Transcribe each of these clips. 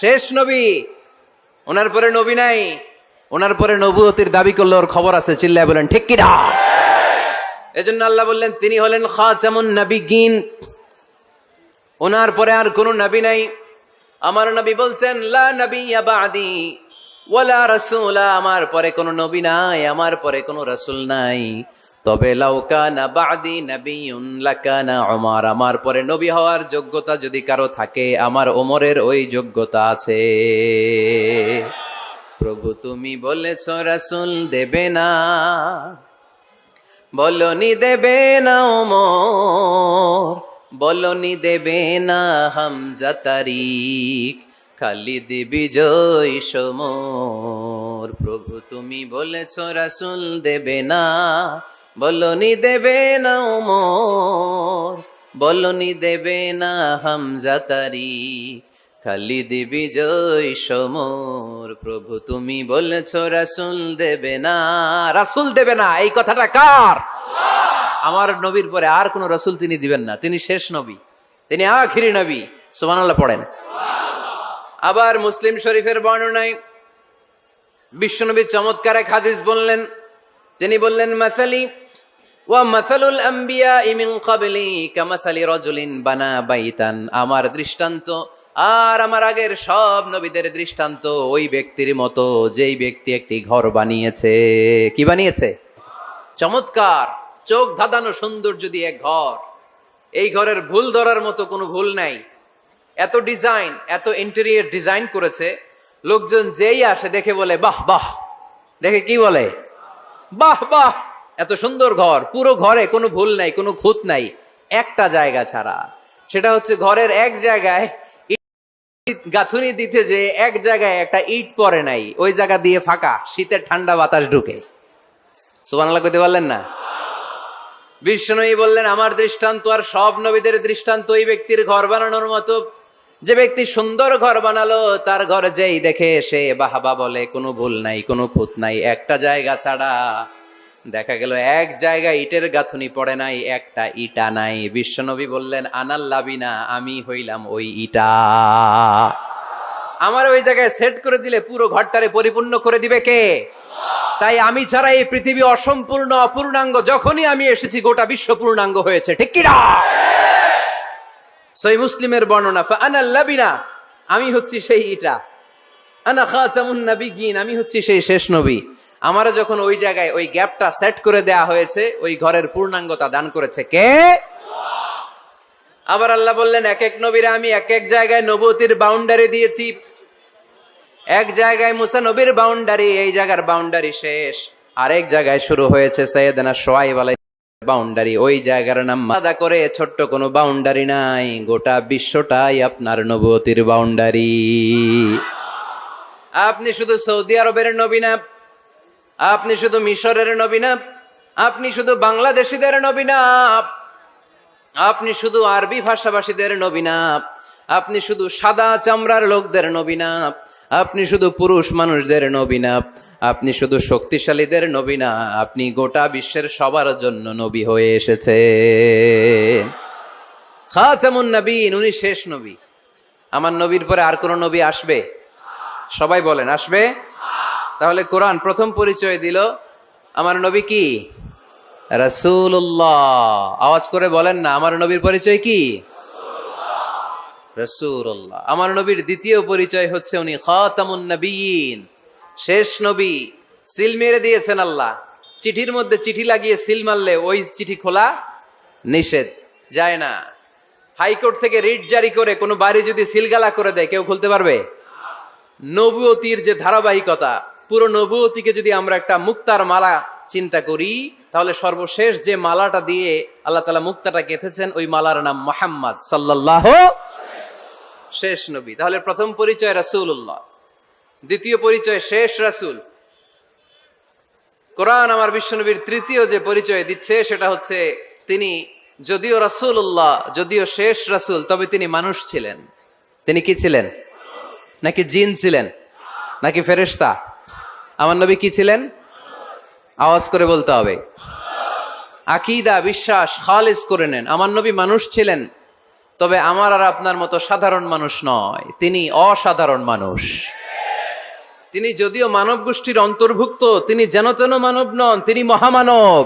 শেষ নবী। ওনার পরে নবী নাই। ওনার পরে নবুয়তির দাবি করলে ওর খবর আছে, চিল্লায় বলেন, ঠিক কিনা এজন্য আল্লাহ বললেন, তিনি হলেন খাজামুন নবীগিন। ওনার পরে আর কোনো নবী নাই। আমার নবী বলছেন, লা নবী বাদি, ওয়ালা রাসূলা। আমার পরে কোনো নবী নাই, আমার পরে কোনো রাসূল নাই। তবে লাউকানা বাদি নবিয়ুন লাকানা ওমর আমার পরে নবী হওয়ার যোগ্যতা যদি কারও থাকে, আমার ওমরের ওই যোগ্যতা আছে। প্রভু তুমি বলেছ, রাসূল দেবে না। বলনি দেবে না ওমর, বলনি দেবে না হামজা তারিক খালিদ বিজয় সমর। প্রভু তুমি বলেছ, রাসুল দেবে না। বলনি দেবে না ওমর, বলনি দেবে না হামজা খালি খালিদ জয় সমর। প্রভু তুমি বলেছ রাসুল দেবে না, রাসুল দেবে না, এই কথাটা কার? আমার নবীর পরে আর কোন রসুল তিনি দিবেন না, তিনি শেষ নবী, তিনি আখিরি নবী, সুবহানাল্লাহ পড়েন। আবার মুসলিম শরীফের বর্ণনায় বিশ্বনবী চমৎকার এক হাদিস বললেন তিনি বললেন, মাসালি আমার দৃষ্টান্ত আর আমার আগের সব নবীদের দৃষ্টান্ত ওই ব্যক্তির মতো, যেই ব্যক্তি একটি ঘর বানিয়েছে। কি বানিয়েছে? চমৎকার! চোখ ধাঁধানো সৌন্দর্য দিয়ে এক ঘর, এই ঘরের ভুল ধরার মতো কোনো ভুল নাই। এত ডিজাইন, এত ইন্টেরিয়ার ডিজাইন করেছে, লোকজন যেই আসে দেখে বলে, বাহ বাহ। দেখে কি বলে? বাহ বাহ। এত সুন্দর ঘর, পুরো ঘরে কোনো ভুল নাই, কোনো খুঁত নাই, একটা জায়গা ছাড়া। সেটা হচ্ছে ঘরের এক জায়গায় গাঁথুনি দিতে যে এক জায়গায় একটা ইট পরে নাই, ওই জায়গা দিয়ে ফাঁকা, শীতের ঠান্ডা বাতাস ঢুকে। সুবানাল্লাহ কইতে পারলেন না? বিষ্ণুই বললেন, আমার দৃষ্টান্ত আর সব নবীদের দৃষ্টান্ত ওই ব্যক্তির ঘর বানানোর মতো। যে ব্যক্তি সুন্দর ঘর বানালো, তার ঘর যেই দেখে সে বাহাবা বলে, কোনো ভুল নাই, কোনো খুঁত নাই, একটা জায়গা ছাড়া। দেখা গেল এক জায়গায় ইটের গাঁথুনি পড়ে নাই, একটা ইটা নাই। বিশ্বনবী বললেন আনাল্লাবিনা আমি হইলাম ওই ইটা। আমার ওই জায়গায় সেট করে দিলে পুরো ঘরটারে পরিপূর্ণ করে দিবে কে? তাই আমি ছাড়া এই পৃথিবী অসম্পূর্ণ, অপূর্ণাঙ্গ, যখনই আমি এসেছি, গোটা বিশ্ব পূর্ণাঙ্গ হয়েছে। ঠিক কিনা? সই মুসলিমের বর্ণনা আনাল্লাবিনা আমি হচ্ছি সেই ইটা। আনা খাচামুন নবীগিন, আমি হচ্ছি সেই শেষ নবী। আমারও যখন ওই জায়গায় ওই গ্যাপটা সেট করে দেয়া হয়েছে, ওই ঘরের পূর্ণাঙ্গতা দান করেছে কে? আবার আল্লাহ বললেন এক এক নবীরা আমি এক এক জায়গায় নবতির বাউন্ডারি দিয়েছি। এক জায়গায় মুসা নবীর বাউন্ডারি এই জায়গার বাউন্ডারি শেষ। আরেক জায়গায় শুরু হয়েছে সৈয়দনা সোয়াইব আলাই বাউন্ডারি ওই জায়গার নাম মাদা করে ছোট্ট কোনো বাউন্ডারি নাই। গোটা বিশ্বটাই আপনার নবতির বাউন্ডারি আপনি শুধু সৌদি আরবের নবী না আপনি শুধু মিশরের নবী না, আপনি শুধু বাংলাদেশিদের নবী না, আপনি শুধু আরবি ভাষাভাষীদের নবী না, আপনি শুধু সাদা চামড়ার লোকদের নবী না, আপনি শুধু পুরুষ মানুষদের নবী না, আপনি শুধু শক্তিশালীদের নবী না, আপনি গোটা বিশ্বের সবার জন্য নবী হয়ে এসেছে। নবীন, উনি শেষ নবী। আমার নবীর পরে আর কোন নবী আসবে? সবাই বলেন, আসবে? তাহলে কোরআন প্রথম পরিচয় দিল আমার নবী কি? রসুল্লাহ আওয়াজ করে বলেন না, আমার নবীর পরিচয় কি? রসুল্লাহ আমার নবীর দ্বিতীয় পরিচয় হচ্ছে উনি খাতামুন শেষ নবী। সিল মেরে দিয়েছেন আল্লাহ। চিঠির মধ্যে চিঠি লাগিয়ে সিল মারলে ওই চিঠি খোলা নিষেধ, যায় না। হাইকোর্ট থেকে রিট জারি করে কোনো বাড়ি যদি সিলগালা করে দেয়, কেউ খুলতে পারবে? নবুয়তির যে ধারাবাহিকতা পুরো নবুয়তিকে যদি আমরা একটা মুক্তার মালা চিন্তা করি, তাহলে সর্বশেষ যে মালাটা দিয়ে আল্লাহ তালা মুক্তাটা গেঁথেছেন, ওই মালার নাম মোহাম্মদ সাল্লাহ শেষ নবী। তাহলে প্রথম পরিচয় রাসুল্লাহ দ্বিতীয় পরিচয় শেষ রাসুল। কোরআন আমার বিশ্বনবীর তৃতীয় যে পরিচয় দিচ্ছে, সেটা হচ্ছে তিনি যদিও রাসুল্লাহ যদিও শেষ রাসুল, তবে তিনি মানুষ ছিলেন। তিনি কি ছিলেন? নাকি জিন ছিলেন? নাকি ফেরেস্তা আমার নবী কি ছিলেন? আওয়াজ করে বলতে হবে। আকিদা, বিশ্বাস খালিজ করে নেন। আমার নবী মানুষ ছিলেন, তবে আমার আর আপনার মতো সাধারণ মানুষ নয়। তিনি অসাধারণ মানুষ। তিনি যদিও মানব গোষ্ঠীর অন্তর্ভুক্ত, তিনি যেন তেন মানব নন, তিনি মহামানব।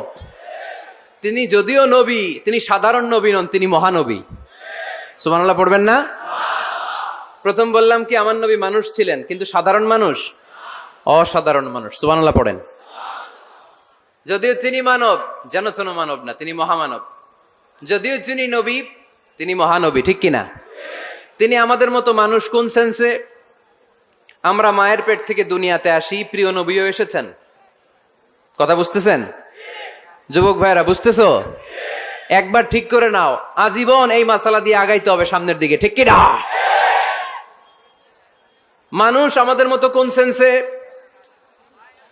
তিনি যদিও নবী, তিনি সাধারণ নবী নন, তিনি মহানবী। সুমানাল্লাহ পড়বেন না? প্রথম বললাম কি, আমার নবী মানুষ ছিলেন, কিন্তু সাধারণ মানুষ? অসাধারণ মানুষ। সুমানাল্লাহ পড়েন। যদিও তিনি মানব, যেন তেন মানব না, তিনি মহামানব। যদিও তিনি নবী, তিনি মহানবী, ঠিক কিনা? তিনি আমাদের মতো মানুষ কোন সেন্সে আমরা মায়ের পেট থেকে দুনিয়াতে আসি, প্রিয় নবীও এসেছেন। কথা বুঝতেছেন? যুবক ভাইরা বুঝতেছো? একবার ঠিক করে নাও, আজীবন এই মাসালা দিয়ে আগাইতে হবে সামনের দিকে, ঠিক কিনা? মানুষ আমাদের মতো কোন সেন্সে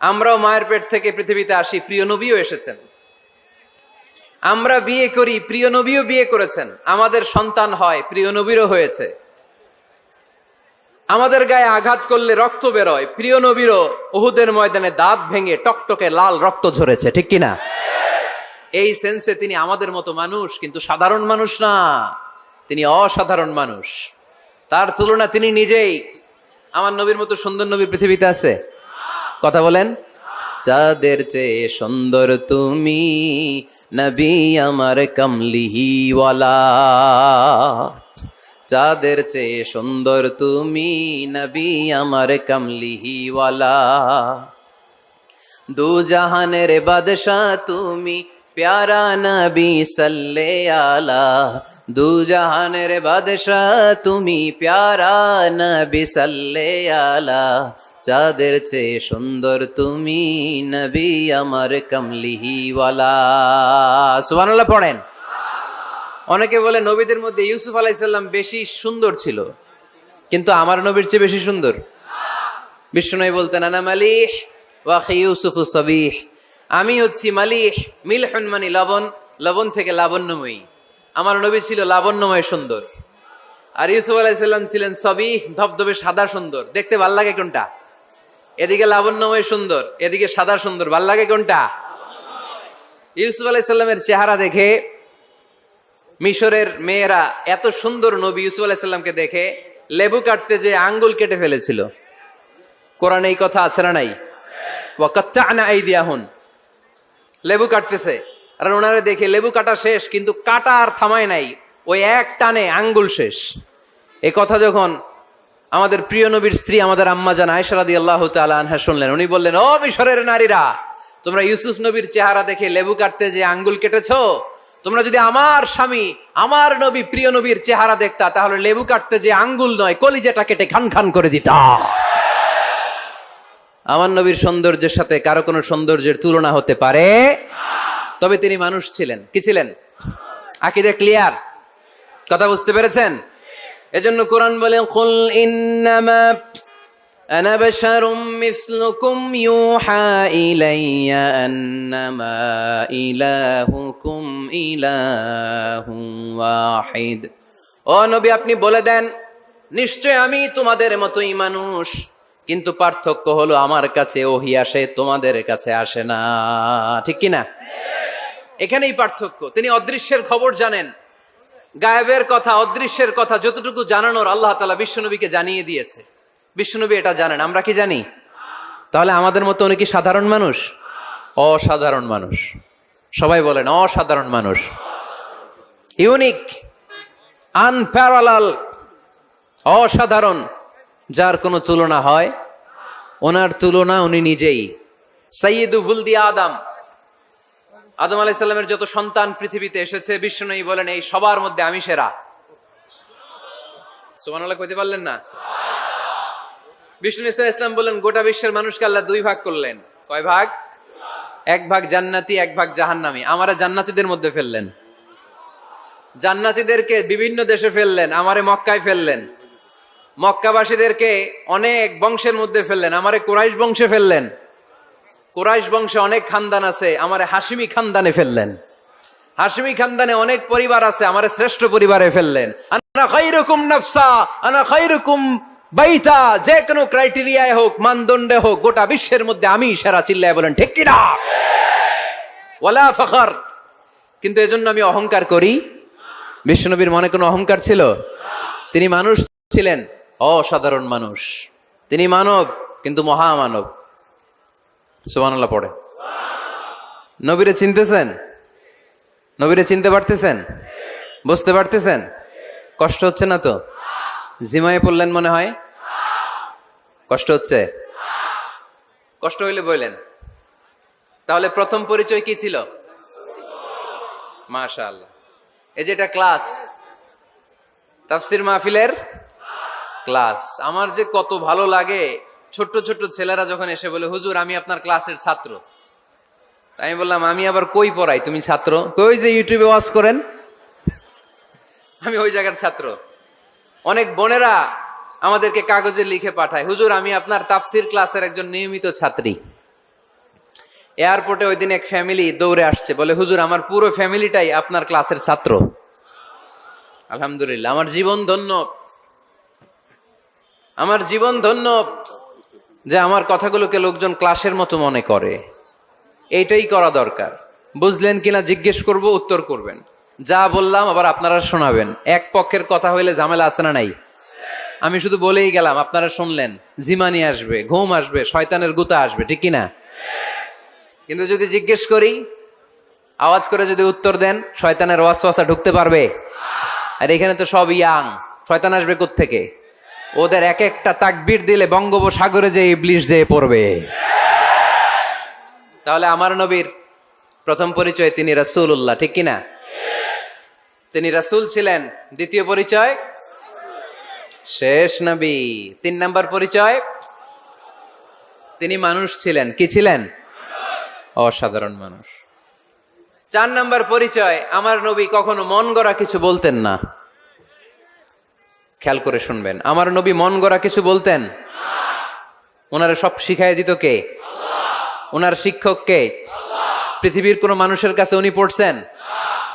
আমরাও মায়ের পেট থেকে পৃথিবীতে আসি, প্রিয় নবীও এসেছেন। আমরা বিয়ে করি, প্রিয় নবীও বিয়ে করেছেন। আমাদের সন্তান হয়, প্রিয় নবীরও হয়েছে। আমাদের গায়ে আঘাত করলে রক্ত বেরোয়, প্রিয় নবীরও ওহুদের ময়দানে দাঁত ভেঙে টকটকে লাল রক্ত ঝরেছে, ঠিক কিনা? এই সেন্সে তিনি আমাদের মতো মানুষ, কিন্তু সাধারণ মানুষ না। তিনি অসাধারণ মানুষ। তার তুলনা তিনি নিজেই। আমার নবীর মতো সুন্দর নবী পৃথিবীতে আছে? কথা বলেন। চাঁদের চেয়ে সুন্দর তুমি, নবী আমার কমলিহিওয়ালা চাঁদের চেয়ে সুন্দর তুমি, নবী আমার কমলিহিওয়ালা দু জাহানের বাদশাহ তুমি, প্যারা নবী সাল্লে আলা দু জাহানের বাদশাহ তুমি, প্যারা নবী সাল্লে আলা চাঁদের চেয়ে সুন্দর তুমি নবী আমার কমলিহিওয়ালা। সুবহানাল্লাহ পড়েন। অনেকে বলে নবীদের মধ্যে ইউসুফ আলাইসাল্লাম বেশি সুন্দর ছিল, কিন্তু আমার নবীর চেয়ে বেশি সুন্দর। বিষ্ণু বলতেন আনা মালিহ, ওয়াখি ইউসুফ সবিহ, আমি হচ্ছি মালিহ, মিলহন মানে লবণ লবণ থেকে লাবণ্যময়ী। আমার নবী ছিল লাবণ্যময় সুন্দর। আর ইউসুফ আলাইসাল্লাম ছিলেন সবিহ, ধবধবে সাদা সুন্দর। দেখতে ভালো লাগে কোনটা? এদিকে লাবণ্যময় সুন্দর, এদিকে সাদা সুন্দর। ভালো লাগে কোনটা? ইউসুফ আলাইসাল্লামের চেহারা দেখে, মিশরের মেয়েরা এত সুন্দর নবী ইউসুফ আলাইসাল্লামকে দেখে লেবু কাটতে যে আঙ্গুল কেটে ফেলেছিল। কোরআনে এই কথা আছে না নাই? লেবু কাটতেছে। আর ওনারে দেখে লেবু কাটা শেষ, কিন্তু কাটা আর থামায় নাই। ওই এক টানে আঙ্গুল শেষ। এই কথা যখন আমাদের প্রিয় নবীর স্ত্রী আমাদের আম্মা জান আয়সারাদি আল্লাহ আনহা শুনলেন। উনি বললেন, ও মিশরের নারীরা, তোমরা ইউসুফ নবীর চেহারা দেখে লেবু কাটতে যে আঙ্গুল কেটেছ? তোমরা যদি আমার স্বামী, আমার নবী প্রিয় নবীর চেহারা দেখতা, তাহলে লেবু কাটতে যে আঙ্গুল নয়, কলিজাটা কেটে খান খান করে দিতা। আমার নবীর সৌন্দর্যের সাথে কারও কোনো সৌন্দর্যের তুলনা হতে পারে? তবে তিনি মানুষ ছিলেন। কি ছিলেন? আকিদে ক্লিয়ার? কথা বুঝতে পেরেছেন? এজন্য কোরআন বলেন কুল ইন্নামা أنا بشر مثلكم يوحى إلي أنما إلهكم إله واحد ও নবী আপনি বলে দেন নিশ্চয় আমি তোমাদের মতোই মানুষ কিন্তু পার্থক্য হলো আমার কাছে ওহি আসে তোমাদের কাছে আসে না ঠিক কি না এখানেই পার্থক্য তিনি অদৃশ্যের খবর জানেন গায়েবের কথা, অদৃশ্যের কথা যতটুকু জানানোর আল্লাহ তালা বিশ্বনবীকে জানিয়ে দিয়েছে। বিশ্বনবী এটা জানেন, আমরা কি জানি? তাহলে আমাদের মতো উনি কি সাধারণ মানুষ? অসাধারণ মানুষ। সবাই বলেন, অসাধারণ মানুষ। ইউনিক, আনপ্যারালাল, অসাধারণ, যার কোনো তুলনা হয়? ওনার তুলনা উনি নিজেই। সৈয়দু বুলদি আদম। আদম আলাইসাল্লামের যত সন্তান পৃথিবীতে এসেছে, বিষ্ণুই বলেন, এই সবার মধ্যে আমি সেরা। সোমান আল্লাহ কইতে পারলেন না? বিষ্ণু ইসা ইসলাম বললেন গোটা বিশ্বের মানুষকে আল্লাহ দুই ভাগ করলেন। কয় ভাগ? এক ভাগ জান্নাতি, এক ভাগ জাহান্নামি। আমারা জান্নাতিদের মধ্যে ফেললেন। জান্নাতিদেরকে বিভিন্ন দেশে ফেললেন, আমারে মক্কায় ফেললেন। মক্কাবাসীদেরকে অনেক বংশের মধ্যে ফেললেন, আমারে কোরাইশ বংশে ফেললেন। কোরাইশ বংশে অনেক খানদান আছে, আমার হাসিমি খানদানে ফেললেন। হাসিমি খানদানে অনেক পরিবার আছে, আমার শ্রেষ্ঠ পরিবারে ফেললেন। আনা খাইরুকুম নাফসা আনা খাইরুকুম বাইতা, যে কোনো ক্রাইটেরিয়ায় হোক, মানদণ্ডে হোক, গোটা বিশ্বের মধ্যে আমি সেরা চিল্লায় বলেন, ঠিক কিনা? ওয়ালা ফখর। কিন্তু এজন্য আমি অহংকার করি। বিশ্বনবীর মনে কোনো অহংকার ছিল? তিনি মানুষ ছিলেন, অসাধারণ মানুষ। তিনি মানব, কিন্তু মহামানব। সুবহানাল্লাহ, পড়ে। নবীরে চিনতেছেন? নবীরে চিনতে পারতেছেন? বুঝতে পারতেছেন? কষ্ট হচ্ছে না তো? জিমায়ে পড়লেন মনে হয়? কষ্ট হচ্ছে? কষ্ট হইলে বললেন তাহলে প্রথম পরিচয় কি ছিল? মাশাআল্লাহ। এই যে এটা ক্লাস, তাফসির মাহফিলের ক্লাস। আমার যে কত ভালো লাগে ছোট্ট ছোট্ট ছেলেরা যখন এসে বলে, হুজুর, আমি আপনার ক্লাসের ছাত্র। আমি বললাম, আমি আবার কই পড়াই? তুমি ছাত্র? কই যে ইউটিউবে ওয়াজ করেন? আমি ওই জায়গার ছাত্র। অনেক বোনেরা আমাদেরকে কাগজে লিখে পাঠায়, হুজুর, আমি আপনার তাফসির ক্লাসের একজন নিয়মিত ছাত্রী। এয়ারপোর্টে ওই দিন এক ফ্যামিলি দৌড়ে আসছে, বলে, হুজুর, আমার পুরো ফ্যামিলিটাই আপনার ক্লাসের ছাত্র। আলহামদুলিল্লাহ, আমার জীবন ধন্য। আমার জীবন ধন্য। যে আমার কথাগুলোকে লোকজন ক্লাসের মতো মনে করে। এইটাই করা দরকার। বুঝলেন কিনা জিজ্ঞেস করব, উত্তর করবেন। যা বললাম আবার আপনারা শোনাবেন। এক পক্ষের কথা হইলে ঝামেলা আছে না নাই? আমি শুধু বলেই গেলাম, আপনারা শুনলেন। জিমানি আসবে, ঘুম আসবে, শয়তানের গুতা আসবে, ঠিক কিনা? কিন্তু যদি জিজ্ঞেস করি, আওয়াজ করে যদি উত্তর দেন, শয়তানের ওয়াসওয়াসা ঢুকতে পারবে? আর এখানে তো সব ইয়াং। শয়তান আসবে থেকে ওদের এক একটা তাকবির দিলে বঙ্গোপসাগরে যে ইবলিশ যেয়ে পড়বে। তাহলে আমার নবীর প্রথম পরিচয় তিনি রাসূলুল্লাহ, ঠিক কিনা? তিনি রাসুল ছিলেন। দ্বিতীয় পরিচয়? শেষ নবী। তিন নাম্বার পরিচয়? তিনি মানুষ ছিলেন। কি ছিলেন? অসাধারণ মানুষ। চার নাম্বার পরিচয়, আমার নবী কখনো মন গড়া কিছু বলতেন না। খেয়াল করে শুনবেন। আমার নবী মন গড়া কিছু বলতেন? ওনারা সব শিখাই দিত কে? ওনার শিক্ষক কে? পৃথিবীর কোনো মানুষের কাছে উনি পড়ছেন?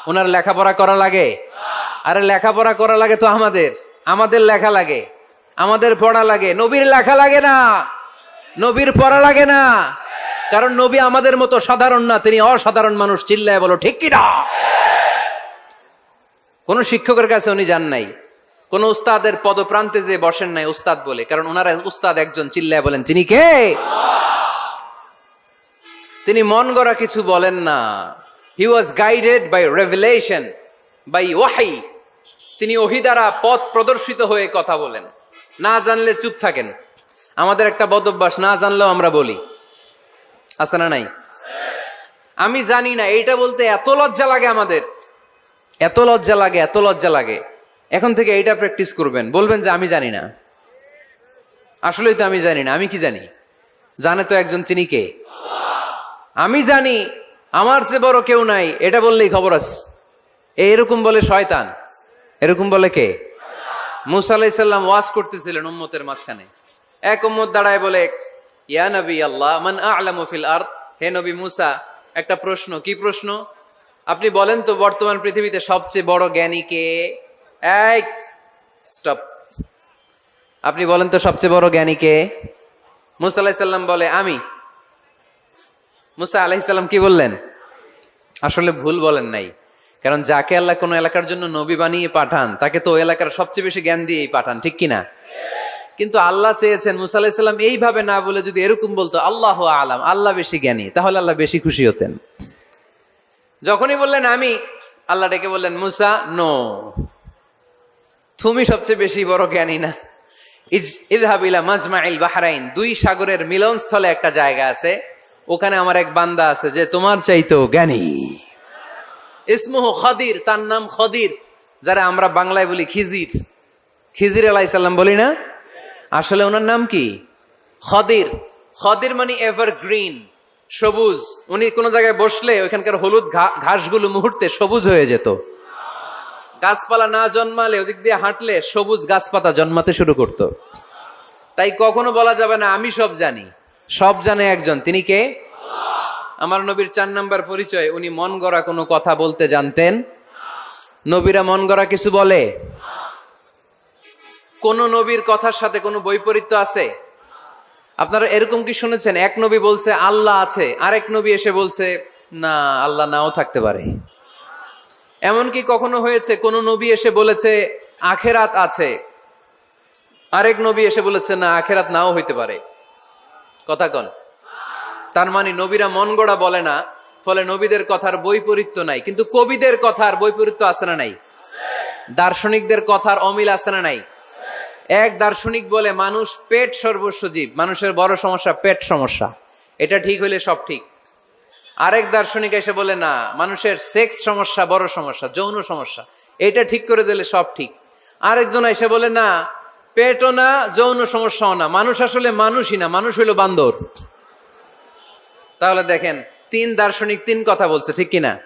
ওনার লেখাপড়া করা লাগে? আরে লেখাপড়া করা লাগে তো আমাদের। আমাদের লেখা লাগে। আমাদের পড়া লাগে। নবীর লেখা লাগে না। নবীর পড়া লাগে না। কারণ নবী আমাদের মতো সাধারণ না, তিনি অসাধারণ মানুষ। চিল্লায় বলো, ঠিক কিনা? কোন শিক্ষকের কাছে উনি যান নাই। কোন উস্তাদের পদপ্রান্তে যে বসেন নাই উস্তাদ বলে, কারণ ওনারা উস্তাদ একজন চিল্লায় বলেন, তিনি কে? তিনি মন গড়া কিছু বলেন না। He was guided by revelation by ওয়াহাই তিনি ওহি দ্বারা পথ প্রদর্শিত হয়ে কথা বলেন। না জানলে চুপ থাকেন। আমাদের একটা বদ অভ্যাস না জানলেও আমরা বলি। আছে না নাই? আমি জানি না, এইটা বলতে এত লজ্জা লাগে আমাদের। এত লজ্জা লাগে, এত লজ্জা লাগে। এখন থেকে এইটা প্র্যাকটিস করবেন। বলবেন যে, আমি জানি না। আসলেই তো আমি জানি না, আমি কি জানি? জানে তো একজন তিনি কে? আমি জানি, আমার চেয়ে বড় কেউ নাই, এটা বললেই খবর আছে এরকম বলে শয়তান, এরকম বলে কে? মুসা ওয়াজ করতেছিলেন উম্মতের মাঝখানে। এক উম্মত দাঁড়ায় বলে, ইয়া নবী আল্লাহ, মান আলামু ফিল আরদ? হে নবী মুসা, একটা প্রশ্ন, কি প্রশ্ন? আপনি বলেন তো, বর্তমান পৃথিবীতে সবচেয়ে বড় জ্ঞানী কে? স্টপ আপনি বলেন তো সবচেয়ে বড় জ্ঞানী কে? মুসা আলাইসাল্লাম বলে, আমি। মুসা আলাইসাল্লাম কি বললেন? আসলে ভুল বলেন নাই। কারণ যাকে আল্লাহ কোনো এলাকার জন্য নবী বানিয়ে পাঠান, তাকে তো ওই এলাকার সবচেয়ে বেশি জ্ঞান দিয়েই পাঠান, ঠিক কিনা? কিন্তু আল্লাহ চেয়েছেন মুসা আলাহিসাল্লাম এইভাবে না বলে যদি এরকম বলতো, আল্লাহ আলাম, আল্লাহ বেশি জ্ঞানী তাহলে আল্লাহ বেশি খুশি হতেন। যখনই বললেন, আমি আল্লাহ ডেকে বললেন, মুসা নো তুমি সবচেয়ে বেশি বড় জ্ঞানী না। ইদহাবিলা মাজমাইল বাহারাইন। দুই সাগরের মিলনস্থলে একটা জায়গা আছে। ওখানে আমার এক বান্দা আছে যে তোমার চাইতো জ্ঞানী। ইসমুহ খদির, তার নাম খদির, যারা আমরা বাংলায় বলি খিজির। খিজির আলাইসাল্লাম বলি না? আসলে ওনার নাম কি? খদির। খদির মানে এভার গ্রিন সবুজ। উনি কোনো জায়গায় বসলে ওইখানকার হলুদ ঘাসগুলো মুহূর্তে সবুজ হয়ে যেত। গাছপালা না জন্মালে, ওদিক দিয়ে হাঁটলে সবুজ গাছপাতা জন্মাতে শুরু করত। তাই কখনো বলা যাবে না, আমি সব জানি। সব জানে একজন, তিনি কে? আমার নবীর চার নাম্বার পরিচয়, উনি মন গড়া কোনো কথা বলতে জানতেন। নবীরা মন গড়া কিছু বলে? কোন নবীর কথার সাথে কোনো বৈপরীত্য আছে? আপনারা এরকম কি শুনেছেন? এক নবী বলছে, আল্লাহ আছে, আরেক নবী এসে বলছে, না, আল্লাহ নাও থাকতে পারে। এমনকি কখনো হয়েছে, কোন নবী এসে বলেছে, আখেরাত আছে। আরেক নবী এসে বলেছে, না, আখেরাত নাও হইতে পারে। কথা কন। তার মানে নবীরা মন গড়া বলে না, ফলে নবীদের কথার বৈপরীত্য নাই। কিন্তু কবিদের কথার বৈপরীত্য আছে না নাই? দার্শনিকদের কথার অমিল আছে না নাই? এক দার্শনিক বলে, মানুষ পেট সর্বস্ব জীব। মানুষের বড় সমস্যা পেট সমস্যা। এটা ঠিক হইলে সব ঠিক। আরেক দার্শনিক এসে বলে, না, মানুষের সেক্স সমস্যা বড় সমস্যা, যৌন সমস্যা। এটা ঠিক করে দিলে সব ঠিক। আরেকজন এসে বলে, না, পেটও না, যৌন সমস্যাও না। মানুষ আসলে মানুষই না, মানুষ হইল বান্দর। তাহলে দেখেন, তিন দার্শনিক তিন কথা বলছে, ঠিক কিনা?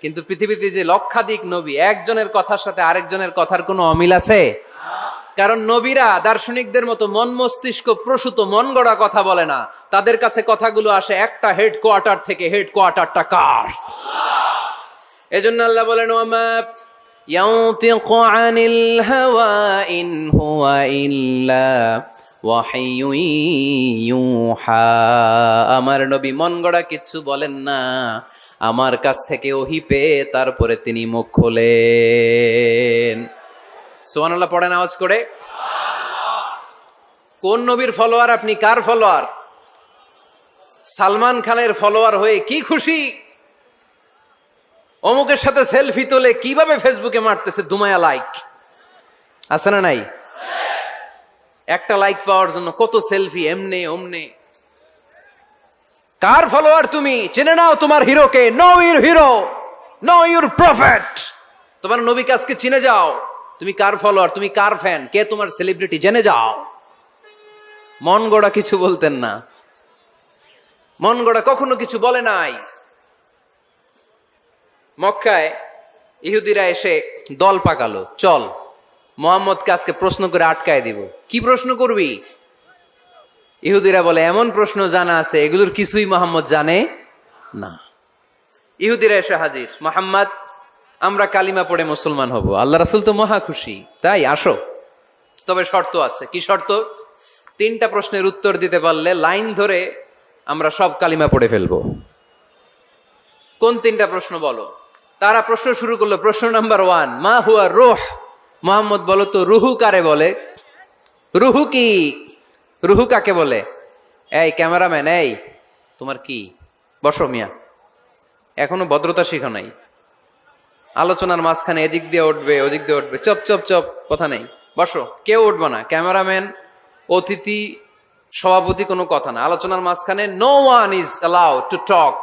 কিন্তু পৃথিবীতে যে লক্ষাধিক নবী, একজনের কথার সাথে আরেকজনের কথার কোনো অমিল আছে? কারণ নবীরা দার্শনিকদের মতো মন মস্তিষ্ক প্রসূত মন গড়া কথা বলে না তাদের কাছে কথাগুলো আসে একটা হেড কোয়ার্টার থেকে হেড কোয়ার্টারটা কার এজন্য আল্লাহ বলেন ওমা ينطق عن الهوى إن هو إلا وحي يوحى আমার নবী মন গড়া কিচ্ছু বলেন না আমার কাছ থেকে ওহি পেয়ে তারপরে তিনি মুখ খোলেন সোহানাল্লাহ পড়েন আওয়াজ করে। কোন নবীর ফলোয়ার আপনি? কার ফলোয়ার সালমান খানের ফলোয়ার হয়ে কি খুশি? অমুকের সাথে সেলফি তোলে কীভাবে ফেসবুকে মারতেছে দুমায়া লাইক আছে না নাই? একটা লাইক পাওয়ার জন্য কত সেলফি এমনে, অমনে। কার ফলোয়ার তুমি? চেনে নাও তোমার হিরোকে। Know your hero know your prophet তোমার নবীকে আজকে চিনে যাও। তুমি কার ফলোয়ার তুমি কার ফ্যান কে তোমার সেলিব্রিটি জেনে যাও। মন গড়া কিছু বলতেন না। মন গড়া কখনো কিছু বলে নাই। মক্কায় ইহুদিরা এসে দল পাকালো। চল, মোহাম্মদকে আজকে প্রশ্ন করে আটকায় দিব। কি প্রশ্ন করবি? ইহুদিরা বলে, এমন প্রশ্ন জানা আছে, এগুলোর কিছুই মোহাম্মদ জানে না। ইহুদিরা এসে হাজির। মোহাম্মদ আমরা কালিমা পড়ে মুসলমান হব। আল্লাহ রাসুল তো মহা খুশি। তাই আসো। তবে শর্ত আছে। কি শর্ত? তিনটা প্রশ্নের উত্তর দিতে পারলে লাইন ধরে আমরা সব কালিমা পড়ে ফেলব। কোন তিনটা প্রশ্ন বলো? তারা প্রশ্ন শুরু করল, প্রশ্ন নাম্বার ওয়ান, মা হুয়া রোহ? মোহাম্মদ বলো তো, রুহু কারে বলে? রুহু কি? রুহু কাকে বলে? এই ক্যামেরাম্যান, এই, তোমার কি? বসো মিয়া। এখনও ভদ্রতা শিখো নাই। আলোচনার মাঝখানে এদিক দিয়ে উঠবে, ওদিক দিয়ে উঠবে। চপ চপ চপ, কথা নেই। বসো, কেউ উঠবে না। ক্যামেরাম্যান, অতিথি, সভাপতি কোনো কথা না। আলোচনার মাঝখানে no one is allow to talk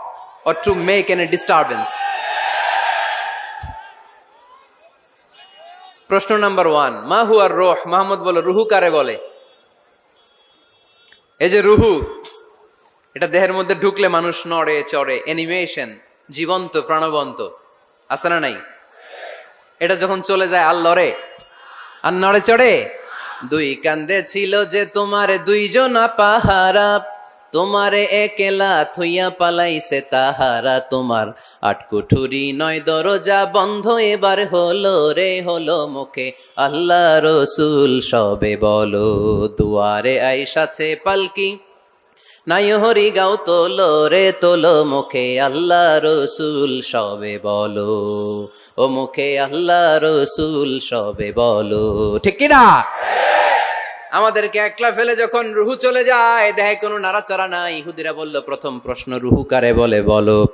or to make an a disturbance প্রশ্ন নাম্বার ওয়ান মা হুয়ার রোহ? মাহমুদ বলো, রুহু কারে বলে? এই যে রুহু, এটা দেহের মধ্যে ঢুকলে মানুষ নড়ে, চড়ে। অ্যানিমেশন জীবন্ত, প্রাণবন্ত। আছে না নাই? এটা যখন চলে যায় আর লড়ে আর নড়ে চড়ে? দুই কান্দে ছিল যে তোমার দুইজন পাহারা, তোমারে একেলা থুইয়া পালাইছে তাহারা। তোমার আটকুঠুরি নয় দরজা বন্ধ, এবার হলো রে, হলো মুখে আল্লাহ রসুল। সবে বলো দুয়ারে আইসাছে পালকি নাই হরি গাও তোলো রে তোলো মুখে আল্লাহ রসুল, সবে বলো। ও মুখে আল্লাহ রসুল, সবে বলো। ঠিক কিনা? আমাদেরকে একলা ফেলে যখন রুহু চলে যায়, দেহে কোনো নাড়াচাড়া নাই। ইহুদিরা বলল, প্রথম প্রশ্ন রুহু কারে বলে? বলো।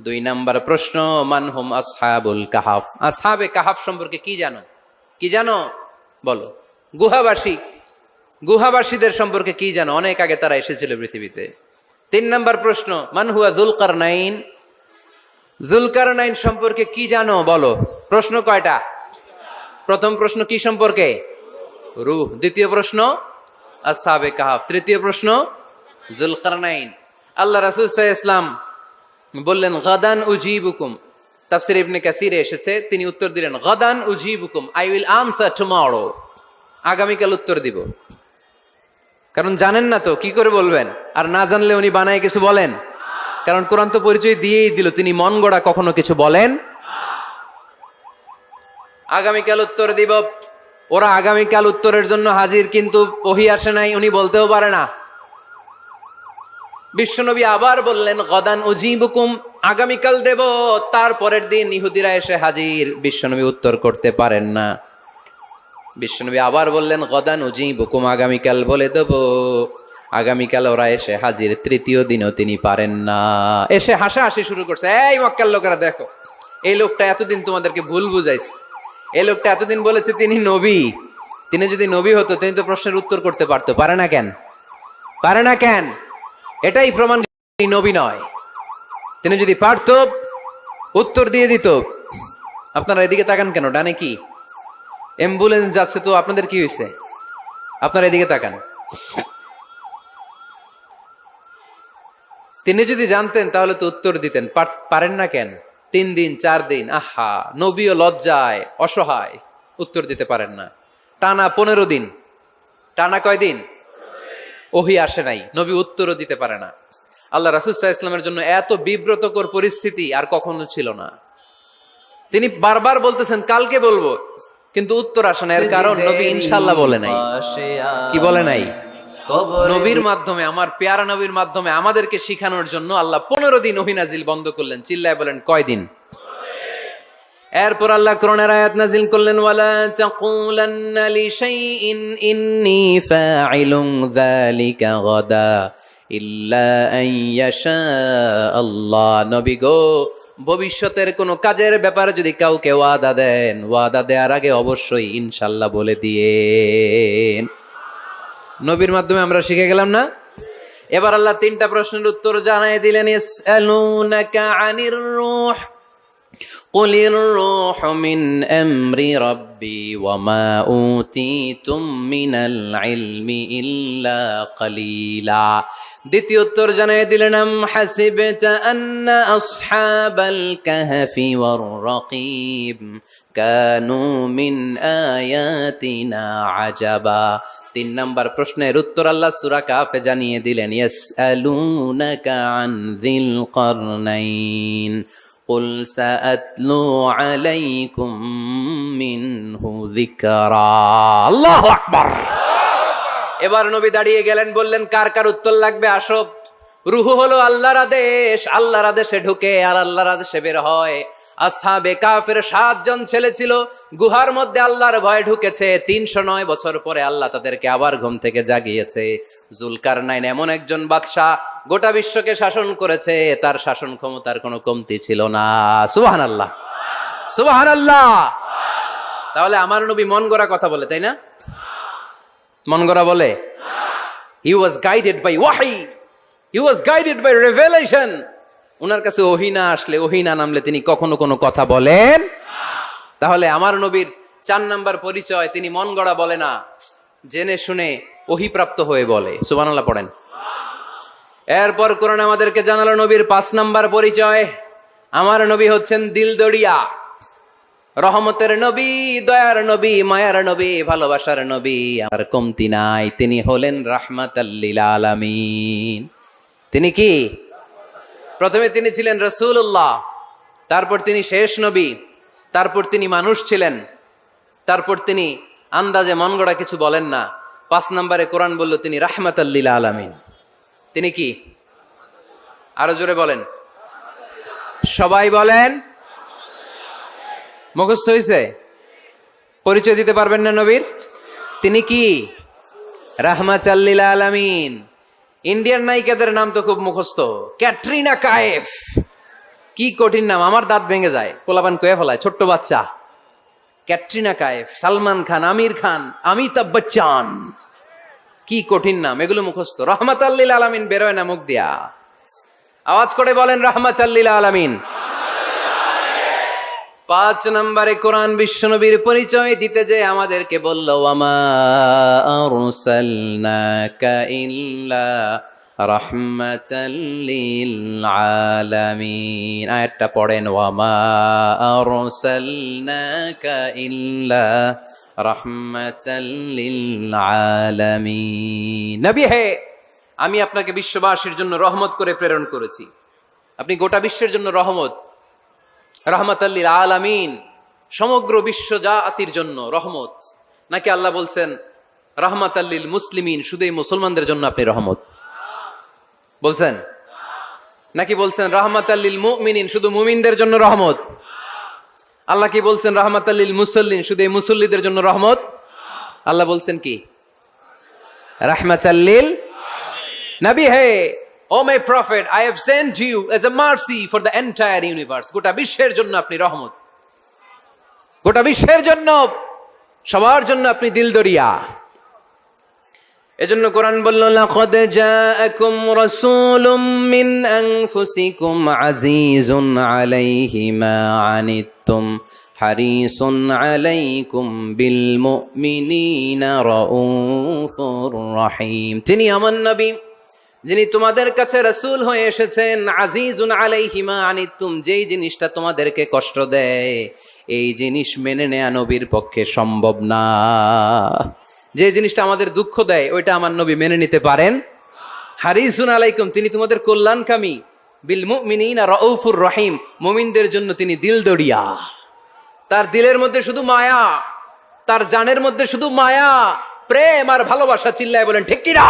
দুই নাম্বার প্রশ্ন মানহুম আসহাবুল কাহাফ? আসহাবে কাহাফ সম্পর্কে কি জানো? কি জানো? বলো। গুহাবাসী গুহাবাসীদের সম্পর্কে কি জানো অনেক আগে তারা এসেছিল পৃথিবীতে। তিন নম্বর প্রশ্ন মানহুয়া জুলকার নাইন জুলকার নাইন সম্পর্কে কি জানো বলো? প্রশ্ন কয়টা? প্রথম প্রশ্ন কি সম্পর্কে? রুহ। দ্বিতীয় প্রশ্ন আসাবে কাহাফ। তৃতীয় প্রশ্ন, জুলকারনাইন। আল্লাহ রাসুল ইসলাম বললেন, গদান উজিবুকুম। তাফসির ইবনে কাসিরে এসেছে, তিনি উত্তর দিলেন, গদান উজিবুকুম। I will answer tomorrow. আগামীকাল উত্তর দিব। কারণ জানেন না তো, কি করে বলবেন? আর না জানলে উনি বানায় কিছু বলেন? কারণ কোরআন তো পরিচয় দিয়েই দিল, তিনি মন গড়া কখনো কিছু বলেন? আগামীকাল উত্তর দিব। ওরা আগামীকাল উত্তরের জন্য হাজির, কিন্তু ওহি আসে নাই, উনি বলতেও পারে না। বিশ্বনবী আবার বললেন, গদান উজিবুকুম, আগামীকাল দেব, তারপরের দিন ইহুদিরা এসে হাজির। বিশ্বনবী উত্তর করতে পারেন না। বিশ্বনবী আবার বললেন গদান উজিবুকুম আগামীকাল বলে দেব। আগামীকাল ওরা এসে হাজির, তৃতীয় দিনও তিনি পারেন না। এসে হাসাহাসি শুরু করছে। এই মক্কার লোকেরা, দেখো, এই লোকটা এতদিন তোমাদেরকে ভুল বুঝাইছে। এই লোকটা এতদিন বলেছে তিনি নবী। তিনি যদি নবী হতো, তিনি তো প্রশ্নের উত্তর করতে পারতো। পারে না কেন? পারে না কেন? এটাই প্রমাণ নবী নয়। তিনি যদি পারত, উত্তর দিয়ে দিত। আপনারা এদিকে তাকান কেন? ডানে কি? অ্যাম্বুলেন্স যাচ্ছে তো আপনাদের কি হয়েছে? আপনারা এদিকে তাকান। তিনি যদি জানতেন তাহলে তো উত্তর দিতেন। পারেন না কেন? তিন দিন, চার দিন, আহা, নবীও লজ্জায়, অসহায়। উত্তর দিতে পারেন না। টানা পনেরো দিন। টানা কয় দিন? ওহি আসে নাই। নবী উত্তরও দিতে পারে না। আল্লাহ রাসুসাহ ইসলামের জন্য এত বিব্রতকর পরিস্থিতি আর কখনো ছিল না। তিনি বারবার বলতেছেন, কালকে বলব। কিন্তু উত্তর আসে না এর কারণ নবী ইনশাল্লাহ বলে নাই। কি বলে নাই? নবীর মাধ্যমে আমার পেয়ারা নবীর মাধ্যমে আমাদেরকে শিখানোর জন্য আল্লাহ পনেরো দিন ওহিনাজিল বন্ধ করলেন চিল্লায় বলেন কয়দিন এরপর আল্লাহ করোনার আয়াত নাজিল করলেন ওয়ালা তাকুলান্না লিশাইইন ইন্নী ফাইলুন যালিকা গাদা ইল্লা আন ইয়াশা আল্লাহ। নবী গো ভবিষ্যতের কোনো কাজের ব্যাপারে যদি কাউকে ওয়াদা দেন, ওয়াদা দেওয়ার আগে অবশ্যই ইনশাল্লাহ বলে দিয়ে নবীর মাধ্যমে আমরা শিখে গেলাম না? এবার আল্লাহ তিনটা প্রশ্নের উত্তর জানাই দিলেন আনির قل الروح من امر ربي وما اوتيتم من العلم الا قليلا দ্বিতীয় উত্তর জানিয়ে দিলেন আম হাসিবতা আন্না আসহাবাল কাহফি ওয়ার রাকিব কানু মিন আয়াতিনা আজাবা তিন নাম্বার প্রশ্নের উত্তর আল্লাহ সূরা কাফে জানিয়ে দিলেন ইয়াসআলুনাকা আন যিল কারনাইন قل سأتلو عليكم منه ذكرا الله أكبر এবার নবী দাঁড়িয়ে গেলেন বললেন কার কার উত্তর লাগবে আসো রুহু হলো আল্লাহর আদেশ আল্লাহর আদেশে ঢুকে আর আল্লাহর আদেশে বের হয় আসহাবে কাফের সাতজন ছেলে ছিল। গুহার মধ্যে আল্লাহর ভয় ঢুকেছে। তিনশো নয় বছর পরে আল্লাহ তাদেরকে আবার ঘুম থেকে জাগিয়েছে। জুলকার নাইন এমন একজন বাদশাহ গোটা বিশ্বকে শাসন করেছে। তার শাসন ক্ষমতার কোনো কমতি ছিল না। সুবাহান আল্লাহ সুবাহান আল্লাহ তাহলে আমার নবী মন গড়া কথা বলে, তাই না? মন গড়া বলে হি ওয়াজ গাইডেড বাই ওয়াহি he was guided by revelation ওনার কাছে ওহিনা আসলে ওহিনা নামলে তিনি কখনো কোনো কথা বলেন তাহলে আমার নবীর চার নাম্বার পরিচয় তিনি মন গড়া বলে না, জেনে শুনে ওহিপ্রাপ্ত হয়ে বলে। সুবানাল্লাহ পড়েন। এরপর কোরআন আমাদেরকে জানালো নবীর পাঁচ নাম্বার পরিচয়। আমার নবী হচ্ছেন দিলদড়িয়া রহমতের নবী, দয়ার নবী, মায়ার নবী, ভালোবাসার নবী। আর কমতি নাই, তিনি হলেন রাহমাত আলামিন। তিনি কি? প্রথমে তিনি ছিলেন রসুল্লাহ তারপর তিনি শেষ নবী, তারপর তিনি মানুষ ছিলেন, তারপর তিনি আন্দাজে মন কিছু বলেন না। পাঁচ নম্বরে কোরআন বলল, তিনি রাহমাত আলামিন। তিনি কি? আরও জোরে বলেন। সবাই বলেন, মুখস্থ হয়েছে পরিচয় দিতে পারবেন না নবীর? তিনি কি? রাহমাত রাহমাচাল্লিল আলামিন। ইন্ডিয়ান নায়িকাদের নাম তো খুব মুখস্থ। ক্যাটরিনা কায়েফ। কি কঠিন নাম, আমার দাঁত ভেঙে যায়। কোলাপান কয়ে ফেলায়, ছোট্ট বাচ্চা। ক্যাটরিনা কায়েফ, সালমান খান, আমির খান, অমিতাভ বচ্চন। কি কঠিন নাম, এগুলো মুখস্থ। রহমাত আল্লিল আলামিন বেরোয় না মুখ দিয়া। আওয়াজ করে বলেন রহমাত আল্লিল আলামিন। পাঁচ নম্বরে কোরআন বিশ্বনবীর পরিচয় দিতে যে আমাদেরকে বলল আয়াতটা পড়েন, ওয়ামা নবী হে, আমি আপনাকে বিশ্ববাসীর জন্য রহমত করে প্রেরণ করেছি। আপনি গোটা বিশ্বের জন্য রহমত। রহমতাল্লিল আলামিন, সমগ্র বিশ্ব জাতির জন্য রহমত। নাকি আল্লাহ বলছেন রহমতাল্লিল মুসলিমিন, শুধু এই মুসলমানদের জন্য আপনি রহমত? বলছেন? নাকি বলছেন রহমত আল্লিল মুমিনিন, শুধু মুমিনদের জন্য রহমত? আল্লাহ কি বলছেন রহমত আল্লিল মুসল্লিন, শুধু এই মুসল্লিদের জন্য রহমত? আল্লাহ বলছেন কি? রহমত আল্লিল নবী, হে O my prophet I have sent you as a mercy for the entire universe গোটা বিশ্বের জন্য আপনি রহমত। গোটা বিশ্বের জন্য, সবার জন্য আপনি দিল দরিয়া এজন্য কোরআন বলল, লাকাদ জাআকুম রাসূলুম মিন আনফুসিকুম আজিজুন আলাইহি মা আনিত্তুম হারিসুন আলাইকুম বিল মুমিনিনা রাউফুর রহিম। তিনি আমার নবী। যিনি তোমাদের কাছে রসুল হয়ে এসেছেন, আজিজুন আলাইহিমা আনিতুম যেই জিনিসটা তোমাদেরকে কষ্ট দেয়, এই জিনিস মেনে নেয়া নবীর পক্ষে সম্ভব না। যে জিনিসটা আমাদের দুঃখ দেয়, ওইটা আমার নবী মেনে নিতে পারেন। হারিসুন আলাইকুম, তিনি তোমাদের কল্যাণকামী। বিল মুমিনিন আর রউফুর রহিম, মুমিনদের জন্য তিনি দিল দড়িয়া তার দিলের মধ্যে শুধু মায়া, তার জানের মধ্যে শুধু মায়া, প্রেম আর ভালোবাসা চিল্লায় বলেন, ঠিক কিনা?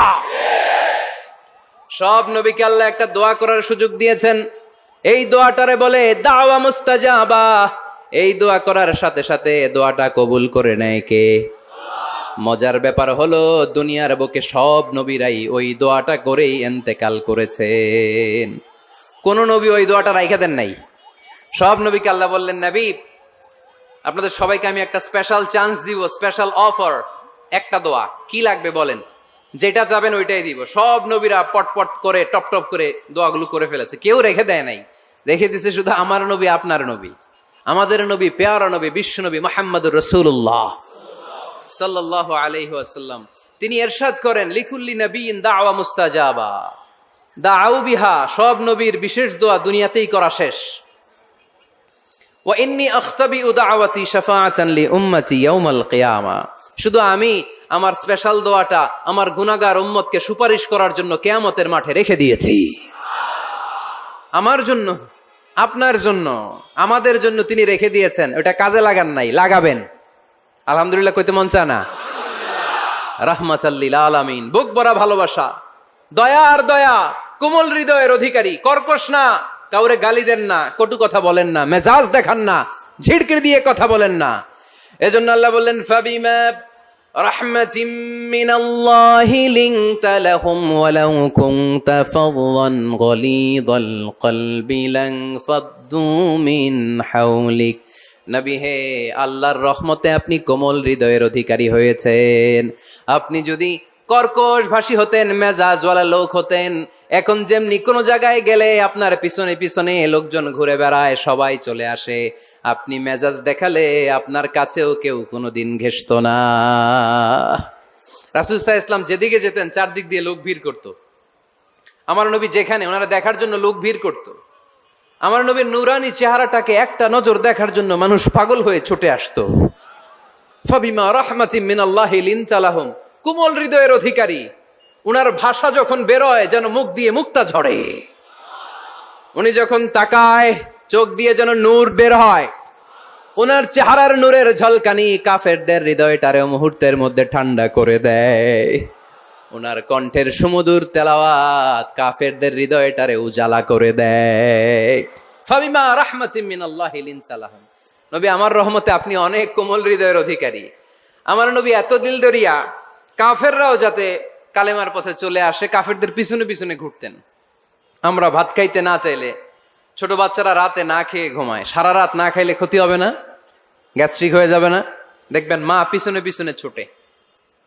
সব নবীকে আল্লাহ একটা দোয়া করার সুযোগ দিয়েছেন। এই দোয়াটারে বলে, দাওয়া মুস্তাজাবা। এই দোয়া করার সাথে সাথে দোয়াটা কবুল করে নেয় কে? মজার ব্যাপার হলো, দুনিয়ার বুকে সব নবীরাই ওই দোয়াটা করেই এন্তেকাল করেছেন। কোন নবী ওই দোয়াটা রাইখা দেন নাই। সব নবীকে আল্লাহ বললেন, নবী, আপনাদের সবাইকে আমি একটা স্পেশাল চান্স দিব স্পেশাল অফার একটা দোয়া। কি লাগবে বলেন? যেটা যাবেন ওইটাই দিব। সব নবীরা পটপট করে, টপ টপ করে দোয়াগুলো করে ফেলেছে। কেউ রেখে দেয় নাই। রেখে দিছে শুধু আমার নবী, আপনার নবী। আমাদের নবী, পেয়ারা নবী, বিশ্ব নবী মোহাম্মদুর রসুল্লাহ সাল্লাহ আলহি আসাল্লাম তিনি এরশাদ করেন, লিকুল্লি নবীন দাওয়া মুস্তাজাবা। দাউ বিহা, সব নবীর বিশেষ দোয়া দুনিয়াতেই করা শেষ। ওয়াইন্নি আখতাবি উদাওয়াতি শাফাআতান লি উম্মতি ইয়াউমাল কিয়ামা। শুধু আমি আমার স্পেশাল দোয়াটা আমার গুনাহগার উম্মতকে সুপারিশ করার জন্য কেয়ামতের মাঠে রেখে দিয়েছি। আমার জন্য, আপনার জন্য, আমাদের জন্য তিনি রেখে দিয়েছেন। ওটা কাজে লাগান নাই, লাগাবেন। আলহামদুলিল্লাহ কইতে মন চায় না? রাহমাতাল্লিল আলামিন। বুক ভরা ভালোবাসা। দয়া আর দয়া, কোমল হৃদয়ের অধিকারী, কর্কশ না, কাউরে গালি দেন না, কটু কথা বলেন না, মেজাজ দেখান না, ঝিড়কির দিয়ে কথা বলেন না। এজন্য আল্লাহ বললেন ফাবিমা رحمة من الله لنت لهم ولو كنت فظا غليظ القلب لانفضوا من حولك নবী হে আল্লাহর রহমতে আপনি কোমল হৃদয়ের অধিকারী হয়েছেন আপনি যদি কর্কশ ভাষী হতেন মেজাজওয়ালা লোক হতেন এখন যেমনি কোনো জায়গায় গেলে আপনার পিছনে পিছনে লোকজন ঘুরে বেড়ায় সবাই চলে আসে আপনি মেজাজ দেখালে আপনার কাছেও কেউ কোনোদিন ঘেসত না। রাসুল সাহা ইসলাম যেদিকে যেতেন, চারদিক দিয়ে লোক ভিড় করত। আমার নবী যেখানে, ওনারা দেখার জন্য লোক ভিড় করত। আমার নবীর নুরানি চেহারাটাকে একটা নজর দেখার জন্য মানুষ পাগল হয়ে ছুটে আসতো। ফাবিমা রহমাতিম মিনাল্লাহি লিনতালাহুম কুমল হৃদয়ের অধিকারী। উনার ভাষা যখন বেরোয়, যেন মুখ দিয়ে মুক্তা ঝরে। উনি যখন তাকায় চোখ দিয়ে যেন নূর বের হয়। ওনার চেহারার নূরের ঝলকানি কাফেরদের হৃদয়টারে মুহূর্তের মধ্যে ঠান্ডা করে দেয়। ওনার কণ্ঠের সুমধুর তেলাওয়াত কাফেরদের হৃদয়টারে উজালা করে দেয়। ফাবিমা রাহমাতিম মিনাল্লাহি লিনতালাহুম। নবী, আমার রহমতে আপনি অনেক কোমল হৃদয়ের অধিকারী। আমার নবী এত দিল দরিয়া কাফেররাও যাতে কালেমার পথে চলে আসে, কাফেরদের পিছনে পিছনে ঘুরতেন। আমরা ভাত খাইতে না চাইলে ছোট বাচ্চারা রাতে না খেয়ে ঘুমায়। সারা রাত না খাইলে ক্ষতি হবে না? গ্যাস্ট্রিক হয়ে যাবে না? দেখবেন মা পিছনে পিছনে ছোটে।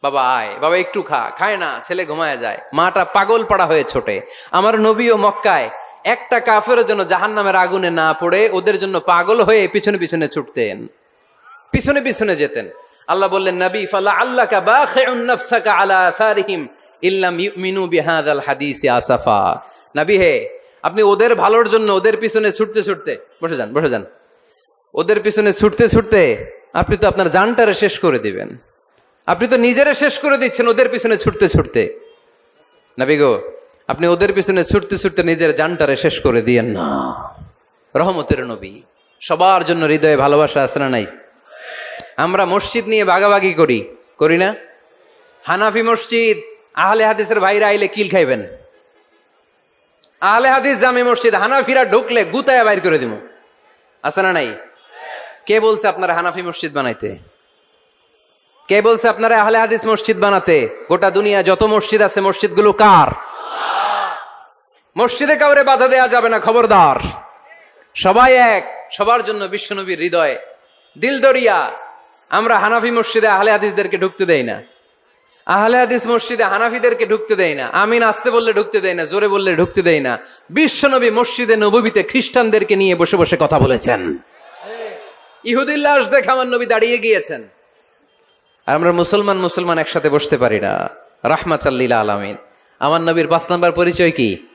বাবা আয়, বাবা একটু খা, খায় না, ছেলে ঘুমায় যায়। মাটা পাগল পাড়া হয়ে ছোটে। আমার নবী ও মক্কায় একটা কাফের জন্য জাহান নামের আগুনে না পড়ে, ওদের জন্য পাগল হয়ে পিছনে পিছনে ছুটতেন। পিছনে পিছনে যেতেন। আল্লাহ বললেন, নবী, ফালা আল্লাহ আলা আসারিহিম ইল্লাম ইউমিনু বিহাদাল হাদিসি আসাফা। নবী হে আপনি ওদের ভালোর জন্য, ওদের পিছনে ছুটতে ছুটতে, বসে যান বসে যান। ওদের পিছনে ছুটতে ছুটতে আপনি তো আপনার জানটারে শেষ করে দিবেন। আপনি তো নিজেরে শেষ করে দিচ্ছেন ওদের পিছনে ছুটতে ছুটতে। নবী গো, আপনি ওদের পিছনে ছুটতে ছুটতে নিজের জানটারে শেষ করে দিয়েন না। রহমতের নবী, সবার জন্য হৃদয়ে ভালোবাসা আছে না নাই? আমরা মসজিদ নিয়ে বাগাবাগি করি করি না? হানাফি মসজিদ, আহলে হাদিসের ভাইরা আইলে কিল খাইবেন? আহলে হাদিস জামে মসজিদ হানাফিরা ঢুকলে গুতায় বাইর করে দিব আছে না নাই? কে বলছে আপনারা হানাফি মসজিদ বানাইতে? কে বলছে আপনারা আহলে হাদিস মসজিদ বানাতে? গোটা দুনিয়া যত মসজিদ আছে, মসজিদগুলো কার? মসজিদে কাউরে বাধা দেয়া যাবে না, খবরদার। সবাই এক, সবার জন্য বিশ্বনবীর হৃদয়। দিল দরিয়া আমরা হানাফি মসজিদে আহলে হাদিসদেরকে ঢুকতে দেই না। আহলে হাদিস মসজিদে হানাফিদেরকে ঢুকতে দেয় না, আমিন আসতে বললে ঢুকতে দেয় না, জোরে বললে ঢুকতে দেয় না। বিশ্বনবী মসজিদে নবীতে খ্রিস্টানদেরকে নিয়ে বসে বসে কথা বলেছেন। ইহুদিল্লাহ দেখে আমার নবী দাঁড়িয়ে গিয়েছেন। আর আমরা মুসলমান মুসলমান একসাথে বসতে পারি না। রাহমাতাল্লিলা আলামিন। আমার নবীর পাঁচ নাম্বার পরিচয় কি?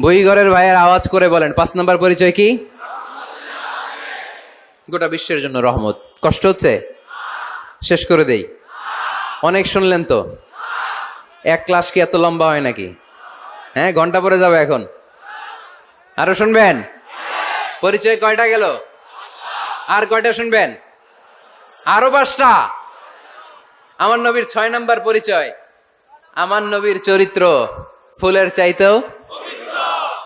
বইঘরের ভাইয়ের আওয়াজ করে বলেন, পাঁচ নাম্বার পরিচয় কি? গোটা বিশ্বের জন্য রহমত। কষ্ট হচ্ছে? শেষ করে দেই। অনেক শুনলেন তো? এক ক্লাস কি এত লম্বা হয় নাকি? হ্যাঁ ঘণ্টা পরে যাবে এখন। আরও শুনবেন? পরিচয় কয়টা গেল? আর কয়টা শুনবেন? আরও পাঁচটা? আমার নবীর ছয় নাম্বার পরিচয়। আমার নবীর চরিত্র ফুলের চাইতেও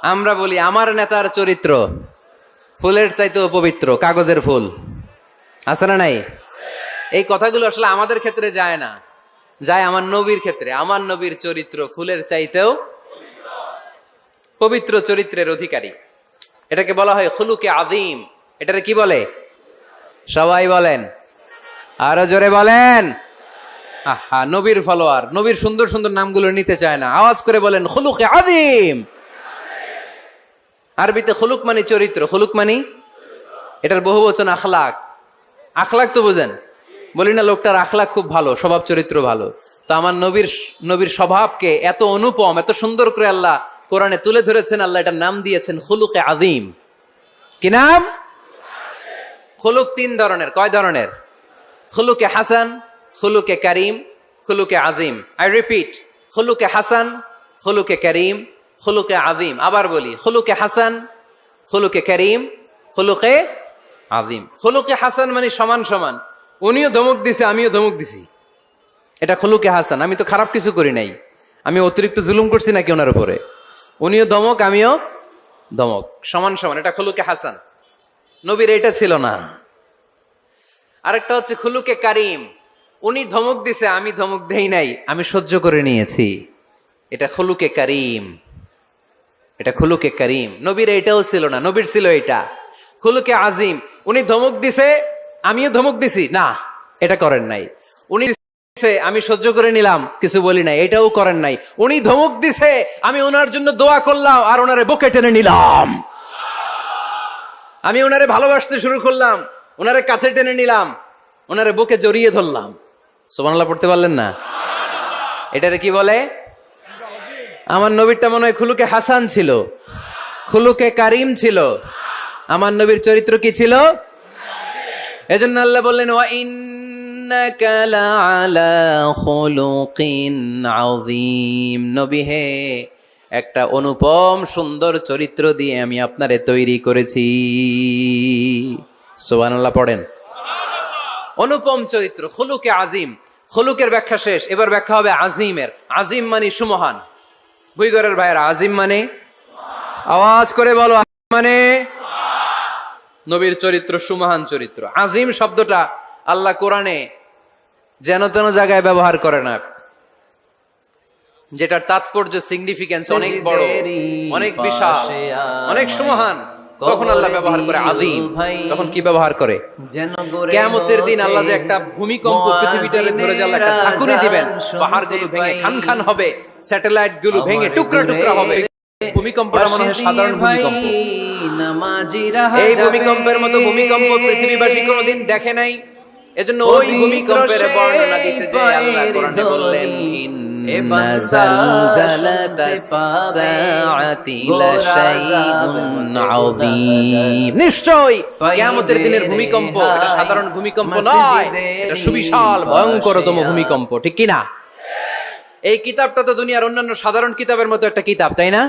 আমরা বলি আমার নেতার চরিত্র ফুলের চাইতেও পবিত্র, কাগজের ফুল। আছে না নাই? এই কথাগুলো আসলে আমাদের ক্ষেত্রে যায় না। যায় আমার নবীর ক্ষেত্রে। আমার নবীর চরিত্র ফুলের চাইতেও পবিত্র চরিত্রের অধিকারী। এটাকে বলা হয় খুলুকে আদিম এটারে কি বলে? সবাই বলেন। আরও জোরে বলেন। আহা, নবীর ফলোয়ার। নবীর সুন্দর সুন্দর নামগুলো নিতে চায় না। আওয়াজ করে বলেন, খুলুকে আদিম আরবিতে খুলুক মানে চরিত্র। খুলুক মানে? এটার বহু বচন আখলাক। আখলাক তো বোঝেন। বলি না, লোকটার আখলাক খুব ভালো, স্বভাব চরিত্র ভালো। তো আমার নবীর নবীর স্বভাবকে এত অনুপম, এত সুন্দর করে আল্লাহ কোরআনে তুলে ধরেছেন, আল্লাহ এটার নাম দিয়েছেন খুলুকে আদিম কি নাম? খুলুক তিন ধরনের, কয় ধরনের? খুলুকে হাসান, খুলুকে করিম, খুলুকে আজিম আই রিপিট খুলুকে হাসান, খুলুকে করিম, খুলুকে আজিম আবার বলি, খুলুকে হাসান, খুলুকে করিম, খুলুকে আদিম খুলুকে হাসান মানে সমান সমান। উনিও ধমক দিছে, আমিও ধমক দিছি। এটা খুলুকে হাসান, আমি তো খারাপ কিছু করি নাই। আমি অতিরিক্ত জুলুম করছি নাকি ওনার উপরে? উনিও ধমক, আমিও ধমক। সমান সমান, এটা খুলুকে হাসান। নবীর এটা ছিল না। আরেকটা হচ্ছে খুলুকে কারিম। উনি ধমক দিছে, আমি ধমক দেই নাই, আমি সহ্য করে নিয়েছি। এটা খুলুকে কারিম। এটা খুলুকে কারিম। নবীর এটাও ছিল না, নবীর ছিল এটা। খুলুকে আজিম। উনি ধমক দিছে আমিও ধমক দিছি, না, এটা করেন নাই। উনি আমি সহ্য করে নিলাম, কিছু বলি নাই, এটাও করেন নাই। উনি ধমক দিছে, আমি ওনার জন্য দোয়া করলাম, আর ওনারে বুকে টেনে নিলাম। আমি ওনারে ভালোবাসতে শুরু করলাম, ওনারে কাছে টেনে নিলাম, ওনারে বুকে জড়িয়ে ধরলাম। সোমানাল্লাহ পড়তে পারলেন না? এটারে কি বলে? আমার নবীরটা মনে হয় খুলুকে হাসান ছিল, খুলুকে কারিম ছিল। আমার নবীর চরিত্র কি ছিল? এজন্য আল্লাহ বললেন আযীম। নবী হে, একটা অনুপম সুন্দর চরিত্র দিয়ে আমি আপনারে তৈরি করেছি। সুবহানাল্লাহ পড়েন। অনুপম চরিত্র, খুলুকে আজিম খুলুকের ব্যাখ্যা শেষ, এবার ব্যাখ্যা হবে আজিমের আজিম মানে সুমহান। বুইগরের ভাইয়ের আজিম মানে? আওয়াজ করে বলো মানে? নবীর চরিত্র, সুমহান চরিত্র। আজিম শব্দটা আল্লাহ কোরআনে যেন তেন জায়গায় ব্যবহার করে না। যেটার তাৎপর্য সিগনিফিকেন্স অনেক বড়, অনেক বিশাল, অনেক সুমহান। তখন আল্লাহ ব্যবহার করে আদিম তখন কি ব্যবহার করে? কেয়ামতের দিন আল্লাহ যে একটা ভূমিকম্প পৃথিবীটারে ধরে যে আল্লাহ একটা ঝাঁকুনি দিবেন পাহাড়গুলো ভেঙে খান খান হবে স্যাটেলাইটগুলো ভেঙে টুকরা টুকরা হবে। ভূমিকম্পটা মনে হয় সাধারণ ভূমিকম্প। এই ভূমিকম্পের মতো ভূমিকম্প পৃথিবীবাসী কোনোদিন দেখে নাই। এজন্য ওই ভূমিকম্পের বর্ণনা দিতে যে আল্লাহ কোরআনে বললেন ইন্না জালজালাতাস সাআতি লাশাইউন আযীম। নিশ্চয় কিয়ামতের দিনের ভূমিকম্প এটা সাধারণ ভূমিকম্প নয় এটা সুবিশাল ভয়ঙ্করতম ভূমিকম্প ঠিক কি না এই কিতাবটা তো দুনিয়ার অন্যান্য সাধারণ কিতাবের মতো একটা কিতাব তাই না?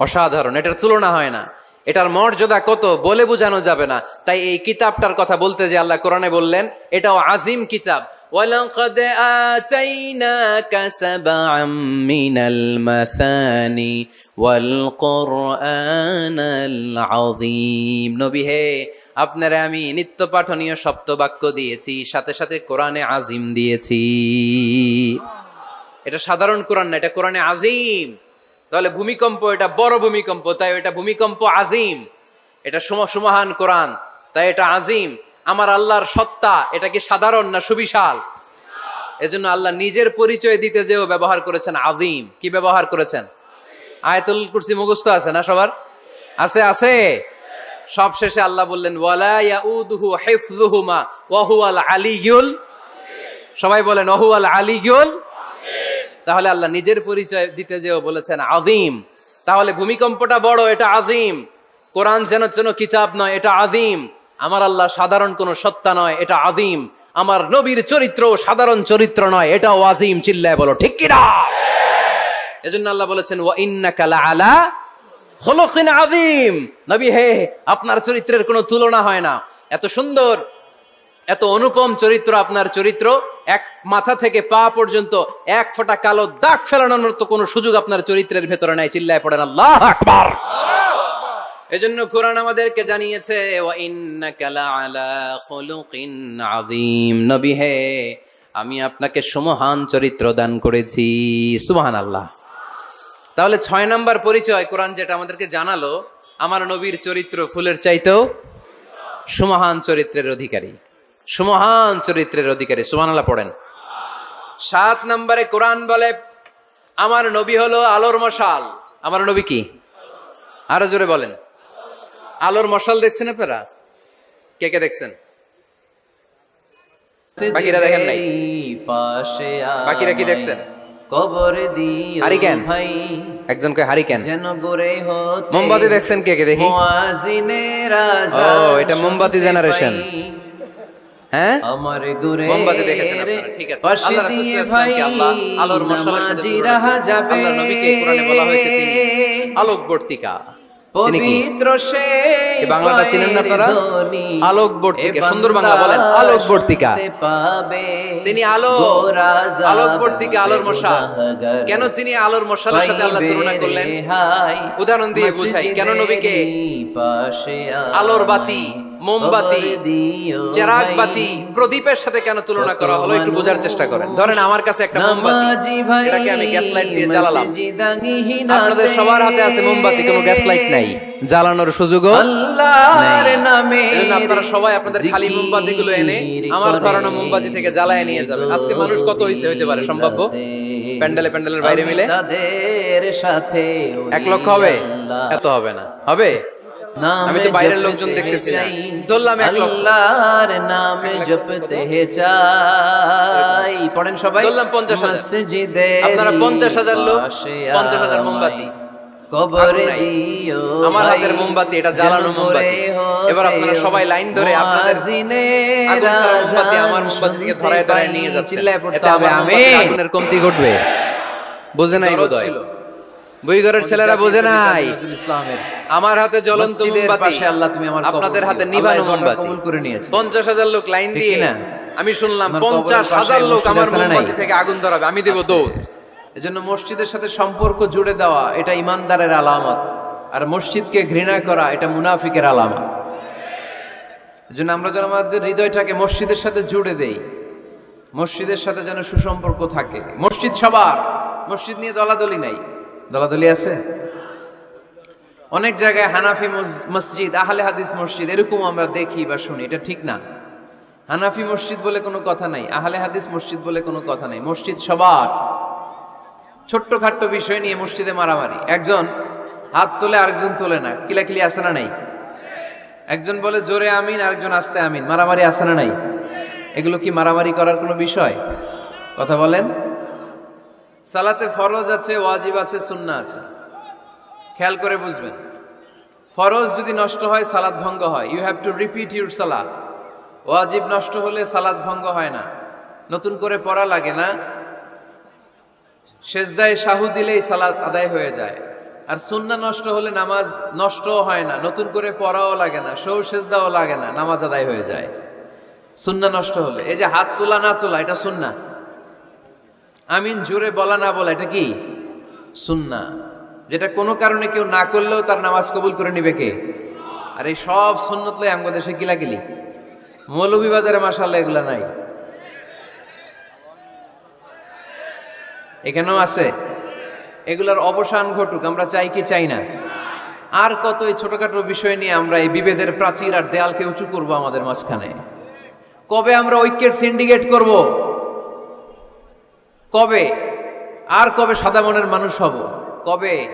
অসাধারণ এটার তুলনা হয় না এটার মর্যাদা কত বলে বোঝানো যাবে না তাই এই কিতাবটার কথা বলতে যে আল্লাহ কোরআনে বললেন এটাও আজিম কিতাব ولقد آتيناك سبعا من المثاني والقرآن العظيم নবী হে আপনারে আমি নিত্য পাঠনীয় সপ্ত বাক্য দিয়েছি সাথে সাথে কোরআনে আজিম দিয়েছি এটা সাধারণ কোরআন না এটা কোরআনে আজিম তাহলে ভূমিকম্প এটা বড় ভূমিকম্প, তাই এটা ভূমিকম্প আজিম। এটা সুম সুমহান কোরআন, তাই এটা আজিম। আমার আল্লাহর সত্তা, এটা কি সাধারণ না সুবিশাল? এজন্য আল্লাহ নিজের পরিচয় দিতে যেও ব্যবহার করেছেন আজিম। কি ব্যবহার করেছেন? আয়াতুল কুরসি মুখস্থ আছে না সবার? আছে আছে। সব শেষে আল্লাহ বললেন সবাই বলেন ওহু আল আলিয়ুল তাহলে আল্লাহ নিজের পরিচয় দিতে যেও বলেছেন, আজিম। তাহলে ভূমিকম্পটা বড়, এটা আজিম। কোরআন যেন যেন কিতাব নয়, এটা আজিম। আমার আল্লাহ সাধারণ কোনো সত্তা নয়, এটা আজিম। আমার নবীর চরিত্র সাধারণ চরিত্র নয়, এটাও আজিম, চিল্লায় বলো, ঠিক কিনা এজন্য আল্লাহ বলেছেন, ওয়া ইন্নাকা আলা খলকিন আজিম নবী, হে, আপনার চরিত্রের কোনো তুলনা হয় না। এত সুন্দর এত অনুপম চরিত্র আপনার চরিত্র, এক মাথা থেকে পা পর্যন্ত এক ফোঁটা কালো দাগ ফেলানোর মতো কোনো সুযোগ আপনার চরিত্রের ভেতরে নাই। চিল্লায় পড়েন, আল্লাহ আকবার। এজন্য কোরআন আমাদেরকে জানিয়েছে হে, আমি আপনাকে সুমহান চরিত্র দান করেছি। সুবহানাল্লাহ। তাহলে ছয় নম্বর পরিচয় কোরআন যেটা আমাদেরকে জানালো, আমার নবীর চরিত্র ফুলের চাইতেও সুমহান চরিত্রের অধিকারী। সুমহান চরিত্রের অধিকারী। সুবহানাল্লাহ পড়েন। সাত নম্বরে কোরআন বলে আমার নবী হলো আলোর মশাল। আমার নবী কি? আরও জোরে বলেন। আলোর মশাল দেখছেন আপনারা? কে কে দেখছেন? বাকিরা দেখেন নাই? পাশে বাকিরা কি দেখছেন? কবর দিও হারিকেন? ভাই একজন কয় হারিকেন। যেন হতে মোমবাতি দেখছেন কে কে দেখি? মুয়াজিনের ও, এটা মোমবাতি। পাই। হ্যাঁ আমার গুরে মোমবাতি দেখেছেন আপনারা, ঠিক আছে। আল্লাহ রাসূল সাল্লাল্লাহু আল্লাহ আলোর মশালের সাথে তুলনা করেছেন। নবীকে কোরআনে বলা হয়েছে তিনি আলোকবর্তিকা পবিত্র সে বাংলাটা চিনেন না আপনারা? আলোকবর্তিকা, সুন্দর বাংলা বলেন, আলোকবর্তিকা। তিনি আলো আলোকবর্তিকা আলোর মশাল কেন তিনি আলোর মশালের সাথে আল্লাহ তুলনা করলেন উদাহরণ দিয়ে বুঝাই কেন নবীকে আলোর বাতি মোমবাতি চেরাগ বাতি প্রদীপের সাথে কেন তুলনা করা হলো? একটু বোঝার চেষ্টা করেন। ধরেন আমার কাছে একটা মোমবাতি এটাকে আমি গ্যাস লাইট দিয়ে জ্বালালাম। আপনাদের সবার হাতে আছে মোমবাতি কোনো গ্যাস লাইট নাই। জ্বালানোর সুযোগও আপনারা সবাই আপনাদের খালি মোমবাতি গুলো এনে আমার ধরানো মোমবাতি থেকে জ্বালায় নিয়ে যাবেন আজকে মানুষ কত হয়েছে হইতে পারে সম্ভাব্য প্যান্ডেলে প্যান্ডেলের বাইরে মিলে? এক লক্ষ হবে? এত হবে না। হবে? আমি তো বাইরের লোকজন দেখতেছি না। ধরলাম এক লক্ষ। আল্লাহর নামে জপতে চাই পড়েন সবাই। ধরলাম পঞ্চাশ হাজার। আপনারা পঞ্চাশ হাজার লোক পঞ্চাশ হাজার মোমবাতি। আমার হাতের মোমবাতি, এটা জ্বালানো মোমবাতি। এবার আপনারা সবাই লাইন ধরে আপনাদের মুয়াজিনের আগুন ছাড়া মোমবাতি আমার মোমবাতি থেকে ধরায় ধরায় নিয়ে যাচ্ছে চিল্লায় পড়তে এতে আমার আগুনের কমতি ঘটবে। বোঝে নাই বোধহয়। ছিল। বইঘরের ছেলেরা বোঝে নাই। ইসলামের আমার হাতে জ্বলন্ত মোমবাতি। আপনাদের হাতে নিবানো মোমবাতি। পঞ্চাশ হাজার লোক লাইন দিয়ে? আমি শুনলাম পঞ্চাশ হাজার লোক আমার? মোমবাতি থেকে আগুন ধরাবে। আমি দেব দৌড় এজন্য মসজিদের সাথে সম্পর্ক জুড়ে দেওয়া এটা ইমানদারের আলামত। আর মসজিদকে ঘৃণা করা এটা মুনাফিকের আলামত। এজন্য আমরা যেন আমাদের হৃদয়টাকে মসজিদের সাথে জুড়ে দেই। মসজিদের সাথে যেন সুসম্পর্ক থাকে। মসজিদ সবার। মসজিদ নিয়ে দলাদলি নাই। দলাদলি আছে? অনেক জায়গায় হানাফি মস- মসজিদ, আহলে হাদিস মসজিদ এরকম আমরা দেখি বা শুনি, এটা ঠিক না। হানাফি মসজিদ বলে কোনো কথা নাই, আহলে হাদিস মসজিদ বলে কোনো কথা নাই, মসজিদ সবার। ছোট্ট খাট্ট বিষয় নিয়ে মসজিদে মারামারি। একজন হাত তোলে, আরেকজন তোলে না, কিলাকিলি আসে না নাই? একজন বলে, জোরে আমিন আরেকজন, আস্তে আমিন মারামারি আসে না নাই? এগুলো কি মারামারি করার কোনো বিষয়? কথা বলেন। সালাতে ফরজ আছে, ওয়াজিব আছে সুন্না আছে। খেয়াল করে বুঝবেন। ফরজ যদি নষ্ট হয় সালাদ ভঙ্গ হয়। You have to repeat your সালাদ ওয়াজিব নষ্ট হলে সালাদ ভঙ্গ হয় না। নতুন করে পড়া লাগে না। সেজদায় শাহু দিলেই সালাদ আদায় হয়ে যায়। আর সুন্না নষ্ট হলে নামাজ নষ্টও হয় না। নতুন করে পড়াও লাগে না। সৌ সেজদাও লাগে না। নামাজ আদায় হয়ে যায়। সুন্না নষ্ট হলে। এই যে হাত তোলা, না তোলা, এটা সুন্না আমিন জোরে বলা না বলা, এটা কি? সুন্না যেটা কোনো কারণে কেউ না করলেও তার নামাজ কবুল করে নিবে কে? আর এই সব সুন্নত লই আমগো দেশে গিলাগিলি মৌলভীবাজারে মাসাল্লাহ এগুলা নাই। এখানেও আছে। এগুলার অবসান ঘটুক, আমরা চাই কি চাই না। আর কত এই ছোটখাটো বিষয় নিয়ে আমরা এই বিভেদের প্রাচীর আর দেয়ালকে উঁচু করব আমাদের মাঝখানে। কবে আমরা ঐক্যের সিন্ডিকেট করব? কবে? আর কবে সাদা মনের মানুষ হব? কবে?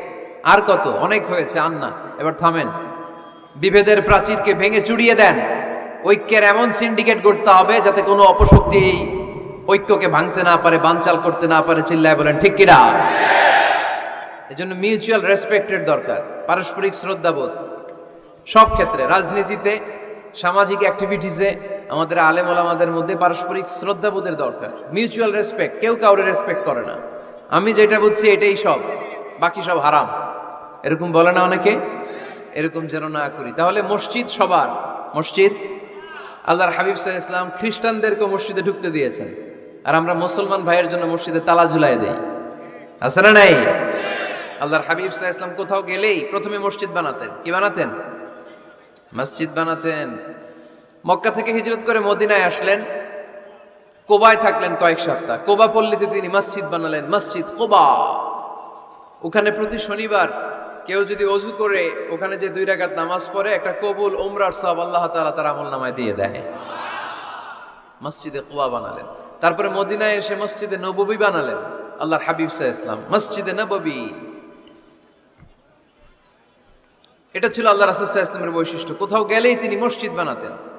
আর কত? অনেক হয়েছে, আন্না। এবার থামেন। বিভেদের প্রাচীরকে ভেঙে চুড়িয়ে দেন। ঐক্যের এমন সিন্ডিকেট করতে হবে যাতে কোনো অপশক্তি এই ঐক্যকে ভাঙতে না পারে, বানচাল করতে না পারে, চিল্লায় বলেন, ঠিক কিনা? জন্য মিউচুয়াল রেসপেক্টের দরকার, পারস্পরিক শ্রদ্ধাবোধ। সব ক্ষেত্রে, রাজনীতিতে, সামাজিক অ্যাক্টিভিটিসে আমাদের আলেম ওলামাদের মধ্যে পারস্পরিক শ্রদ্ধাবোধের দরকার। মিউচুয়াল রেসপেক্ট কেউ কাউরে রেসপেক্ট করে না। আমি যেটা বুঝছি এটাই সব, বাকি সব হারাম। এরকম বলে না অনেকে? এরকম যেন না করি। তাহলে মসজিদ সবার, মসজিদ? আল্লাহর হাবিব সাহ ইসলাম খ্রিস্টানদেরকে মসজিদে ঢুকতে দিয়েছেন। আর আমরা মুসলমান ভাইয়ের জন্য মসজিদে তালা ঝুলাই দেই। আছে না নাই? আল্লাহর হাবিব সাহ ইসলাম কোথাও গেলেই প্রথমে মসজিদ বানাতেন। কি বানাতেন? মসজিদ বানাতেন। মক্কা থেকে হিজরত করে মদিনায় আসলেন। কোবায় থাকলেন কয়েক সপ্তাহ। কোবা পল্লীতে তিনি মসজিদ বানালেন, মসজিদ কোবা। ওখানে প্রতি শনিবার কেউ যদি অজু করে, ওখানে যে দুই রাকাত নামাজ পড়ে, একটা কবুল ওমরার সব আল্লাহ তাআলা তার আমল নামায় দিয়ে দেয়। মসজিদে কোবা বানালেন। তারপরে মদিনায় এসে মসজিদে নববী বানালেন। আল্লাহর হাবিব সাহ ইসলাম মসজিদে নববী। এটা ছিল আল্লাহ রাসুল ইসলামের বৈশিষ্ট্য। কোথাও গেলেই তিনি মসজিদ বানাতেন।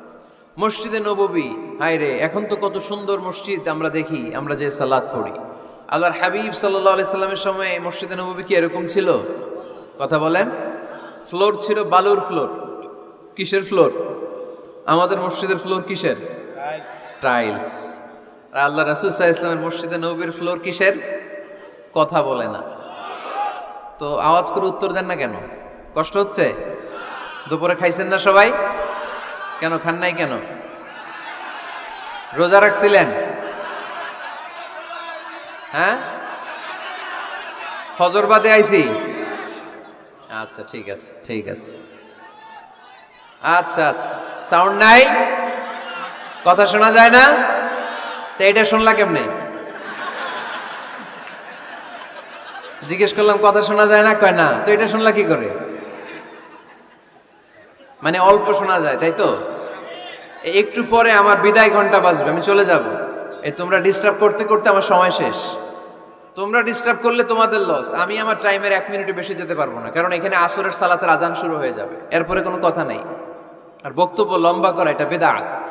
মসজিদে নববী হায় রে এখন তো কত সুন্দর মসজিদ আমরা দেখি, আমরা যে সালাদ পড়ি। আল্লাহর হাবিব সাল্লাহ সাল্লামের সময় মসজিদে নববী কি এরকম ছিল? কথা বলেন। ফ্লোর ছিল বালুর ফ্লোর। কিসের ফ্লোর? আমাদের মসজিদের ফ্লোর কিসের? টাইলস। আর আল্লাহ রাসুল সাহা ইসলামের মসজিদে নবীর ফ্লোর কিসের? কথা বলে না। তো আওয়াজ করে উত্তর দেন না কেন? কষ্ট হচ্ছে? দুপুরে খাইছেন না সবাই? কেন খান নাই কেন? রোজা রাখছিলেন? হ্যাঁ? ফজর বাদে আইছি? আচ্ছা ঠিক আছে ঠিক আছে। আচ্ছা আচ্ছা। সাউন্ড নাই? কথা শোনা যায় না? তো এটা শুনলা কেমনে? জিজ্ঞেস করলাম, কথা শোনা যায় না? কয় না? তো এটা শুনলা কি করে? মানে অল্প শোনা যায়, তাই তো? একটু পরে আমার বিদায় ঘণ্টা বাজবে, আমি চলে যাব। এই তোমরা ডিস্টার্ব করতে করতে আমার সময় শেষ। তোমরা ডিস্টার্ব করলে তোমাদের লস আমি আমার টাইমের এক মিনিটে বেশি যেতে পারব না, কারণ এখানে আসরের সালাতের আজান শুরু হয়ে যাবে। এরপরে কোনো কথা নেই। আর বক্তব্য লম্বা করা, এটা বেদাত।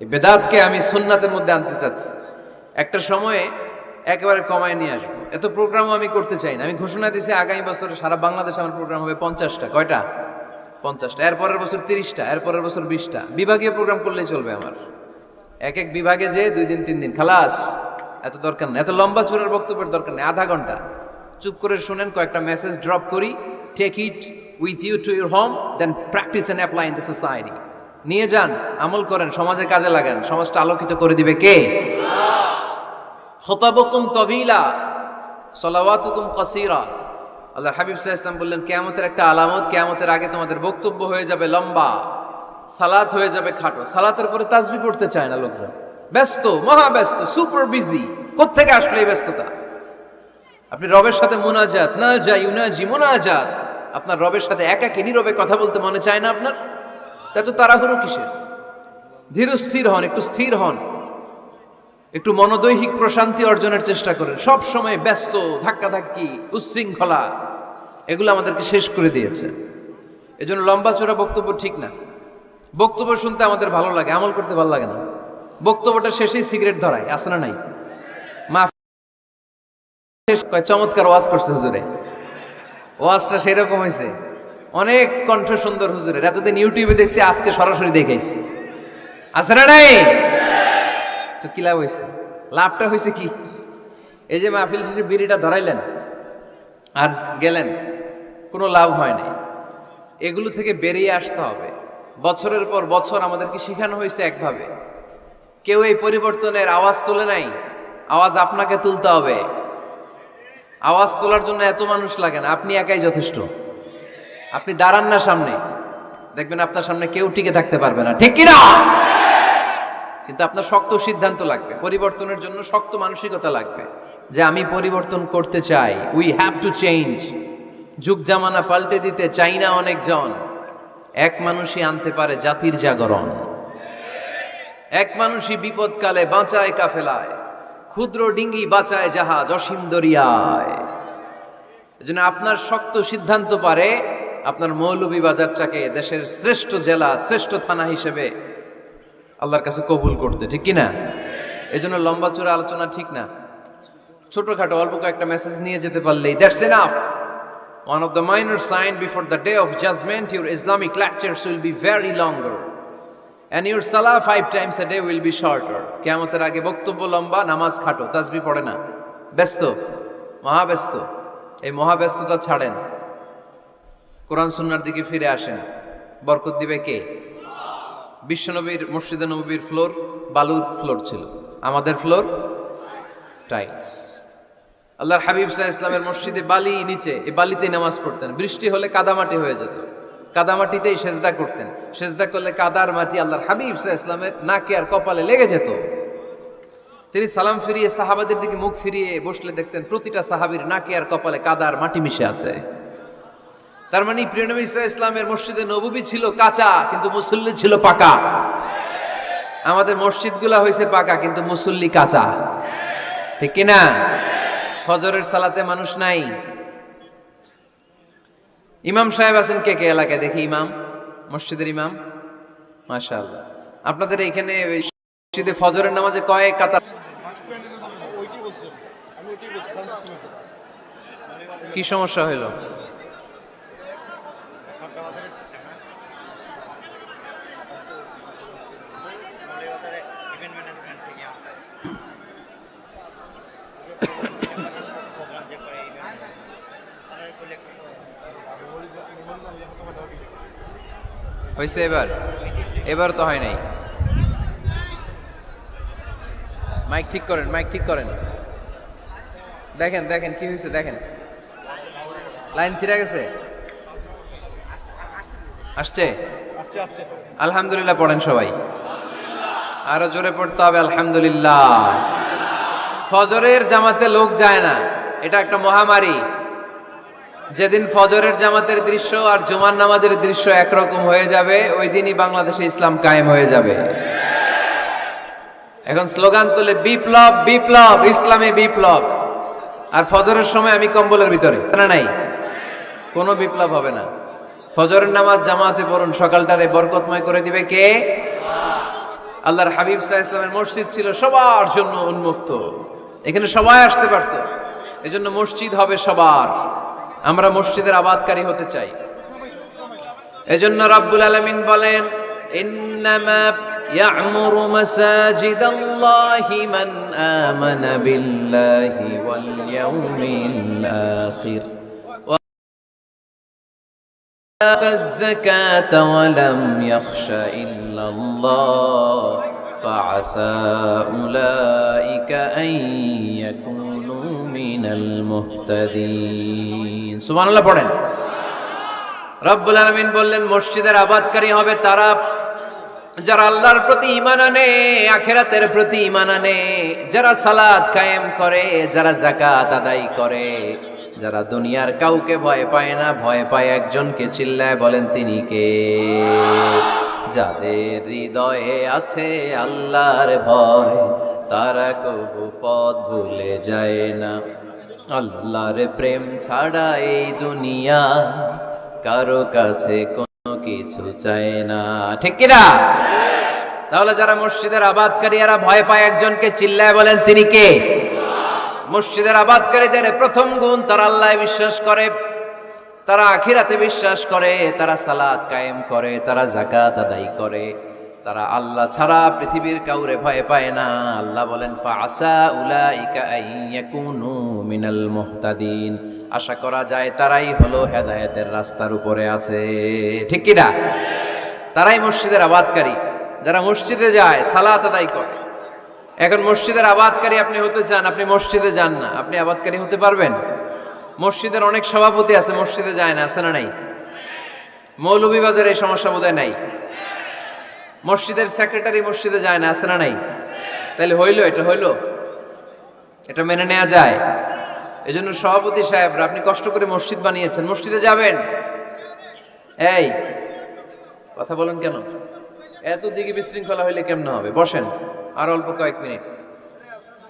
এই বেদাতকে আমি সুন্নাতের মধ্যে আনতে চাচ্ছি। একটা সময়ে একেবারে কমায় নিয়ে আসব। এত প্রোগ্রামও আমি করতে চাই না। আমি ঘোষণা দিয়েছি, আগামী বছরে সারা বাংলাদেশে আমার প্রোগ্রাম হবে পঞ্চাশটা। কয়টা? পঞ্চাশটা এরপরের বছর তিরিশটা এরপরের বছর বিশটা। বিভাগীয় প্রোগ্রাম করলেই চলবে আমার। এক এক বিভাগে যে দুই দিন তিন দিন খালাস। এত দরকার নেই। এত লম্বা চূড়ার বক্তব্যের দরকার নেই। আধা ঘণ্টা। চুপ করে শুনেন কয়েকটা মেসেজ ড্রপ করি take it with you to your home then practice and apply in the society নিয়ে যান আমল করেন সমাজের কাজে লাগান সমাজটা আলোকিত করে দিবে কে? খতাবকুম কবিলা সলাওয়াতুকুম কসিরা। আল্লাহ হাবিব সাহা ইসলাম বললেন, কেয়ামতের একটা আলামত, কেয়ামতের আগে তোমাদের বক্তব্য হয়ে যাবে লম্বা, সালাত হয়ে যাবে খাটো। সালাতের পরে তাজবি পড়তে চায় না লোকজন। ব্যস্ত, মহা ব্যস্ত, সুপার বিজি। কোথেকে আসলে এই ব্যস্ততা? আপনি রবের সাথে মোনাজাত, না যাই, উনাজি, মোনাজাত। আপনার রবের সাথে একা একাকে নীরবে কথা বলতে মনে চায় না আপনার? তা তো তাড়াহুড়ো কিসের? ধীর স্থির হন, একটু স্থির হন। একটু মনোদৈহিক প্রশান্তি অর্জনের চেষ্টা করেন। সব সময় ব্যস্ত, ধাক্কাধাক্কি, উচ্ছৃঙ্খলা, এগুলো আমাদেরকে শেষ করে দিয়েছে। এজন্য লম্বা চোরা বক্তব্য ঠিক না। বক্তব্য শুনতে আমাদের ভালো লাগে, আমল করতে ভালো লাগে না। বক্তব্যটা শেষেই সিগারেট ধরায়, আছে না নাই? শেষ চমৎকার ওয়াজ করছে হুজুরে। ওয়াজটা সেরকম হয়েছে। অনেক কণ্ঠ সুন্দর হুজুরের। এতদিন ইউটিউবে দেখছি, আজকে সরাসরি দেখেছি আছে না নাই? তো কি লাভ হয়েছে লাভটা হয়েছে কি? এই যে মাহফিল শেষে বিড়িটা ধরাইলেন আর গেলেন, কোনো লাভ হয় নাই। এগুলো থেকে বেরিয়ে আসতে হবে। বছরের পর বছর আমাদেরকে শেখানো হয়েছে একভাবে। কেউ এই পরিবর্তনের আওয়াজ তোলে নাই, আওয়াজ আপনাকে তুলতে হবে। আওয়াজ তোলার জন্য এত মানুষ লাগে না, আপনি একাই যথেষ্ট। আপনি দাঁড়ান না সামনে। দেখবেন আপনার সামনে কেউ টিকে থাকতে পারবে না। ঠিক কিনা? কিন্তু আপনার শক্ত সিদ্ধান্ত লাগবে। পরিবর্তনের জন্য শক্ত মানসিকতা লাগবে যে আমি পরিবর্তন করতে চাই। উই হ্যাভ টু চেঞ্জ যুগ জামানা পাল্টে দিতে চাই না অনেকজন। এক মানুষই আনতে পারে জাতির জাগরণ। এক মানুষই বিপদকালে বাঁচায় কাফেলায়। ক্ষুদ্র ডিঙ্গি বাঁচায় জাহাজ অসীম দরিয়ায়। এজন্য আপনার শক্ত সিদ্ধান্ত পারে আপনার মৌলভীবাজারটাকে দেশের শ্রেষ্ঠ জেলা, শ্রেষ্ঠ থানা হিসেবে আল্লাহর কাছে কবুল করতে, ঠিক কিনা? এই জন্য লম্বা চূড়া আলোচনা ঠিক না। ছোটখাটো, অল্প কয়েকটা মেসেজ নিয়ে যেতে পারলেই that's enough one of the minor sign before the day of judgement your Islamic lectures will be very longer and your সালা five times a day will be shorter কেমতের আগে বক্তব্য লম্বা, নামাজ খাটো তাসবি পড়ে না। ব্যস্ত, মহাব্যস্ত। এই মহাব্যস্ততা ছাড়েন। কোরআন সুন্নার দিকে ফিরে আসেন। বরকত দিবে কে? বিশ্বনবীর, মসজিদে নবীর ফ্লোর, বালুর ফ্লোর ছিল। আমাদের ফ্লোর টাইলস। আল্লাহর হাবিব সাহা ইসলামের মসজিদে বালি নিচে, এই বালিতেই নামাজ পড়তেন। বৃষ্টি হলে কাদামাটি হয়ে যেত। কাদামাটিতেই সেজদা করতেন। সেজদা করলে কাদার মাটি আল্লাহর হাবিব সাহা ইসলামের নাকে আর কপালে লেগে যেত। তিনি সালাম ফিরিয়ে, সাহাবাদের দিকে মুখ ফিরিয়ে বসলে দেখতেন প্রতিটা সাহাবীর নাকে আর কপালে কাদার মাটি মিশে আছে। তার মানে প্রিয়নবী ইসা ইসলামের মসজিদে নবুবী ছিল কাঁচা, কিন্তু মুসল্লি ছিল পাকা। আমাদের মসজিদগুলা হয়েছে পাকা, কিন্তু মুসল্লি কাঁচা। ঠিক কিনা? ফজরের সালাতে মানুষ নাই। ইমাম সাহেব আছেন কে কে এলাকায়? দেখি ইমাম, মসজিদের ইমাম। মাশাআল্লাহ। আপনাদের এখানে মসজিদে ফজরের নামাজে কয়েক কাতার? কি সমস্যা হইল সরকার বাজারের সিস্টেম না মৌলিক বাজারে ইভেন্ট ম্যানেজমেন্ট থেকে আমাদের প্রোগ্রাম যে করে ইভেন্ট তারা করলে কত হয়েছে এবার। এবার তো হয় নাই। মাইক ঠিক করেন, মাইক ঠিক করেন। দেখেন দেখেন, কি হয়েছে দেখেন। লাইন ছিঁড়ে গেছে? আসছে? আলহামদুলিল্লাহ, পড়েন সবাই। আরও জোরে পড়তে হবে, আলহামদুলিল্লাহ। ফজরের জামাতে লোক যায় না। এটা একটা মহামারী। যেদিন ফজরের জামাতের দৃশ্য আর জুমার নামাজের দৃশ্য একরকম হয়ে যাবে, ওই দিনই বাংলাদেশে ইসলাম কায়েম হয়ে যাবে। এখন স্লোগান তুলে, বিপ্লব বিপ্লব, ইসলামে বিপ্লব। আর ফজরের সময় আমি কম্বলের ভিতরে। না, নাই। কোনো বিপ্লব হবে না। ফজরের নামাজ জামাতে পড়ুন, সকালটারে বরকতময় করে দিবে কে? আল্লাহর হাবিব সাহা ইসলামের মসজিদ ছিল সবার জন্য উন্মুক্ত। এখানে সবাই আসতে পারতো এজন্য মসজিদ হবে সবার আমরা মসজিদের আবাদকারী হতে চাই এজন্য রাব্বুল আলামিন বলেন ইন্নামা يعمر مساجد الله من آمن بالله واليوم الآخر وآتى الزكاة ولم يخش إلا الله فعسى أولئك أن يكونوا من المهتدين سبحان الله পড়েন রব্বুল আলমিন বললেন মসজিদের আবাদকারী হবে তারা যারা আল্লাহর প্রতি ইমান আনে আখেরাতের প্রতি ইমান আনে যারা সালাদ কায়েম করে যারা জাকাত আদায় করে যারা দুনিয়ার কাউকে ভয় পায় না ভয় পায় একজনকে চিল্লায় বলেন তিনি কে যাদের হৃদয়ে আছে আল্লাহর ভয়, তারা কবু পথ ভুলে যায় না। আল্লাহর প্রেম ছাড়া এই দুনিয়া কারও কাছে কোনো কিছু চায় না। ঠিক কিনা? তাহলে যারা মসজিদের আবাদকারী, এরা ভয় পায় একজনকে চিল্লায় বলেন, তিনি কে? মসজিদের আবাদকারীদের প্রথম গুণ তারা আল্লাহ বিশ্বাস করে। তারা আখিরাতে বিশ্বাস করে, তারা সালাদ কায়েম করে, তারা জাকাত আদায় করে। তারা আল্লাহ ছাড়া পৃথিবীর কাউরে ভয় পায় না। আল্লাহ বলেন মিনাল মুহতাদিন। আশা করা যায় তারাই হলো হেদায়েতের রাস্তার উপরে আছে। ঠিক কিনা? তারাই মসজিদের আবাদকারী। যারা মসজিদে যায়, সালাত আদায় করে। এখন মসজিদের আবাদকারী আপনি হতে চান, আপনি মসজিদে যান না। আপনি আবাদকারী হতে পারবেন? মসজিদের অনেক সভাপতি আছে, মসজিদে যায় না, আছে না নাই? মৌলভীবাজার এই সমস্যা বোধহয় নাই? মসজিদের সেক্রেটারি মসজিদে যায় না, আছে না নাই? তাহলে হইল, এটা হইল? এটা মেনে নেওয়া যায়। এই জন্য সভাপতি সাহেবরা, আপনি কষ্ট করে মসজিদ বানিয়েছেন, মসজিদে যাবেন? এই, কথা বলেন কেন? এত দিকে বিশৃঙ্খলা হইলে কেমন হবে? বসেন, আর অল্প কয়েক মিনিট।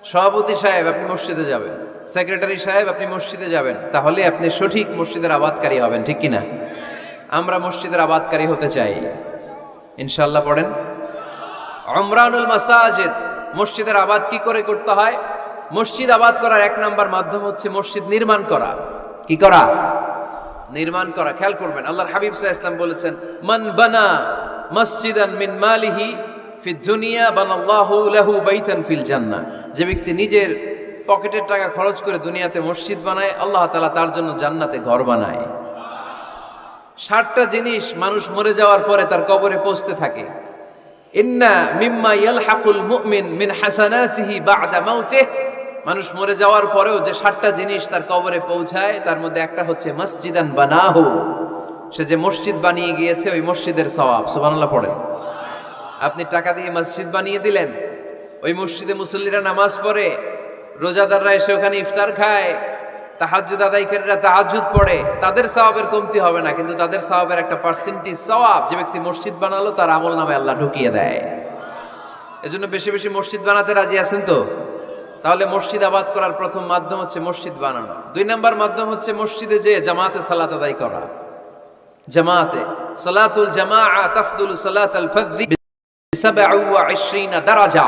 সভাপতি সাহেব, আপনি মসজিদে যাবেন। সেক্রেটারি সাহেব, আপনি মসজিদে যাবেন, তাহলে আপনি সঠিক মসজিদের আবাদকারী হবেন, ঠিক কিনা? আমরা মসজিদের আবাদকারী হতে চাই। ইনশাল্লাহ পড়েন। অমরানুল মাসাজিদ, মসজিদের আবাদ কি করে করতে হয়? মসজিদ আবাদ করার এক নাম্বার মাধ্যম হচ্ছে মসজিদ নির্মাণ করা। কি করা? নির্মাণ করা। খেয়াল করবেন, আল্লাহর হাবিব সাহা ইসলাম বলেছেন, মান বানা মসজিদান মিন মালিহি ফি দুনিয়া বানাল্লাহু লাহু বাইতান ফিল জান্নাহ। যে ব্যক্তি নিজের পকেটের টাকা খরচ করে দুনিয়াতে মসজিদ বানায়, আল্লাহ তালা তার জন্য জান্নাতে ঘর বানায়। ষাটটা জিনিস মানুষ মরে যাওয়ার পরে তার কবরে পৌঁছতে থাকে। ইন্না মিম্মা মিন মানুষ মরে যাওয়ার পরেও যে ষাটটা জিনিস তার কবরে পৌঁছায়, তার মধ্যে একটা হচ্ছে মসজিদান বানাহু। সে যে মসজিদ বানিয়ে গিয়েছে, ওই মসজিদের সওয়াব, সুবহানাল্লাহ পড়ে। আপনি টাকা দিয়ে মসজিদ বানিয়ে দিলেন, ওই মসজিদে মুসল্লিরা নামাজ পড়ে রোজাদাররা এসে ওখানে ইফতার খায়, তাহাজ্জুদ আদায়কারীরা তাহাজ্জুদ পড়ে, তাদের সওয়াবের কমতি হবে না, কিন্তু তাদের সওয়াবের একটা পার্সেন্টেজ সওয়াব যে ব্যক্তি মসজিদ বানালো, তার আমল নামে আল্লাহ ঢুকিয়ে দেয়। এজন্য বেশি বেশি মসজিদ বানাতে রাজি আছেন তো? তাহলে মসজিদ আবাদ করার প্রথম মাধ্যম হচ্ছে মসজিদ বানানো। দুই নাম্বার মাধ্যম হচ্ছে মসজিদে যে জামাতে সালাত আদায় করা। জামাতে, সালাতুল জামাআ তাফদুল সালাতাল ফাযযি দারাজা।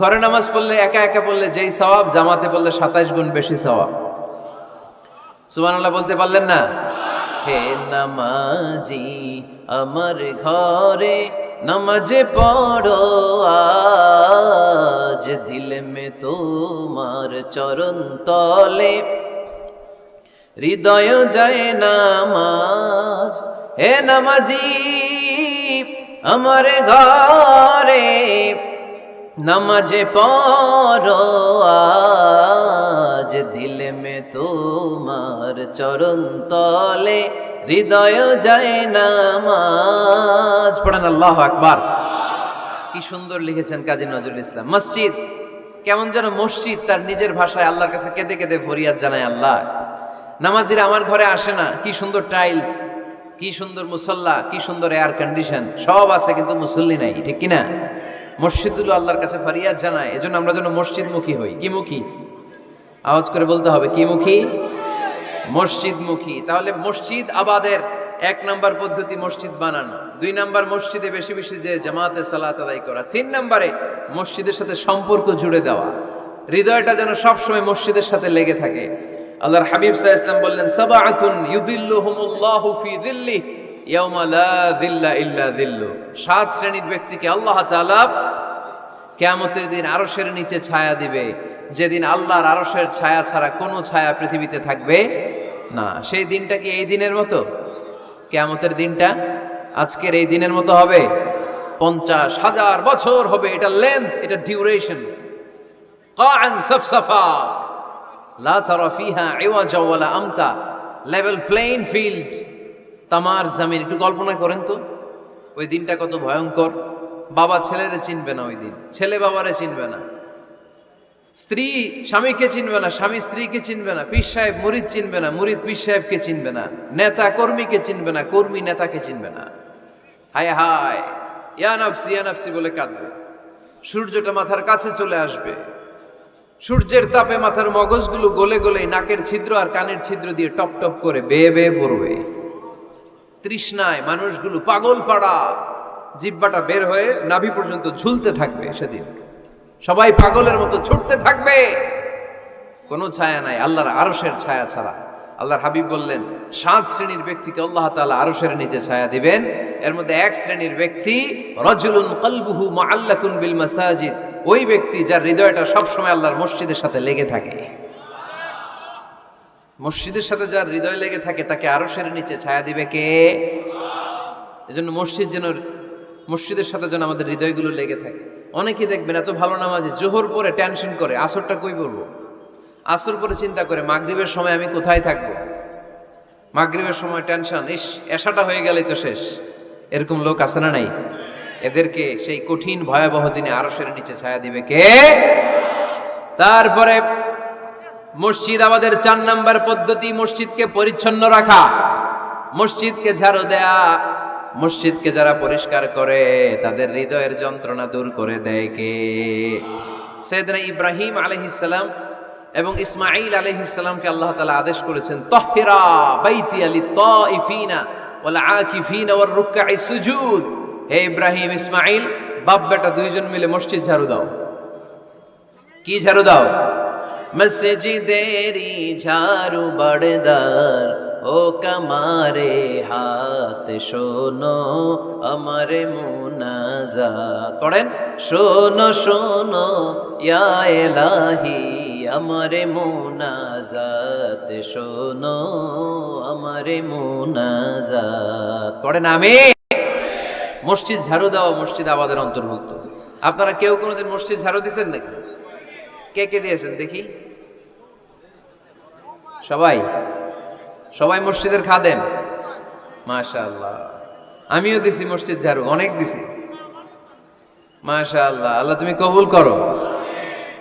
ঘরে নামাজ পড়লে একা একা পড়লে যেই সওয়াব, জামাতে পড়লে সাতাইশ গুণ বেশি সওয়াব। সুবহানাল্লাহ বলতে পারলেন না? হে নামাজি, আমার ঘরে নামাজে পড়ো, আজ দিল মে তোমার চরণ তলে। হৃদয় যায় নামাজ, হে নামাজি, আমার ঘরে নামাজে পড়ো, আজ দিল মে তোমার চরণ তলে, হৃদয় যায় নামাজ। পড়েন আল্লাহ আকবার। কি সুন্দর লিখেছেন কাজী নজরুল ইসলাম। মসজিদ, কেমন যেন মসজিদ, তার নিজের ভাষায় আল্লাহর কাছে কেঁদে কেঁদে ফরিয়াদ জানায় আল্লাহ। নামাজিরা আমার ঘরে আসে না, কি সুন্দর টাইলস, কি সুন্দর মুসল্লা, কি সুন্দর এয়ার কন্ডিশন সব আছে কিন্তু মুসল্লি নাই, ঠিক কিনা? মসজিদগুলো আল্লাহর কাছে ফরিয়াদ জানায়, এজন্য আমরা যেন মসজিদমুখী হই। কি মুখী আওয়াজ করে বলতে হবে কি মুখী মসজিদমুখী। তাহলে মসজিদ আবাদের এক নাম্বার পদ্ধতি মসজিদ বানানো। দুই নাম্বার মসজিদে বেশি বেশি যে জামাতে সালাত আদায় করা। তিন নাম্বারে মসজিদের সাথে সম্পর্ক জুড়ে দেওয়া। হৃদয়টা যেন সবসময় মসজিদের সাথে লেগে থাকে। আল্লাহর হাবিব সাহা ইসলাম বললেন, সাবাআতুন ইউদিল্লুহুমুল্লাহু ফি দিল্লি সাত শ্রেণির ব্যক্তিকে আল্লাহ তাআলা কিয়ামতের দিন আরশের নিচে ছায়া দিবে। যেদিন আল্লাহর আরশের ছায়া ছাড়া কোনো ছায়া পৃথিবীতে থাকবে না। সেই দিনটা কি এই দিনের মতো? কেয়ামতের দিনটা আজকের এই দিনের মতো হবে? পঞ্চাশ হাজার বছর হবে এটা লেন্থ এটা ডিউরেশন লেভেল প্লেইন ফিল্ড তামার জামিন, একটু কল্পনা করেন তো। ওই দিনটা কত ভয়ঙ্কর। বাবা ছেলেরে চিনবে না ওই দিন। ছেলে বাবারে চিনবে না। স্ত্রী স্বামীকে চিনবে না, স্বামী স্ত্রীকে চিনবে না, পীর সাহেব মুরিদ চিনবে না, মুরিদ পীর সাহেবকে চিনবে না, নেতা কর্মীকে চিনবে না, কর্মী নেতাকে চিনবে না। হায় হায় ইয়ানাফসি ইয়ানাফসি বলে কাঁদবে। সূর্যটা মাথার কাছে চলে আসবে। সূর্যের তাপে মাথার মগজগুলো গলে গলে নাকের ছিদ্র আর কানের ছিদ্র দিয়ে টপ টপ করে বেয়ে বেয়ে পড়বে। তৃষ্ণায় মানুষগুলো পাগল পাড়া। জিব্বাটা বের হয়ে নাভি পর্যন্ত ঝুলতে থাকবে সেদিন। সবাই পাগলের মতো ছুটতে থাকবে। কোনো ছায়া নাই, আল্লাহর আরসের ছায়া ছাড়া। আল্লাহর হাবিব বললেন, সাত শ্রেণির ব্যক্তিকে আল্লাহ তাআলা আরশের নিচে ছায়া দিবেন। এর মধ্যে এক শ্রেণির ব্যক্তি, রজুলুন কলবুহু মুআল্লাকুন বিল মাসাজিদ। ওই ব্যক্তি যার হৃদয়টা সবসময় আল্লাহর মসজিদের সাথে লেগে থাকে। মসজিদের সাথে যার হৃদয় লেগে থাকে, তাকে আরশের নিচে ছায়া দিবে কে? এজন্য মসজিদ যেন, মসজিদের সাথে যেন আমাদের হৃদয়গুলো লেগে থাকে। অনেকে দেখবেন এত ভালো নামাজে জোহর পরে টেনশন করে, আসরটা কই পড়ব? আসর পরে চিন্তা করে, মাগরিবের সময় আমি কোথায় থাকব? মাগরিবের সময় টেনশন, ইস এসাটা হয়ে গেলেই তো শেষ। এরকম লোক আছে না নাই? এদেরকে সেই কঠিন ভয়াবহ দিনে আরশের নিচে ছায়া দিবে কে? তারপরে মসজিদ আমাদের চার নাম্বার পদ্ধতি মসজিদকে পরিচ্ছন্ন রাখা। মসজিদকে ঝাড়ু দেয়া মসজিদকে যারা পরিষ্কার করে, তাদের হৃদয়ের যন্ত্রণা দূর করে দেয় কে? সেদিন ইব্রাহিম আলহিসাল্লাম এবং ইসমাইল আলহিসাল্লামকে আল্লাহ তালা আদেশ করেছেন, তহিরা বাইতি আলি তিফিনা ওয়াল আকিফিনা ওয়ার রুকআই সুজুদ। হে ইব্রাহিম ইসমাইল বাপ বেটা দুইজন মিলে মসজিদ ঝাড়ু দাও। কি ঝাড়ু দাও? মসজিদেরি ঝাড়ু বড়দার ও কমারে হাত শোনো আমার মুনাজাত পড়েন শোনো শোনো এলাহি আমার মুনাজাত শোনো আমার মুনাজাত পড়েন আমি মসজিদ ঝাড়ু দেওয়া মসজিদ আমাদের অন্তর্ভুক্ত। আপনারা কেউ কোনোদিন মসজিদ ঝাড়ু দিয়েছেন নাকি? কে কে দিয়েছেন? দেখি। সবাই? সবাই মসজিদের খাদেন মাশাআল্লাহ। আমিও দিছি মসজিদ ঝাড়ু, অনেক দিছি। মাশাআল্লাহ, আল্লাহ তুমি কবুল করো।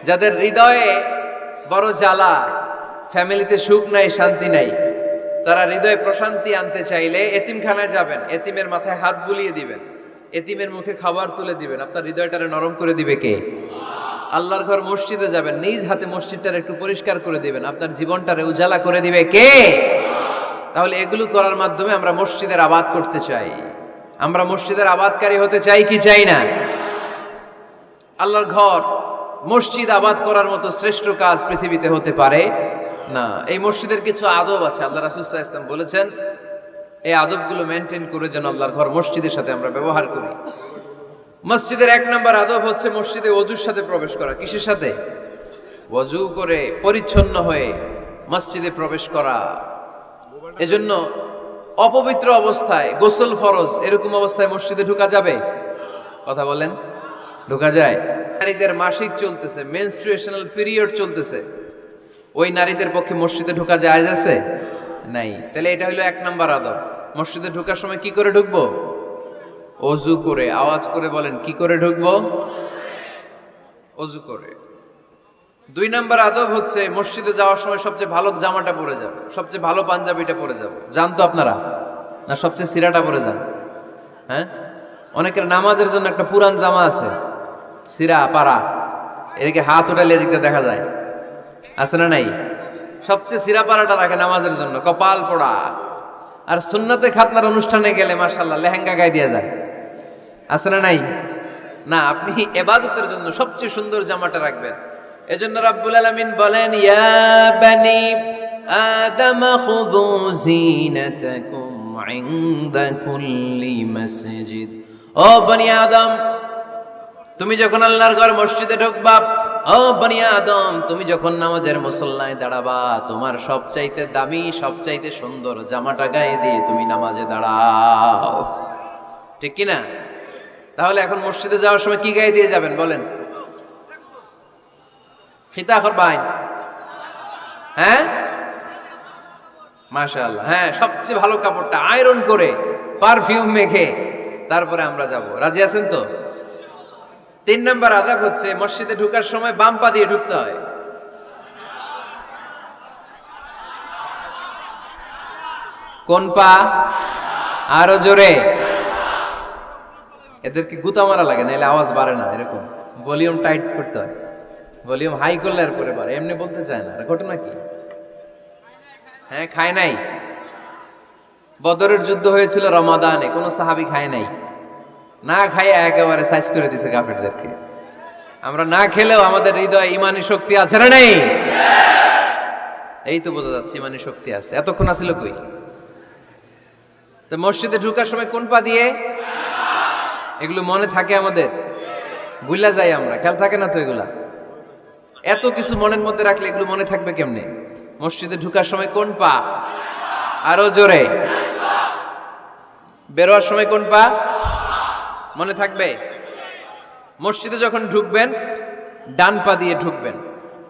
যাদের হৃদয়ে বড় জ্বালা, ফ্যামিলিতে সুখ নাই, শান্তি নাই, তারা হৃদয়ে প্রশান্তি আনতে চাইলে এতিমখানায় যাবেন, এতিমের মাথায় হাত বুলিয়ে দিবেন, এতিমের মুখে খাবার তুলে দিবেন। আপনার হৃদয়টারে নরম করে দিবে কে? আল্লাহর ঘর মসজিদে যাবেন, নিজ হাতে মসজিদটারে একটু পরিষ্কার করে দিবেন। আপনার জীবনটারে উজালা করে দিবে কে? তাহলে এগুলো করার মাধ্যমে আমরা মসজিদের আবাদ করতে চাই। আমরা মসজিদের আবাদকারী হতে চাই কি চাই না? আল্লাহর ঘর, মসজিদ আবাদ করার মতো শ্রেষ্ঠ কাজ পৃথিবীতে হতে পারে না। এই মসজিদের কিছু আদব আছে। আল্লাহ রাসুসাহ ইসলাম বলেছেন, এই আদবগুলো মেনটেন করে যেন আল্লাহর ঘর মসজিদের সাথে আমরা ব্যবহার করি। মসজিদের এক নম্বর আদব হচ্ছে মসজিদে অজুর সাথে প্রবেশ করা। কিসের সাথে? অজু করে পরিচ্ছন্ন হয়ে মসজিদে প্রবেশ করা। এজন্য অপবিত্র অবস্থায় গোসল ফরজ, এরকম অবস্থায় মসজিদে ঢুকা যাবে? কথা বলেন। ঢুকা যায়। নারীদের মাসিক চলতেছে মেনস্ট্রুয়েশনাল পিরিয়ড চলতেছে। ওই নারীদের পক্ষে মসজিদে ঢুকা যায় আছে? নাই। তাহলে এটা হলো এক নাম্বার আদব। মসজিদে ঢোকার সময় কি করে ঢুকবো? অজু করে, আওয়াজ করে বলেন, কি করে ঢুকবো? অজু করে। দুই নাম্বার আদব হচ্ছে, মসজিদে যাওয়ার সময় সবচেয়ে ভালো জামাটা পরে যাবে, সবচেয়ে ভালো পাঞ্জাবিটা পরে যাবে। জান তো আপনারা, না সবচেয়ে সিরাটা পরে যান। হ্যাঁ? অনেকের নামাজের জন্য একটা পুরান জামা আছে, সিরা, পাড়া, এদিকে হাত উঠালে এদিকে দেখা যায়। আছে না নাই? সবচেয়ে সিরা পাড়াটা রাখে নামাজের জন্য, কপাল পোড়া। আর সুন্নতে খাতনার অনুষ্ঠানে গেলে মার্শাল্লাহ লেহেঙ্গা গায়ে দিয়ে যায়। আছে না নাই? না, আপনি এবাদতের জন্য সবচেয়ে সুন্দর জামাটা রাখবেন। এজন্য রাব্বুল আলামিন বলেন, ইয়া বানি আদম, খুযু জিনাতাকুম ইনদা কুল্লি মসজিদ। ও বনি আদম, তুমি যখন আল্লাহর ঘর মসজিদে ঢুকবা, ও বনি আদম, তুমি যখন নামাজের মুসল্লায় দাঁড়াবা, তোমার সবচাইতে দামি, সবচাইতে সুন্দর জামাটা গায়ে দিয়ে তুমি নামাজে দাঁড়াও। ঠিক কি না তাহলে এখন মসজিদে যাওয়ার সময় কি গায়ে দিয়ে যাবেন, বলেন? খিতা করবাইন হ্যাঁ? মাশাআল্লাহ। হ্যাঁ সবচেয়ে ভালো কাপড়টা আয়রন করে, পারফিউম মেখে তারপরে আমরা যাব। রাজি আছেন তো? তিন নম্বর আদাব হচ্ছে, মসজিদে ঢুকার সময় বাম পা দিয়ে ঢুকতে হয়। কোন পা? আরও জোরে। এদেরকে গুতা মারা লাগে না নাহলে আওয়াজ বাড়ে না, এরকম। ভলিউম টাইট করতে হয়। ভলিউম হাই করলে আর করে বাড়ে, এমনি বলতে চায় না। ঘটনা কি? হ্যাঁ খায় নাই। বদরের যুদ্ধ হয়েছিল রমাদানে, কোনো সাহাবি খায় নাই। না খাইয়া একেবারে সাইজ করে দিছে কাফেরদেরকে। আমরা না খেলেও আমাদের হৃদয়ে ইমানি শক্তি আছে না নেই? এই তো বোঝা যাচ্ছে ইমানি শক্তি আছে। এতক্ষণ আসিল কই? তো মসজিদে ঢুকার সময় কোন পা দিয়ে? এগুলো মনে থাকে আমাদের। বুঝলা যাই আমরা, খেয়াল থাকে না তো এগুলা? এত কিছু মনের মধ্যে রাখলে এগুলো মনে থাকবে কেমনে? মসজিদে ঢুকার সময় কোন পা? আরও জোরে। বেরোয়ার সময় কোন পা? মনে থাকবে? মসজিদে যখন ঢুকবেন, ডান পা দিয়ে ঢুকবেন।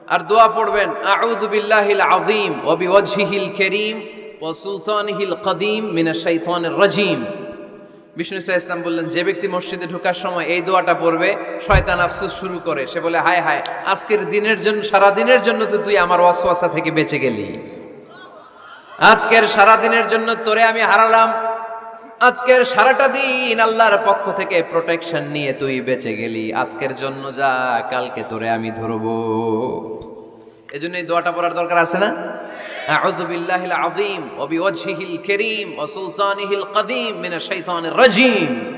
আর দোয়া পড়বেন, আউযু বিল্লাহিল আযীম ওয়া বিওয়াজহিল কারীম ওয়া সুলতানিহিল কদীম মিনাশ শাইতানির রাজীম। বিষ্ণু ইসা ইসলাম বললেন, যে ব্যক্তি মসজিদে ঢোকার সময় এই দোয়াটা পড়বে, শয়তান আফসোস শুরু করে। সে বলে, হায় হায়, আজকের দিনের জন্য সারা দিনের জন্য তো তুই আমার ওয়াসওয়াসা থেকে বেঁচে গেলি। আজকের সারা দিনের জন্য তোরে আমি হারালাম। আজকের সারাটা দিন আল্লাহর পক্ষ থেকে প্রোটেকশন নিয়ে তুই বেঁচে গেলি। আজকের জন্য যা, কালকে তোরে আমি ধরবো। এজন্য এই দোয়াটা পড়ার দরকার আছে না? আযীম ওয়া বিওয়াজহিল কারীম ওয়া সুলতানিহিল কদীম মিনাশ শাইতানির রাজীম।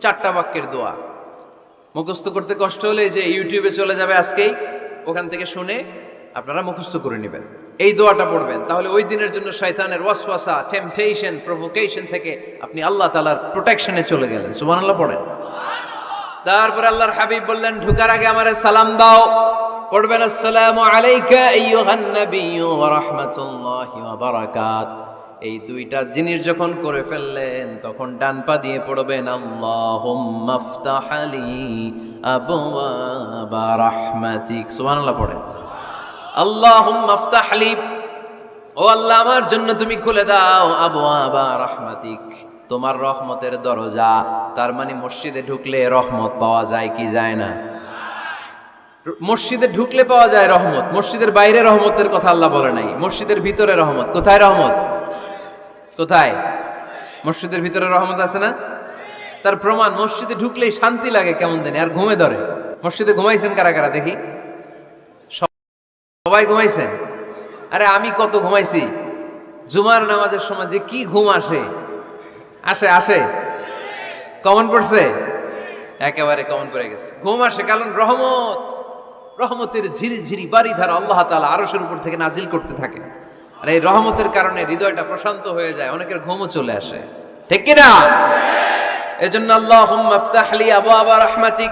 চারটা বাক্যের দোয়া। মুখস্থ করতে কষ্ট হলে যে ইউটিউবে চলে যাবে আজকেই, ওখান থেকে শুনে আপনারা মুখস্থ করে নেবেন। এই দোয়াটা পড়বেন। তাহলে ওই দিনের জন্য শয়তানের ওয়াসওয়াসা টেম্পটেশন প্রভোকেশন থেকে আপনি আল্লাহ তালার প্রোটেকশনে চলে গেলেন। সুবহানাল্লাহ পড়েন। তারপর আল্লাহর হাবিব বললেন, ঢুকার আগে আমারে সালাম দাও। পড়বেন, আসসালামু আলাইকা আইয়ুহান নাবিয়্যু ওয়া রাহমাতুল্লাহি ওয়া বারাকাত। এই দুইটা জিনিস যখন করে ফেললেন, তখন ডান পা দিয়ে পড়বেন, আল্লাহুম্মা ফতাহ আলি আবওয়াবা রাহমাতিক। সুবহানাল্লাহ পড়েন। আল্লাহুম্মা ফতাহ আলি ও আল্লাহ, আমার জন্য তুমি খুলে দাও আবওয়াবা রাহমাতিক। তোমার রহমতের দরজা, তার মানে মসজিদে ঢুকলে রহমত পাওয়া যায় কি যায় না? মসজিদে ঢুকলে পাওয়া যায় রহমত। মসজিদের বাইরে রহমতের কথা আল্লাহ বলে নাই। মসজিদের ভিতরে রহমত। কোথায় রহমত? কোথায়? মসজিদের ভিতরে রহমত আছে না? তার প্রমাণ, মসজিদে ঢুকলেই শান্তি লাগে কেমন জানি, আর ঘুমে ধরে। মসজিদে ঘুমাইছেন কারা কারা দেখি? সবাই ঘুমাইছেন? আরে আমি কত ঘুমাইছি? জুমার নামাজের সময় যে কি ঘুম আসে? আসে আসে? কমন পড়ছে? একেবারে কমন পড়ে গেছে। ঘুম আসে, কারণ রহমত। রহমতের ঝিরি ঝিরি বাড়ি ধারা আল্লাহ তালা আরসের উপর থেকে নাজিল করতে থাকে। আর এই রহমতের কারণে হৃদয়টা প্রশান্ত হয়ে যায়, অনেকের ঘুমও চলে আসে। ঠিক কিনা এজন্য আল্লাহ হুম্মাফতাহলি আবু আবা রহমাতিক।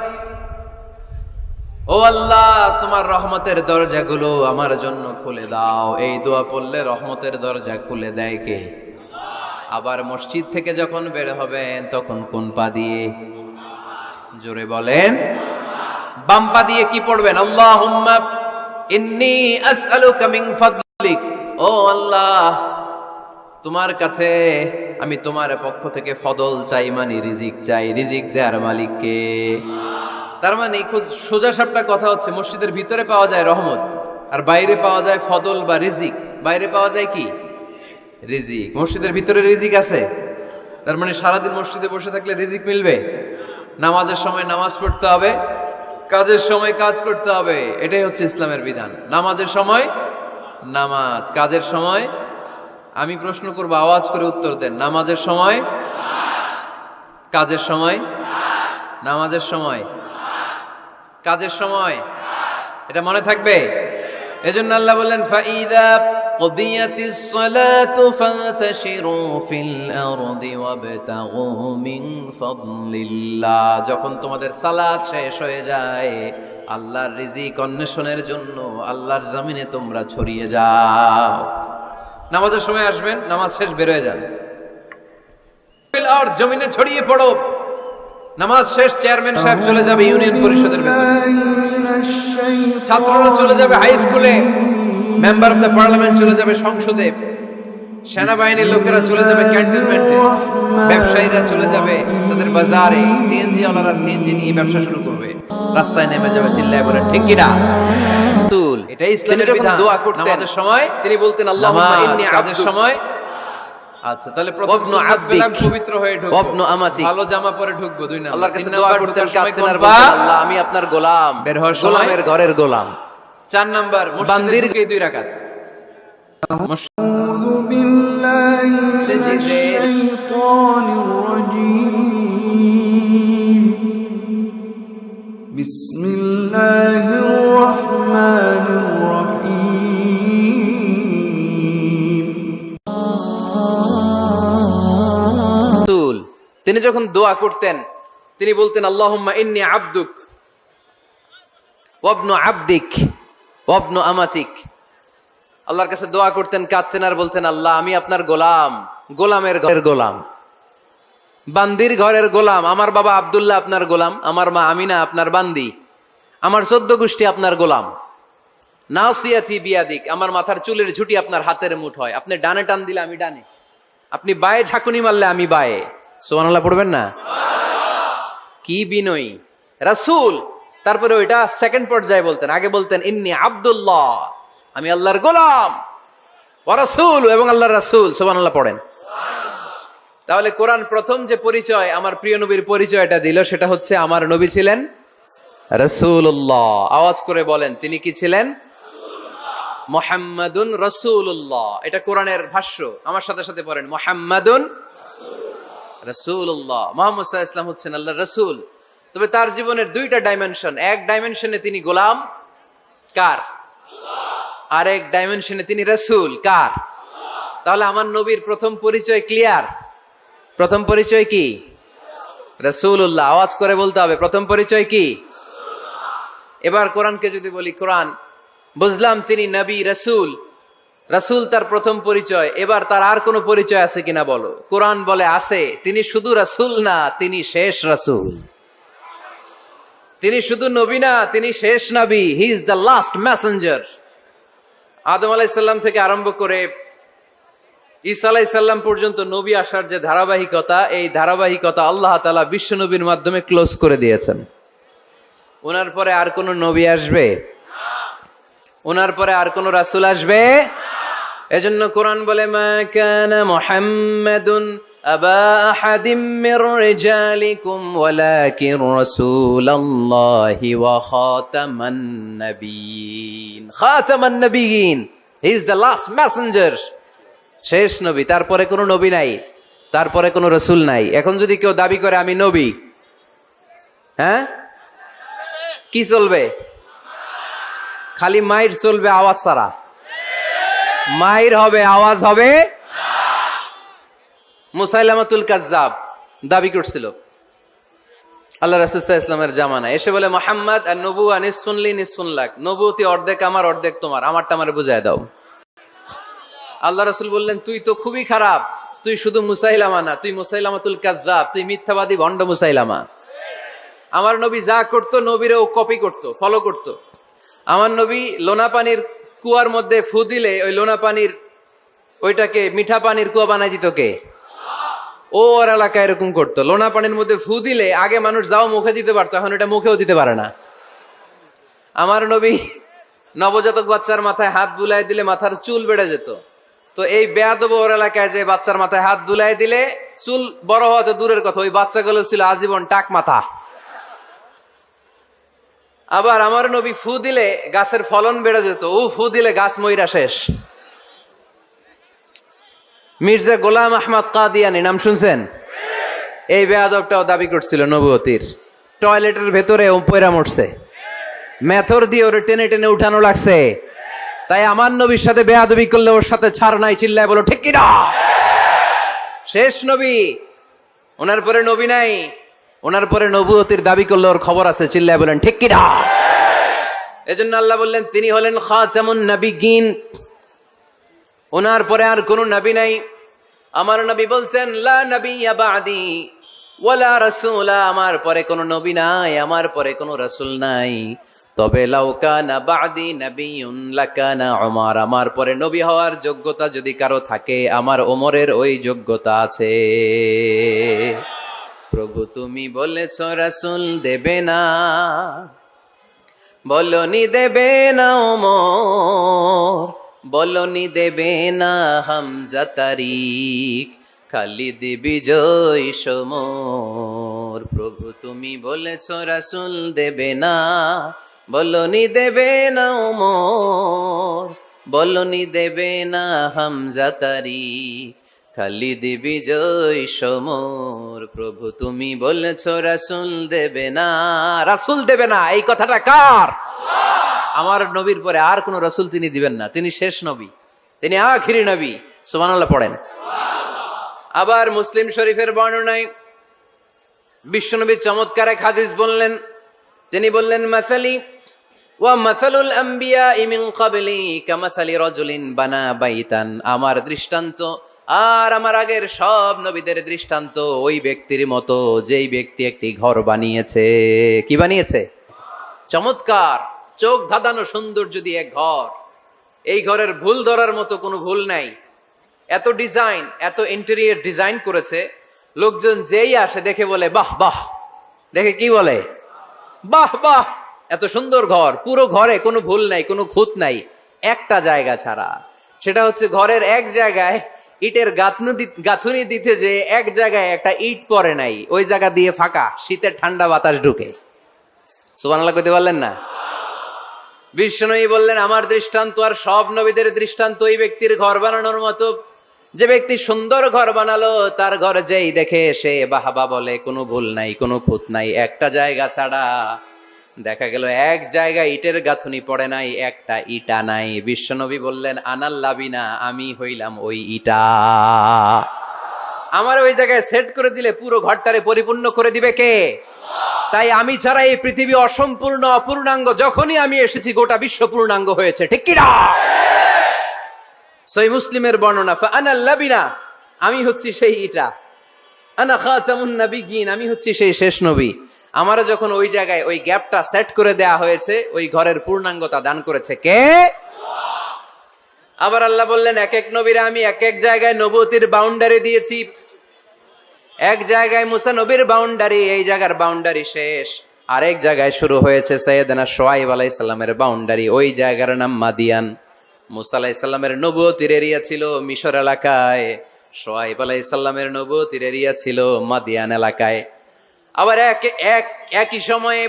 ও আল্লাহ, তোমার রহমতের দরজাগুলো আমার জন্য খুলে দাও। এই দোয়া পড়লে রহমতের দরজা খুলে দেয় কে? আবার মসজিদ থেকে যখন বের হবেন, তখন কোন পা দিয়ে? জোরে বলেন। বাম পা দিয়ে কি পড়বেন? ফাদলিক। ও আল্লাহ, তোমার কাছে আমি তোমার পক্ষ থেকে ফদল চাই মানে রিজিক চাই। রিজিক দেওয়ার মালিককে। তার মানে খুব সোজা সাপটা কথা হচ্ছে, মসজিদের ভিতরে পাওয়া যায় রহমত, আর বাইরে পাওয়া যায় ফদল বা রিজিক। বাইরে পাওয়া যায় কি? রিজিক। মসজিদের ভিতরে রিজিক আছে? তার মানে সারাদিন মসজিদে বসে থাকলে রিজিক মিলবে? নামাজের সময় নামাজ পড়তে হবে কাজের সময় কাজ করতে হবে। এটাই হচ্ছে ইসলামের বিধান। নামাজের সময় নামাজ। কাজের সময় আমি প্রশ্ন করব, আওয়াজ করে উত্তর দেন। নামাজের সময় কাজের সময় নামাজের সময় কাজের সময়। এটা মনে থাকবে? এজন্য আল্লাহ বললেন ফাইদা قضيت الصلاة فانتشروا في الأرض وابتغوا من فضل الله যখন তোমাদের সালাত শেষ হয়ে যায় আল্লাহর রিজিক অন্বেষণের জন্য আল্লাহর জমিনে তোমরা ছড়িয়ে যাও নামাজের সময় আসবেন নামাজ শেষ বের হয়ে যান আর জমিনে ছড়িয়ে পড়ো নামাজ শেষ চেয়ারম্যান সাহেব চলে যাবে ইউনিয়ন পরিষদের ভেতরে ছাত্ররা চলে যাবে হাই স্কুলে মেম্বার অফ দ্য পার্লামেন্ট চলে যাবে সংসদে। সেনাবাহিনীর লোকেরা চলে যাবে ক্যান্টনমেন্টে। ব্যবসায়ীরা চলে যাবে তাদের বাজারে। সিএনজি ওনারা সিএনজি নিয়ে ব্যবসা শুরু করবে। রাস্তায় নেমে যাবে চিল্লায় বলে ঠিক কিনা তুল এটাই ইসলামের বিধান। দোয়া করতেন নামাজের সময় তিনি বলতেন আল্লাহুম্মা নামাজ, ইন্নী কাজের সময়। আচ্ছা তাহলে প্রথম আব্দিক, পবিত্র হয়ে ঢুকবো। ওয়াবনু আমাতিক। ভালো জামা পরে ঢুকবো দুই নাম্বার। আল্লাহর কাছে দোয়া করতেন কাঁদতেন আর বলতেন আল্লাহ আমি আপনার গোলাম। বের হওয়ার সময়? গোলামের ঘরের গোলাম। চার নাম্বার মসজিদে বান্দির- ঢুকেই দুই রাকাত أعوذ بالله من سجدين. الشيطان الرجيم بسم الله الرحمن الرحيم তুল তিনি যখন দোয়া করতেন তিনি বলতেন আল্লাহুম্মা ইন্নী আবদুক ওয়াবনু আবদিক ওয়াবনু আমাতিক। আল্লাহর কাছে দোয়া করতেন, কাঁদতেন আর বলতেন, আল্লাহ, আমি আপনার গোলাম, গোলামের ঘরের গোলাম। বান্দির ঘরের গোলাম, আমার বাবা আব্দুল্লাহ আপনার গোলাম, আমার মা আমিনা আপনার বান্দি, আমার চোদ্দ গোষ্ঠী আপনার গোলাম। নাসিয়াতি বিয়াদিক, আমার মাথার চুলের ঝুটি আপনার হাতের মুঠ হয়। আপনি ডানে টান দিলে আমি ডানে, আপনি বায়ে ঝাঁকুনি মারলে আমি বায়ে। সোমানাল্লাহ পড়বেন না? কি বিনয়ী। রাসূল তারপরে ওইটা সেকেন্ড পর্যায়ে বলতেন। আগে বলতেন, ইন্নি আব্দুল্লাহ, আমি আল্লাহর গোলাম ও রাসূল এবং আল্লাহর রাসূল। আল্লাহ পড়েন। তাহলে কোরআন প্রথম যে পরিচয় আমার প্রিয় নবীর পরিচয়টা দিল, সেটা হচ্ছে আমার নবী ছিলেন রসুল্লাহ আওয়াজ করে বলেন, তিনি কি ছিলেন? মোহাম্মদুন রসুল্লাহ এটা কোরআনের ভাষ্য, আমার সাথে সাথে পড়েন। মোহাম্মদুন রসুল্লাহ মোহাম্মদ ইসলাম হচ্ছেন আল্লাহ রসুল। তবে তার জীবনের দুইটা ডাইমেনশন এক ডাইমেনশনে তিনি গোলাম, কার? আর এক ডাইমেনশনে তিনি রসুল, কার? তাহলে আমার নবীর প্রথম পরিচয় ক্লিয়ার প্রথম পরিচয় কি? রসুল্লাহ আওয়াজ করে বলতে হবে, প্রথম পরিচয় কি? এবার কোরআনকে যদি বলি, কোরআন, বুঝলাম তিনি নবী, রসুল। রসুল তার প্রথম পরিচয়। এবার তার আর কোনো পরিচয় আছে কিনা বলো? কোরআন বলে, আছে। তিনি শুধু রসুল না, তিনি শেষ রসুল। তিনি শুধু নবী না, তিনি শেষ নবী। He is the last messenger আদম আলাইসাল্লাম থেকে আরম্ভ করে ঈসা আলাইসাল্লাম পর্যন্ত নবী আসার যে ধারাবাহিকতা, এই ধারাবাহিকতা আল্লাহ তালা বিশ্ব নবীর মাধ্যমে ক্লোজ করে দিয়েছেন। ওনার পরে আর কোন নবী আসবে? ওনার পরে আর কোন রাসুল আসবে? এজন্য কোরআন বলে, মা কানা মুহাম্মাদুন আবা আহাদিম মির রিজালিকুম ওয়ালাকিন রাসূলুল্লাহি ওয়া খাতামান নাবিয়িন খাতামান নাবিয়িন he is the last messenger শেষ নবী। তারপরে কোনো নবী নাই। তারপরে কোনো রসুল নাই। এখন যদি কেউ দাবি করে, আমি নবী হ্যাঁ? কি চলবে? খালি মাইর চলবে আওয়াজ ছাড়া। মাইর হবে, আওয়াজ হবে মুসাইলামাতুল কাজ্জাব দাবি করছিল। আল্লাহ রাসুসাহ ইসলামের জামানা এসে বলে, মোহাম্মদ, আর নবু নিসফুনলি নিসফুন লাখ নবুতি অর্ধেক আমার, অর্ধেক তোমার। আমারটা আমার বুঝায় দাও। আল্লাহ রসুল বললেন, তুই তো খুবই খারাপ। তুই শুধু মুসাইলামা না, তুই মুসাইলামাতুল কাজ্জাব, তুই মিথ্যাবাদী ভণ্ড মুসাইলামা। আমার নবী যা করতো, নবীরেও কপি করতো ফলো করতো। আমার নবী লোনা পানির কুয়ার মধ্যে ফু দিলে, ওই লোনা পানির, ওইটাকে মিঠা পানির কুয়া বানাই দিত কে? ও ওর এলাকায় এরকম করতো। লোনা পানির মধ্যে ফু দিলে আগে মানুষ যাও মুখে দিতে পারতো, এখন এটা মুখেও দিতে পারে না। আমার নবী নবজাতক বাচ্চার মাথায় হাত বুলাই দিলে মাথার চুল বেড়ে যেত। তো এই বেয়াদব ওর এলাকায় যে বাচ্চার মাথায় হাত বুলাই দিলে চুল বড় হওয়া তো দূরের কথা, ওই বাচ্চাগুলো ছিল আজীবন টাক মাথা। আবার আমার নবী ফু দিলে গাছের ফলন বেড়ে যেত, ও ফু দিলে গাছ ময়রা শেষ। মির্জা গোলাম আহমদ কাদিয়ানি, নাম শুনছেন? এই বেয়াদবটাও দাবি করছিল নবুয়তির। টয়লেটের ভেতরে পয়রা মরছে। মেথর দিয়ে ওরে টেনে টেনে উঠানো লাগছে। তাই আমার নবীর সাথে বেয়াদবি করলে ওর সাথে ছাড় নাই, চিল্লায় বলো, ঠিক কিনা? শেষ নবী। ওনার পরে নবী নাই। ওনার পরে নবুয়তির দাবি করলে ওর খবর আছে, চিল্লায় বলেন, ঠিক কিনা? এজন্য আল্লাহ বললেন, তিনি হলেন খা খাতামুন নবীগিন। ওনার পরে আর কোনো নবী নাই। আমার নবী বলছেন, লা নবী বাদি, ওয়ালা রাসূলা আমার পরে কোনো নবী নাই, আমার পরে কোনো রাসূল নাই। তবে আমার পরে নবী হওয়ার যোগ্যতা যদি কারও থাকে, আমার ওমরের ওই যোগ্যতা আছে। প্রভু, তুমি বলেছ, রাসূল দেবে না। বলনি, দেবে না ওমর। বলনি দেবে না হামজা তারিক, খালিদ বিজয় সমর। প্রভু তুমি বলেছ, রাসুল দেবে না। বলনি দেবে না ওমর। বলনি দেবে না হামজা তারিক, খালিদ বিজয় সমর। প্রভু তুমি বলেছ, রাসুল দেবে না। রাসুল দেবে না, এই কথাটা কার? আমার নবীর পরে আর কোন রসুল তিনি দিবেন না। তিনি শেষ নবী। তিনি আখিরি নবী। সুবহানাল্লাহ পড়েন। আবার মুসলিম শরীফের বর্ণনায় বিশ্বনবী চমৎকার এক হাদিস বললেন। তিনি বললেন, মাসালি আমার দৃষ্টান্ত আর আমার আগের সব নবীদের দৃষ্টান্ত ওই ব্যক্তির মতো। যেই ব্যক্তি একটি ঘর বানিয়েছে। কি বানিয়েছে? চমৎকার। চোখ ধাঁধানো সৌন্দর্য দিয়ে এক ঘর, এই ঘরের ভুল ধরার মতো কোনো ভুল নাই। এত ডিজাইন এত ইন্টেরিয়র ডিজাইন করেছে, লোকজন যেই আসে দেখে বলে, বাহ বাহ। দেখে কি বলে? বাহ বাহ। এত সুন্দর ঘর, পুরো ঘরে কোনো ভুল নাই, কোনো খুঁত নাই, একটা জায়গা ছাড়া। সেটা হচ্ছে ঘরের এক জায়গায় ইটের গাঁথনি দিতে যে এক জায়গায় একটা ইট পড়ে নাই, ওই জায়গা দিয়ে ফাঁকা, শীতের ঠান্ডা বাতাস ঢুকে। সুবান সুবানাল্লাহ কইতে পারলেন না? বিষ্ণুই বললেন, আমার দৃষ্টান্ত আর সব নবীদের দৃষ্টান্ত ওই ব্যক্তির ঘর বানানোর মতো। যে ব্যক্তি সুন্দর ঘর বানালো, তার ঘর যেই দেখে সে বাহাবা বলে, কোনো ভুল নাই, কোনো খুঁত নাই, একটা জায়গা ছাড়া। দেখা গেল, এক জায়গায় ইটের গাঁথুনি পড়ে নাই, একটা ইটা নাই। বিশ্বনবী বললেন আনাল্লাবিনা আমি হইলাম ওই ইটা। আমার ওই জায়গায় সেট করে দিলে পুরো ঘরটারে পরিপূর্ণ করে দিবে কে? তাই আমি ছাড়া এই পৃথিবী অসম্পূর্ণ, অপূর্ণাঙ্গ, যখনই আমি এসেছি গোটা বিশ্ব পূর্ণাঙ্গ হয়েছে, ঠিক কিনা? সই মুসলিমের বর্ণনা আনা আনাল্লাবিনা আমি হচ্ছি সেই ইটা। আনা খাতামুন নাবিগিন আমি হচ্ছি সেই শেষ নবী। আমার যখন ওই জায়গায় ওই গ্যাপটা সেট করে দেয়া হয়েছে, ওই ঘরের পূর্ণাঙ্গতা দান করেছে কে? আবার আল্লাহ বললেন এক এক নবীরা আমি এক এক জায়গায় নবতির বাউন্ডারি দিয়েছি। এক জায়গায় মুসা নবীর বাউন্ডারি এই জায়গার বাউন্ডারি শেষ। আরেক জায়গায় শুরু হয়েছে সৈয়দনা সোয়াইব আলাইসাল্লামের বাউন্ডারি ওই জায়গার নাম মাদিয়ান। মুসা আলাইসাল্লামের নবতির এরিয়া ছিল মিশর এলাকায়, সোয়াইব আলাইসাল্লামের নবতির এরিয়া ছিল মাদিয়ান এলাকায়। আবার এক এক, একই সময়ে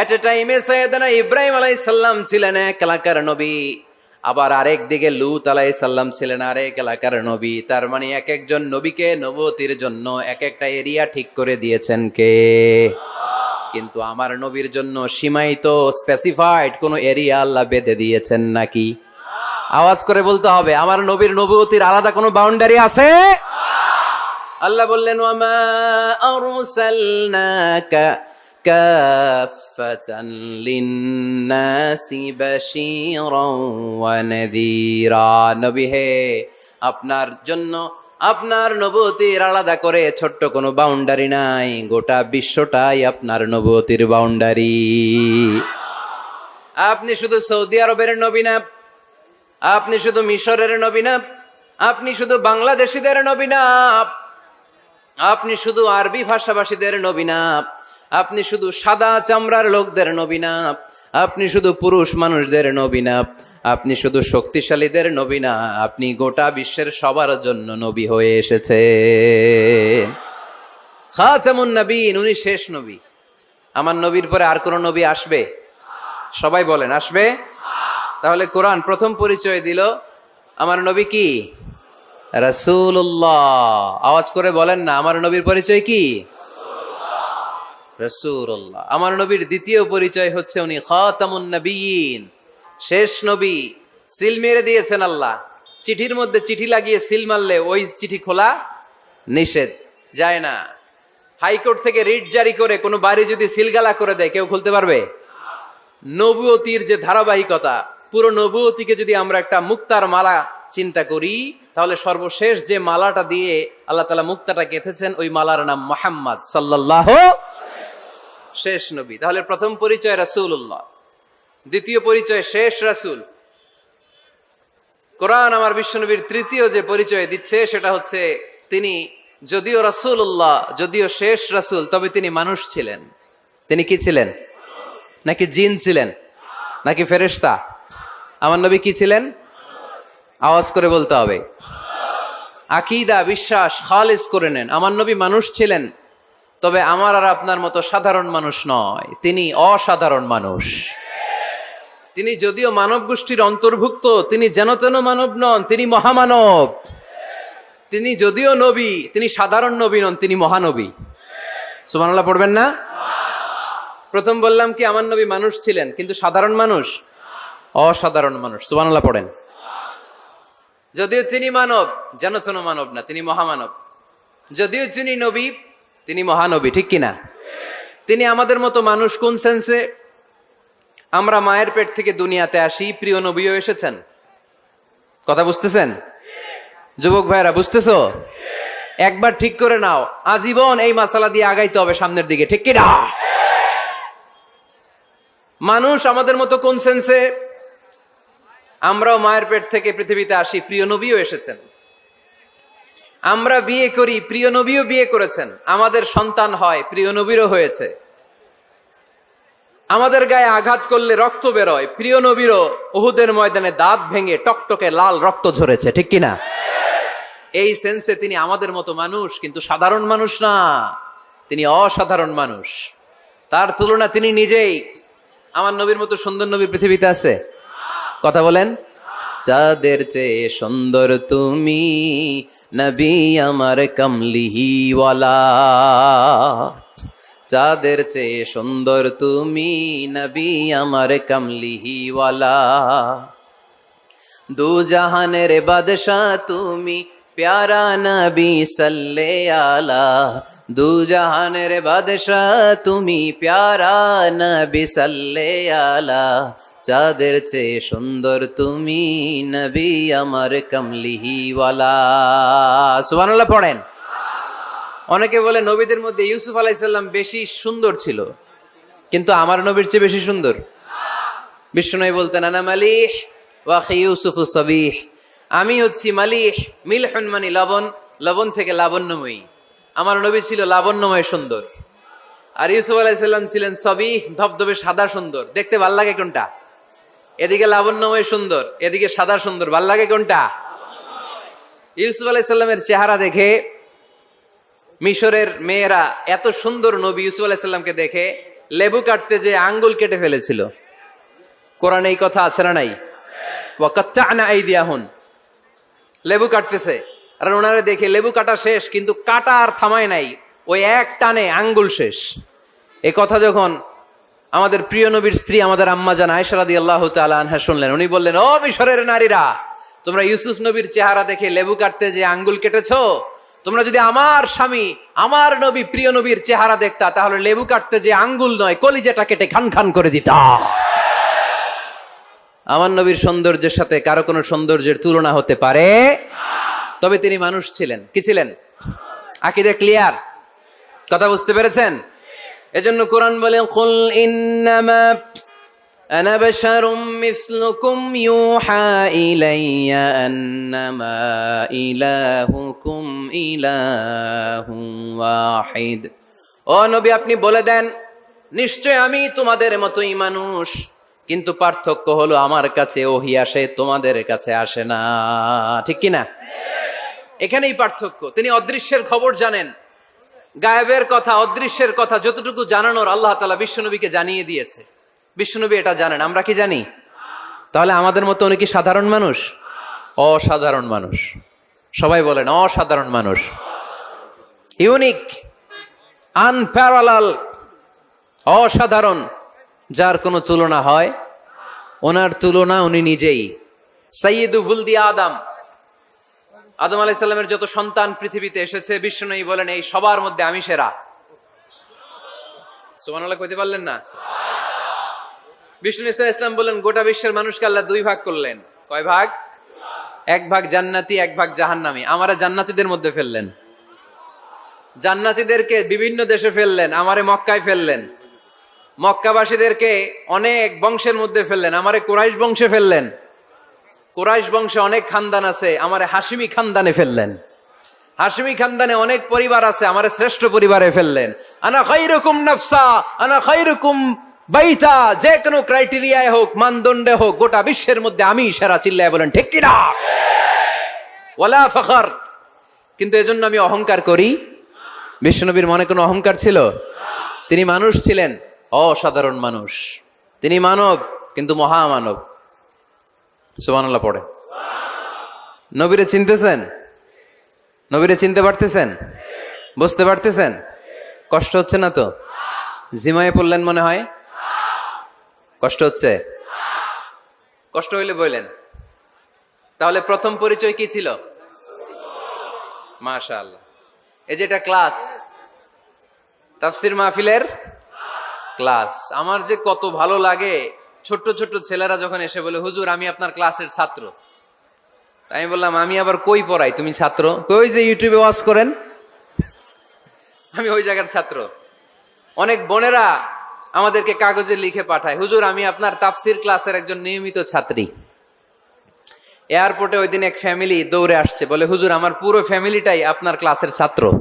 এট এ টাইমে সৈয়দনা ইব্রাহিম আলাইসাল্লাম ছিলেন এক এলাকার নবী। আবার আরেক দিকে লুত আলাইসাল্লাম ছিলেন আরেক এলাকার নবী। তার মানে এক একজন নবীকে নবতির জন্য এক একটা এরিয়া ঠিক করে দিয়েছেন কে? কিন্তু আমার নবীর জন্য সীমায়িত স্পেসিফাইড কোনো এরিয়া আল্লাহ বেঁধে দিয়েছেন নাকি? আওয়াজ করে বলতে হবে, আমার নবীর নবতির আলাদা কোনো বাউন্ডারি আছে? আল্লাহ বললেন আরসালনাকা বাশীরাও ওয়া নাযীরা হে, আপনার জন্য, আপনার নবতির আলাদা করে ছোট্ট কোনো বাউন্ডারি নাই, গোটা বিশ্বটাই আপনার নবতির বাউন্ডারি আপনি শুধু সৌদি আরবের নবী না, আপনি শুধু মিশরের নবী না, আপনি শুধু বাংলাদেশিদের নবী না, আপনি শুধু আরবি ভাষাভাষীদের নবী না আপনি শুধু সাদা চামড়ার লোকদের নবী না, আপনি শুধু পুরুষ মানুষদের নবী না, আপনি শুধু শক্তিশালীদের নবী না, আপনি গোটা বিশ্বের সবার জন্য নবী হয়ে এসেছে। খাচামুন নবীন, উনি শেষ নবী। আমার নবীর পরে আর কোন নবী আসবে? সবাই বলেন, আসবে? তাহলে কোরআন প্রথম পরিচয় দিল। আমার নবী কি? রসুল্লাহ আওয়াজ করে বলেন না, আমার নবীর পরিচয় কি? রসুল্লাহ আমার নবীর দ্বিতীয় পরিচয় হচ্ছে উনি খাতামুন শেষ নবী, সিল মেরে দিয়েছেন আল্লাহ। চিঠির মধ্যে চিঠি লাগিয়ে সিল মারলে ওই চিঠি খোলা নিষেধ, যায় না। হাইকোর্ট থেকে রিট জারি করে কোনো বাড়ি যদি সিলগালা করে দেয়, কেউ খুলতে পারবে? নবুয়তির যে ধারাবাহিকতা, পুরো নবুয়তিকে যদি আমরা একটা মুক্তার মালা চিন্তা করি, তাহলে সর্বশেষ যে মালাটা দিয়ে আল্লাহ তালা মুক্তাটা গেঁথেছেন, ওই মালার নাম মোহাম্মদ সাল্লাহ শেষ নবী। তাহলে প্রথম পরিচয় রাসূলুল্লাহ। দ্বিতীয় পরিচয় শেষ রাসূল। কোরআন আমার বিশ্বনবীর তৃতীয় যে পরিচয় দিচ্ছে, সেটা হচ্ছে তিনি যদিও রাসূলুল্লাহ, যদিও শেষ রাসূল, তবে তিনি মানুষ ছিলেন। তিনি কি ছিলেন? নাকি জিন ছিলেন? নাকি ফেরেশতা? আমার নবী কি ছিলেন? আওয়াজ করে বলতে হবে। আকিদা, বিশ্বাস, খালিস করে নেন। আমার নবী মানুষ ছিলেন। তবে আমার আর আপনার মতো সাধারণ মানুষ নয়। তিনি অসাধারণ মানুষ। তিনি যদিও মানব গোষ্ঠীর অন্তর্ভুক্ত, তিনি যেন তেন মানব নন, তিনি মহামানব। তিনি যদিও নবী, তিনি সাধারণ নবী নন, তিনি মহানবী। সুমানাল্লাহ পড়বেন না? প্রথম বললাম কি, আমার নবী মানুষ ছিলেন, কিন্তু সাধারণ মানুষ? অসাধারণ মানুষ। সুবানাল্লাহ পড়েন। যদিও তিনি মানব, যেন তেন মানব না, তিনি মহামানব। যদিও যিনি নবী তিনি মহানবী, ঠিক কিনা? তিনি আমাদের মতো মানুষ কোন সেন্সে আমরা মায়ের পেট থেকে দুনিয়াতে আসি, প্রিয় নবীও এসেছেন। কথা বুঝতেছেন? যুবক ভাইরা বুঝতেছ? একবার ঠিক করে নাও, আজীবন এই মাসালা দিয়ে আগাইতে হবে সামনের দিকে, ঠিক কিনা? মানুষ আমাদের মতো কোন সেন্সে আমরাও মায়ের পেট থেকে পৃথিবীতে আসি, প্রিয় নবীও এসেছেন। আমরা বিয়ে করি, প্রিয় নবীও বিয়ে করেছেন। আমাদের সন্তান হয়, প্রিয় নবীরও হয়েছে। আমাদের গায়ে আঘাত করলে রক্ত বেরোয়, প্রিয় নবীরও ওহুদের ময়দানে দাঁত ভেঙে টকটকে লাল রক্ত ঝরেছে, ঠিক কিনা? এই সেন্সে তিনি আমাদের মতো মানুষ, কিন্তু সাধারণ মানুষ না। তিনি অসাধারণ মানুষ। তার তুলনা তিনি নিজেই। আমার নবীর মতো সুন্দর নবী পৃথিবীতে আছে? কথা বলেন। চাঁদের চেয়ে সুন্দর তুমি নবী আমার কমলিহিওয়ালা চাঁদের চেয়ে সুন্দর তুমি নবী আমার কমলিহিওয়ালা দু জাহানের বাদশাহ তুমি প্যারা নবী সাল্লে আলা। দু জাহানের বাদশাহ তুমি প্যারা নবী সাল্লে আলা। চাঁদের চেয়ে সুন্দর তুমি নবী আমার কমলিহিওয়ালা। সুবহানাল্লাহ পড়েন। অনেকে বলে নবীদের মধ্যে ইউসুফ আলাইসাল্লাম বেশি সুন্দর ছিল, কিন্তু আমার নবীর চেয়ে বেশি সুন্দর। বিষ্ণু বলতেন, আনা মালিহ ওয়াখি ইউসুফ সবিহ। আমি হচ্ছি মালিহ, মিলহন মানে লবণ লবণ থেকে লাবণ্যময়ী। আমার নবী ছিল লাবণ্যময় সুন্দর। আর ইউসুফ আলাইসাল্লাম ছিলেন সবিহ, ধবধবে সাদা সুন্দর। দেখতে ভালো লাগে কোনটা? এদিকে লাবণ্যময় সুন্দর, এদিকে সাদা সুন্দর। ভালো লাগে কোনটা? ইউসুফ আলাইসাল্লামের চেহারা দেখে, মিশরের মেয়েরা এত সুন্দর নবী ইউসুফ আলাইসাল্লামকে দেখে লেবু কাটতে যে আঙ্গুল কেটে ফেলেছিল। কোরআনে এই কথা আছে না নাই? ওয়াকাচ্চানা এই দিয়া হন লেবু কাটতেছে। আর ওনারা দেখে লেবু কাটা শেষ, কিন্তু কাটা আর থামায় নাই। ওই এক টানে আঙ্গুল শেষ। এ কথা যখন আমাদের প্রিয় নবীর স্ত্রী আমাদের আম্মা জান আয়সারাদি আল্লাহ আনহা শুনলেন। উনি বললেন, ও মিশরের নারীরা, তোমরা ইউসুফ নবীর চেহারা দেখে লেবু কাটতে যে আঙ্গুল কেটেছো? তোমরা যদি আমার স্বামী, আমার নবী প্রিয় নবীর চেহারা দেখতা, তাহলে লেবু কাটতে যে আঙ্গুল নয়, কলিজাটা কেটে খান খান করে দিতা। আমার নবীর সৌন্দর্যের সাথে কারও কোনো সৌন্দর্যের তুলনা হতে পারে? তবে তিনি মানুষ ছিলেন। কি ছিলেন? আকিদে ক্লিয়ার? কথা বুঝতে পেরেছেন? এজন্য কোরআন বলে কুল ইন্নামা أنا بشر مثلكم يوحى إلي أنما إلهكم إله واحد ও নবী আপনি বলে দেন নিশ্চয় আমি তোমাদের মতোই মানুষ কিন্তু পার্থক্য হলো আমার কাছে ওহি আসে তোমাদের কাছে আসে না ঠিক কি না এখানেই পার্থক্য তিনি অদৃশ্যের খবর জানেন গায়েবের কথা, অদৃশ্যের কথা যতটুকু জানানোর আল্লাহ তালা বিশ্বনবীকে জানিয়ে দিয়েছে। বিশ্বনবী এটা জানেন, আমরা কি জানি? তাহলে আমাদের মতো উনি কি সাধারণ মানুষ? অসাধারণ মানুষ। সবাই বলেন, অসাধারণ মানুষ। ইউনিক, আনপ্যারালাল, অসাধারণ, যার কোনো তুলনা হয়? ওনার তুলনা উনি নিজেই। সৈয়দ বুলদি আদম। আদম আলাইসাল্লামের যত সন্তান পৃথিবীতে এসেছে বিশ্ব বিষ্ণু বলেন, এই সবার মধ্যে আমি সেরা। সোমান আল্লাহ কইতে পারলেন না? বিষ্ণু ইসা ইসলাম বললেন গোটা বিশ্বের মানুষকে আল্লাহ দুই ভাগ করলেন। কয় ভাগ? এক ভাগ জান্নাতি, এক ভাগ জাহান্নামি। আমারা জান্নাতিদের মধ্যে ফেললেন। জান্নাতিদেরকে বিভিন্ন দেশে ফেললেন, আমারে মক্কায় ফেললেন। মক্কাবাসীদেরকে অনেক বংশের মধ্যে ফেললেন, আমারে কোরাইশ বংশে ফেললেন। কোরাইশ বংশে অনেক খানদান আছে, আমারে হাসিমি খানদানে ফেললেন। হাসিমি খানদানে অনেক পরিবার আছে, আমারে শ্রেষ্ঠ পরিবারে ফেললেন। আনা খাইরুকুম নফসা, আনা খাইরুকুম বাইতা, যে কোনো ক্রাইটেরিয়ায় হোক, মানদণ্ডে হোক, গোটা বিশ্বের মধ্যে আমি সেরা চিল্লায় বলেন, ঠিক কিনা? ওয়ালা ফখর। কিন্তু এজন্য আমি অহংকার করি। বিশ্বনবীর মনে কোনো অহংকার ছিল? তিনি মানুষ ছিলেন, অসাধারণ মানুষ। তিনি মানব, কিন্তু মহামানব। সুবহানাল্লাহ, পড়ে। নবীরে চিনতেছেন? নবীরে চিনতে পারতেছেন? বুঝতে পারতেছেন? কষ্ট হচ্ছে না তো? জিমায়ে পড়লেন মনে হয়? কষ্ট হচ্ছে? কষ্ট হইলে বললেন। তাহলে প্রথম পরিচয় কি ছিল? মাশা আল্লাহ এই যে এটা ক্লাস, তাফসির মাহফিলের ক্লাস। আমার যে কত ভালো লাগে ছোট্ট ছোট্ট ছেলেরা যখন এসে বলে, হুজুর, আমি আপনার ক্লাসের ছাত্র। আমি বললাম, আমি আবার কই পড়াই? তুমি ছাত্র? কই যে ইউটিউবে ওয়াজ করেন? আমি ওই জায়গার ছাত্র। অনেক বোনেরা আমাদেরকে কাগজে লিখে পাঠায়, হুজুর, আমি আপনার তাফসির ক্লাসের একজন নিয়মিত ছাত্রী। এয়ারপোর্টে ওই দিন এক ফ্যামিলি দৌড়ে আসছে, বলে, হুজুর, আমার পুরো ফ্যামিলিটাই আপনার ক্লাসের ছাত্র।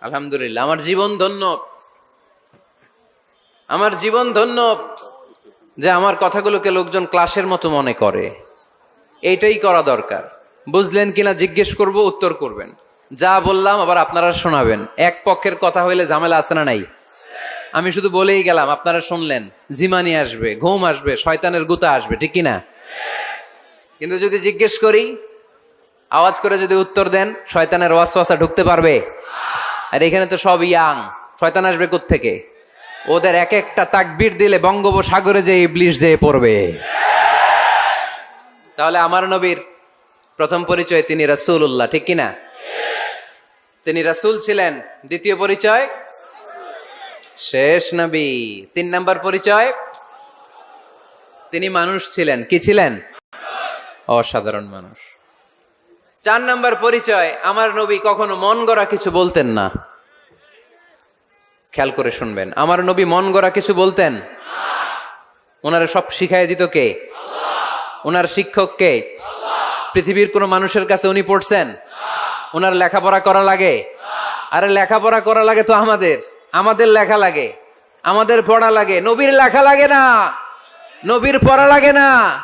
আলহামদুলিল্লাহ, আমার জীবন ধন্য। আমার জীবন ধন্য। যে আমার কথাগুলোকে লোকজন ক্লাসের মতো মনে করে। এইটাই করা দরকার। বুঝলেন কিনা জিজ্ঞেস করব, উত্তর করবেন। যা বললাম আবার আপনারা শোনাবেন। এক পক্ষের কথা হইলে ঝামেলা আছে না নাই? আমি শুধু বলেই গেলাম, আপনারা শুনলেন। জিমানি আসবে, ঘুম আসবে, শয়তানের গুতা আসবে, ঠিক কিনা? কিন্তু যদি জিজ্ঞেস করি, আওয়াজ করে যদি উত্তর দেন, শয়তানের ওয়াসওয়াসা ঢুকতে পারবে? আর এখানে তো সব ইয়াং। শয়তান আসবে থেকে ওদের এক একটা তাকবির দিলে বঙ্গোপসাগরে যে ইবলিশ যেয়ে পড়বে। তাহলে আমার নবীর প্রথম পরিচয় তিনি রাসূলুল্লাহ, ঠিক কিনা? তিনি রাসূল ছিলেন। দ্বিতীয় পরিচয়? শেষ নবী। তিন নম্বর পরিচয়? তিনি মানুষ ছিলেন। কি ছিলেন? অসাধারণ মানুষ। চার নম্বর পরিচয়, আমার নবী কখনো মন গড়া কিছু বলতেন না। খেয়াল করে শুনবেন। আমার নবী মন গড়া কিছু বলতেন? ওনারা সব শিখাই দিত কে? ওনার শিক্ষক কে? পৃথিবীর কোনো মানুষের কাছে উনি পড়ছেন? ওনার লেখাপড়া করা লাগে? আরে লেখাপড়া করা লাগে তো আমাদের। আমাদের লেখা লাগে। আমাদের পড়া লাগে। নবীর লেখা লাগে না। নবীর পড়া লাগে না।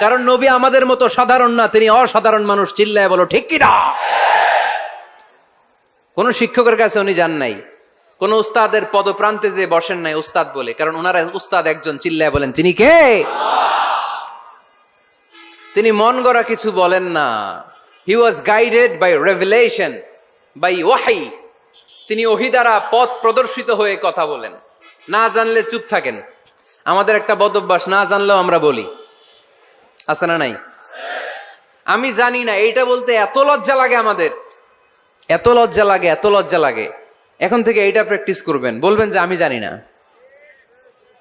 কারণ নবী আমাদের মতো সাধারণ না, তিনি অসাধারণ মানুষ। চিল্লায় বলো, ঠিক কিনা? কোন শিক্ষকের কাছে উনি যান নাই। কোন উস্তাদের পদপ্রান্তে যে বসেন নাই উস্তাদ বলে, কারণ ওনারা উস্তাদ একজন চিল্লায় বলেন, তিনি কে? তিনি মন গড়া কিছু বলেন না। He was guided by revelation by ওয়াহাই তিনি ওহি দ্বারা পথ প্রদর্শিত হয়ে কথা বলেন। না জানলে চুপ থাকেন। আমাদের একটা বদভ্যাস, না জানলেও আমরা বলি। আছে না নাই? আমি জানি না, এইটা বলতে এত লজ্জা লাগে আমাদের। এত লজ্জা লাগে, এত লজ্জা লাগে। এখন থেকে এইটা প্র্যাকটিস করবেন। বলবেন যে, আমি জানি না।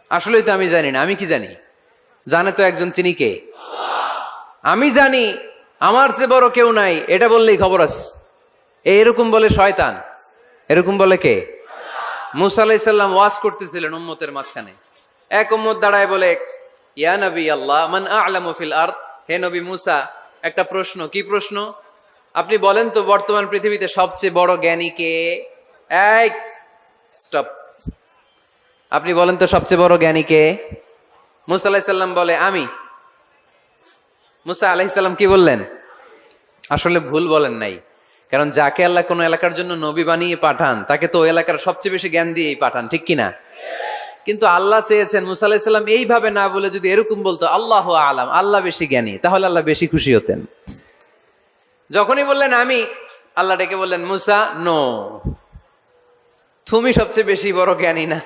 আসলেই তো আমি জানি না, আমি কি জানি? জানে তো একজন তিনি কে? আমি জানি, আমার চেয়ে বড় কেউ নাই, এটা বললেই খবর আছে এরকম বলে শয়তান, এরকম বলে কে? মুসা আলাইসাল্লাম ওয়াজ করতেছিলেন উম্মতের মাঝখানে। এক উম্মত দাঁড়ায় বলে, ইয়া নবী আল্লাহ, মান আলামু ফিল আরদ? হে নবী মুসা, একটা প্রশ্ন, কি প্রশ্ন? আপনি বলেন তো, বর্তমান পৃথিবীতে সবচেয়ে বড় জ্ঞানী কে? স্টপ আপনি বলেন তো সবচেয়ে বড় জ্ঞানী কে? মুসা আলাইসাল্লাম বলে, আমি। মুসা আলাইসাল্লাম কি বললেন? আসলে ভুল বলেন নাই। কারণ যাকে আল্লাহ কোনো এলাকার জন্য নবী বানিয়ে পাঠান, তাকে তো ওই এলাকার সবচেয়ে বেশি জ্ঞান দিয়েই পাঠান, ঠিক কিনা? কিন্তু আল্লাহ চেয়েছেন, মুসা আলাহিসাল্লাম এইভাবে না বলে যদি এরকম বলতো, আল্লাহ আলাম, আল্লাহ বেশি জ্ঞানী তাহলে আল্লাহ বেশি খুশি হতেন। যখনই বললেন, আমি আল্লাহ ডেকে বললেন, মুসা নো তুমি সবচেয়ে বেশি বড় জ্ঞানী না।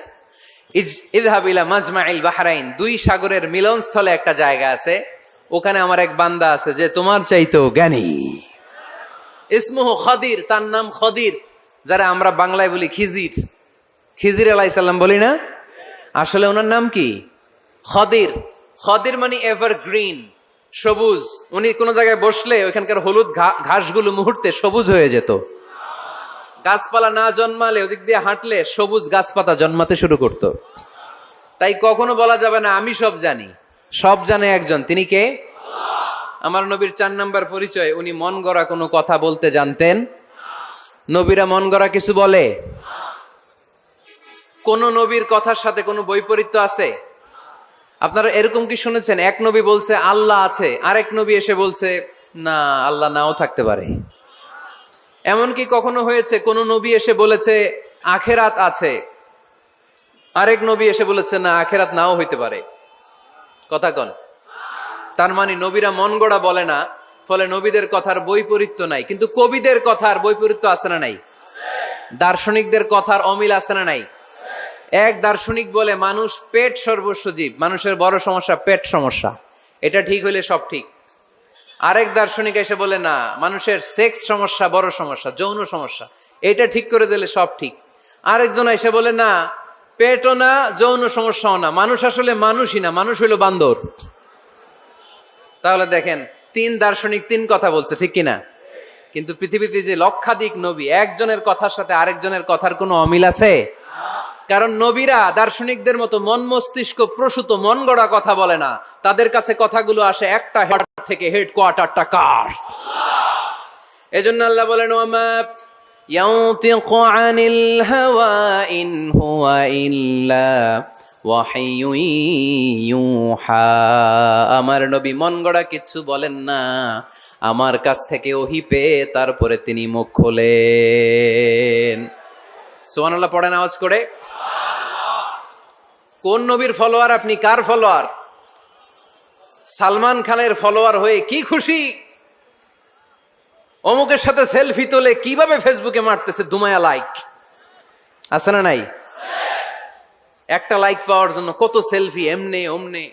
ইদহাবিলা মাজমাইল বাহারাইন। দুই সাগরের মিলনস্থলে একটা জায়গা আছে। ওখানে আমার এক বান্দা আছে যে তোমার চাইতো জ্ঞানী। ইসমুহ খদির, তার নাম খদির, যারা আমরা বাংলায় বলি খিজির। খিজির আলাইসাল্লাম বলি না? আসলে ওনার নাম কি? খদির। খদির মানে এভার গ্রিন সবুজ। উনি কোনো জায়গায় বসলে ওইখানকার হলুদ ঘাসগুলো মুহূর্তে সবুজ হয়ে যেত। গাছপালা না জন্মালে, ওদিক দিয়ে হাঁটলে সবুজ গাছপাতা জন্মাতে শুরু করত। তাই কখনো বলা যাবে না, আমি সব জানি। সব জানে একজন, তিনি কে? আমার নবীর চার নাম্বার পরিচয়, উনি মন গড়া কোনো কথা বলতে জানতেন। নবীরা মন গড়া কিছু বলে? কোন নবীর কথার সাথে কোনো বৈপরীত্য আছে? আপনারা এরকম কি শুনেছেন? এক নবী বলছে, আল্লাহ আছে, আরেক নবী এসে বলছে, না, আল্লাহ নাও থাকতে পারে। এমন কি কখনো হয়েছে, কোন নবী এসে বলেছে, আখেরাত আছে। আরেক নবী এসে বলেছে, না, আখেরাত নাও হইতে পারে। কথা কন। তার মানে নবীরা মন গড়া বলে না, ফলে নবীদের কথার বৈপরীত্য নাই। কিন্তু কবিদের কথার বৈপরীত্য আছে না নাই? দার্শনিকদের কথার অমিল আছে না নাই? এক দার্শনিক বলে, মানুষ পেট সর্বস্ব জীব। মানুষের বড় সমস্যা পেট সমস্যা। এটা ঠিক হইলে সব ঠিক। আরেক দার্শনিক এসে বলে, না, মানুষের সেক্স সমস্যা বড় সমস্যা, যৌন সমস্যা। এটা ঠিক করে দিলে সব ঠিক। আরেকজন এসে বলে, না, পেটও না, যৌন সমস্যাও না। মানুষ আসলে মানুষই না, মানুষ হইল বান্দর। তাহলে দেখেন, তিন দার্শনিক তিন কথা বলছে, ঠিক কিনা? কিন্তু পৃথিবীতে যে লক্ষাধিক নবী, একজনের কথার সাথে আরেকজনের কথার কোনো অমিল আছে? কারণ নবীরা দার্শনিকদের মতো মন মস্তিষ্ক প্রসূত মন গড়া কথা বলে না তাদের কাছে কথাগুলো আসে একটা হেড থেকে হেড কোয়ার্টারটা কার এজন্য আল্লাহ বলেন ওমা ينطق عن الهوى إن هو إلا وحي يوحى আমার নবী মন গড়া কিচ্ছু বলেন না আমার কাছ থেকে ওহি পেয়ে তারপরে তিনি মুখ খোলেন সোহানাল্লাহ পড়েন আওয়াজ করে। কোন নবীর ফলোয়ার আপনি? কার ফলোয়ার সালমান খানের ফলোয়ার হয়ে কি খুশি? অমুকের সাথে সেলফি তোলে কীভাবে ফেসবুকে মারতেছে দুমায়া লাইক আছে না নাই? একটা লাইক পাওয়ার জন্য কত সেলফি এমনে, অমনে।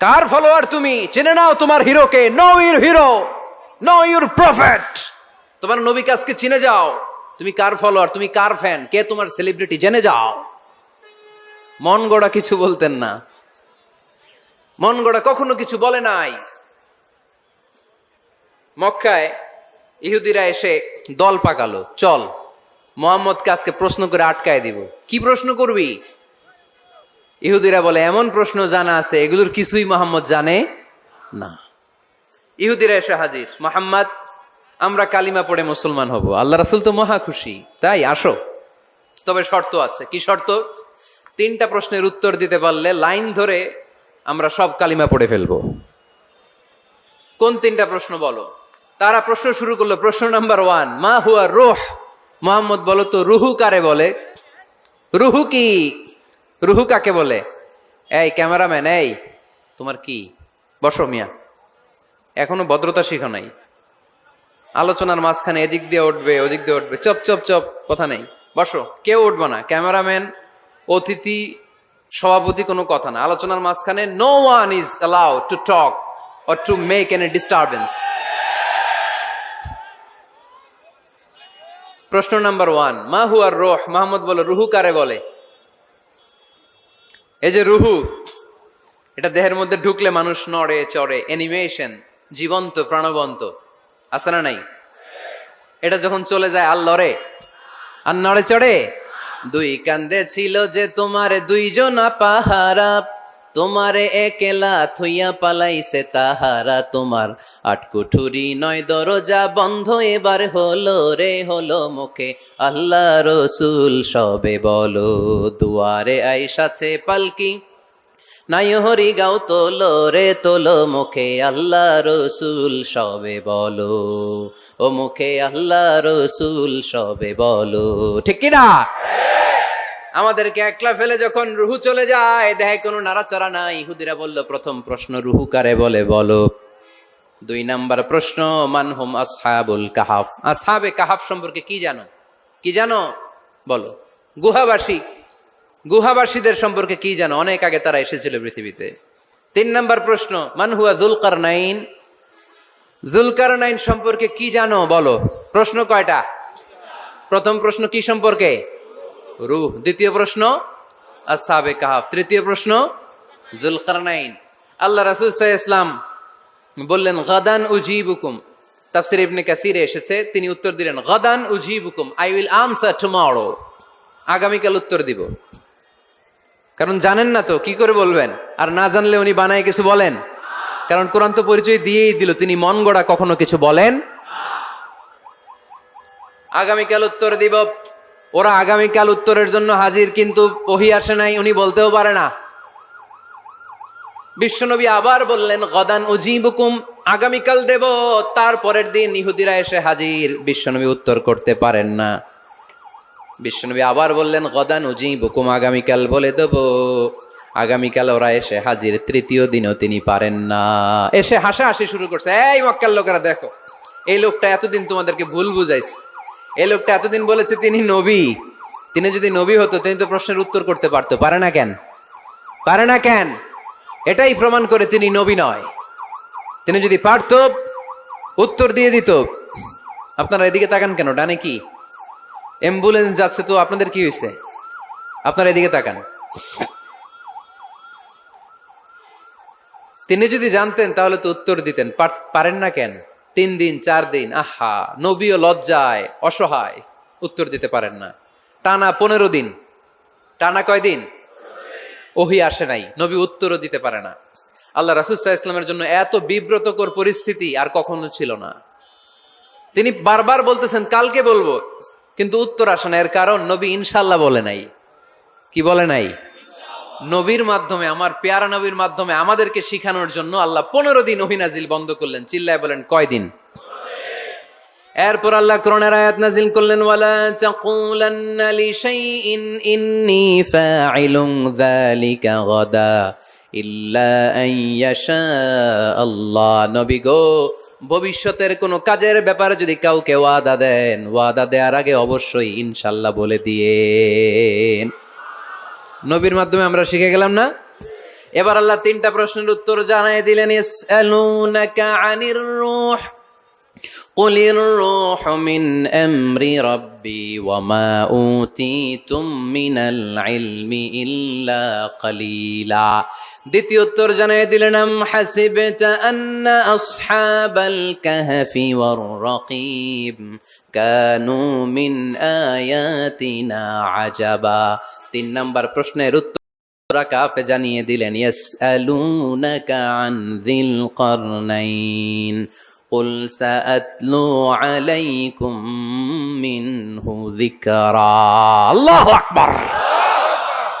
কার ফলোয়ার তুমি? চেনে নাও তোমার হিরোকে। Know your hero know your prophet তোমার নবীকে আজকে চিনে যাও। তুমি কার ফলোয়ার তুমি কার ফ্যান কে তোমার সেলিব্রিটি জেনে যাও। মন গড়া কিছু বলতেন না। মন গড়া কখনো কিছু বলে নাই। মক্কায় ইহুদিরা এসে দল পাকালো। চল, মোহাম্মদকে আজকে প্রশ্ন করে আটকায় দিব। কি প্রশ্ন করবি? ইহুদিরা বলে, এমন প্রশ্ন জানা আছে, এগুলোর কিছুই মোহাম্মদ জানে না। ইহুদিরা এসে হাজির। মোহাম্মদ আমরা কালিমা পড়ে মুসলমান হব। আল্লাহ রাসুল তো মহা খুশি। তাই আসো। তবে শর্ত আছে। কি শর্ত? তিনটা প্রশ্নের উত্তর দিতে পারলে লাইন ধরে আমরা সব কালিমা পড়ে ফেলব। কোন তিনটা প্রশ্ন বলো? তারা প্রশ্ন শুরু করল, প্রশ্ন নাম্বার ওয়ান, মা হুয়া রোহ? মোহাম্মদ বলো তো, রুহু কারে বলে? রুহু কি? রুহু কাকে বলে? এই ক্যামেরাম্যান, এই, তোমার কি? বসো মিয়া। এখনও ভদ্রতা শিখো নাই। আলোচনার মাঝখানে এদিক দিয়ে উঠবে, ওদিক দিয়ে উঠবে। চপ চপ চপ, কথা নেই। বসো, কেউ উঠবে না। ক্যামেরাম্যান, অতিথি, সভাপতি কোনো কথা না। আলোচনার মাঝখানে no one is allow to talk or to make an a disturbance প্রশ্ন নাম্বার ওয়ান মা হুয়ার রোহ? মাহমুদ বলো, রুহু কারে বলে? এই যে রুহু, এটা দেহের মধ্যে ঢুকলে মানুষ নড়ে, চড়ে। অ্যানিমেশন জীবন্ত, প্রাণবন্ত। আছে না নাই? এটা যখন চলে যায় আর লড়ে আর নড়ে চড়ে? দুই কান্দে ছিল যে তোমার দুইজন পাহারা, তোমারে একেলা থুইয়া পালাইছে তাহারা। তোমার আটকুঠুরি নয় দরজা বন্ধ, এবার হলো রে, হলো মুখে আল্লাহ রসুল। সবে বলো দুয়ারে আইসাছে পালকি নাই হরি গাও তোলো রে তোলো মুখে আল্লাহ রসুল, সবে বলো। ও মুখে আল্লাহ রসুল, সবে বলো। ঠিক কিনা? আমাদেরকে একলা ফেলে যখন রুহু চলে যায়, দেহে কোনো নাড়াচাড়া নাই। ইহুদিরা বলল, প্রথম প্রশ্ন, রুহু কারে বলে? বলো। দুই নাম্বার প্রশ্ন মানহুম আসহাবুল কাহাফ? আসহাবে কাহাফ সম্পর্কে কি জানো? কি জানো? বলো। গুহাবাসী গুহাবাসীদের সম্পর্কে কি জানো? অনেক আগে তারা এসেছিল পৃথিবীতে। তিন নম্বর প্রশ্ন মানহুয়া জুলকার নাইন জুলকার নাইন সম্পর্কে কি জানো? বলো। প্রশ্ন কয়টা? প্রথম প্রশ্ন কি সম্পর্কে? রুহ। দ্বিতীয় প্রশ্ন আসাবে কাহাফ। তৃতীয় প্রশ্ন, জুলকারনাইন। আল্লাহ রাসুল ইসলাম বললেন, গাদান উজিবুকুম। তাফসির ইবনে কাসিরে এসেছে, তিনি উত্তর দিলেন, গাদান উজিবুকুম। I will answer tomorrow. আগামীকাল উত্তর দিব। কারণ জানেন না তো, কি করে বলবেন? আর না জানলে উনি বানায় কিছু বলেন? কারণ কোরআন তো পরিচয় দিয়েই দিল, তিনি মন গড়া কখনো কিছু বলেন? আগামীকাল উত্তর দিব। ওরা আগামীকাল উত্তরের জন্য হাজির, কিন্তু ওহি আসে নাই, উনি বলতেও পারে না। বিশ্বনবী আবার বললেন, গদান উজিবুকুম, আগামীকাল দেব, তারপরের দিন ইহুদিরা এসে হাজির। বিশ্বনবী উত্তর করতে পারেন না। বিশ্বনবী আবার বললেন, গদান উজিবুকুম, আগামীকাল বলে দেব। আগামীকাল ওরা এসে হাজির, তৃতীয় দিনও তিনি পারেন না। এসে হাসাহাসি শুরু করছে। এই মক্কার লোকেরা, দেখো, এই লোকটা এতদিন তোমাদেরকে ভুল বুঝাইছে। এই লোকটা এতদিন বলেছে তিনি নবী। তিনি যদি নবী হতো, তিনি তো প্রশ্নের উত্তর করতে পারতো। পারে না কেন? পারে না কেন? এটাই প্রমাণ করে তিনি নবী নয়। তিনি যদি পারত, উত্তর দিয়ে দিত। আপনারা এদিকে তাকান কেন? ডানে কি? অ্যাম্বুলেন্স যাচ্ছে তো আপনাদের কি হয়েছে? আপনারা এদিকে তাকান। তিনি যদি জানতেন তাহলে তো উত্তর দিতেন। পারেন না কেন? তিন দিন, চার দিন, আহা, নবীও লজ্জায়, অসহায়। উত্তর দিতে পারেন না। টানা পনেরো দিন। টানা কয় দিন? ওহি আসে নাই। নবী উত্তরও দিতে পারে না। আল্লাহ রাসুসাহ ইসলামের জন্য এত বিব্রতকর পরিস্থিতি আর কখনো ছিল না। তিনি বারবার বলতেছেন, কালকে বলব। কিন্তু উত্তর আসে না, এর কারণ নবী ইনশাল্লাহ বলে নাই। কি বলে নাই? নবীর মাধ্যমে, আমার পেয়ারা নবীর মাধ্যমে আমাদেরকে শিখানোর জন্য আল্লাহ পনেরো দিন ওহিনাজিল বন্ধ করলেন, চিল্লায় বলেন কয়দিন এরপর আল্লাহ করোনার আয়াত নাজিল করলেন, ওয়ালা ইল্লা আল্লাহ। নবী গো ভবিষ্যতের কোনো কাজের ব্যাপারে যদি কাউকে ওয়াদা দেন, ওয়াদা দেওয়ার আগে অবশ্যই ইনশাল্লাহ বলে দিয়ে নবীর মাধ্যমে আমরা শিখে গেলাম না? এবার আল্লাহ তিনটা প্রশ্নের উত্তর জানাই দিলেন আনির قل الروح من امر ربي وما اوتيتم من العلم الا قليلا দ্বিতীয় উত্তর জানাই দিলেন আম হাসিবতা আন্না আসহাবাল কাহফি ওয়ার রাকিব কানু মিন আয়াতিনা আজাবা তিন নাম্বার প্রশ্নের উত্তর সূরা কাফে জানিয়ে দিলেন ইয়াসআলুনাকা আন যিল কারনাইন قل سأتلو عليكم منه ذكرا الله أكبر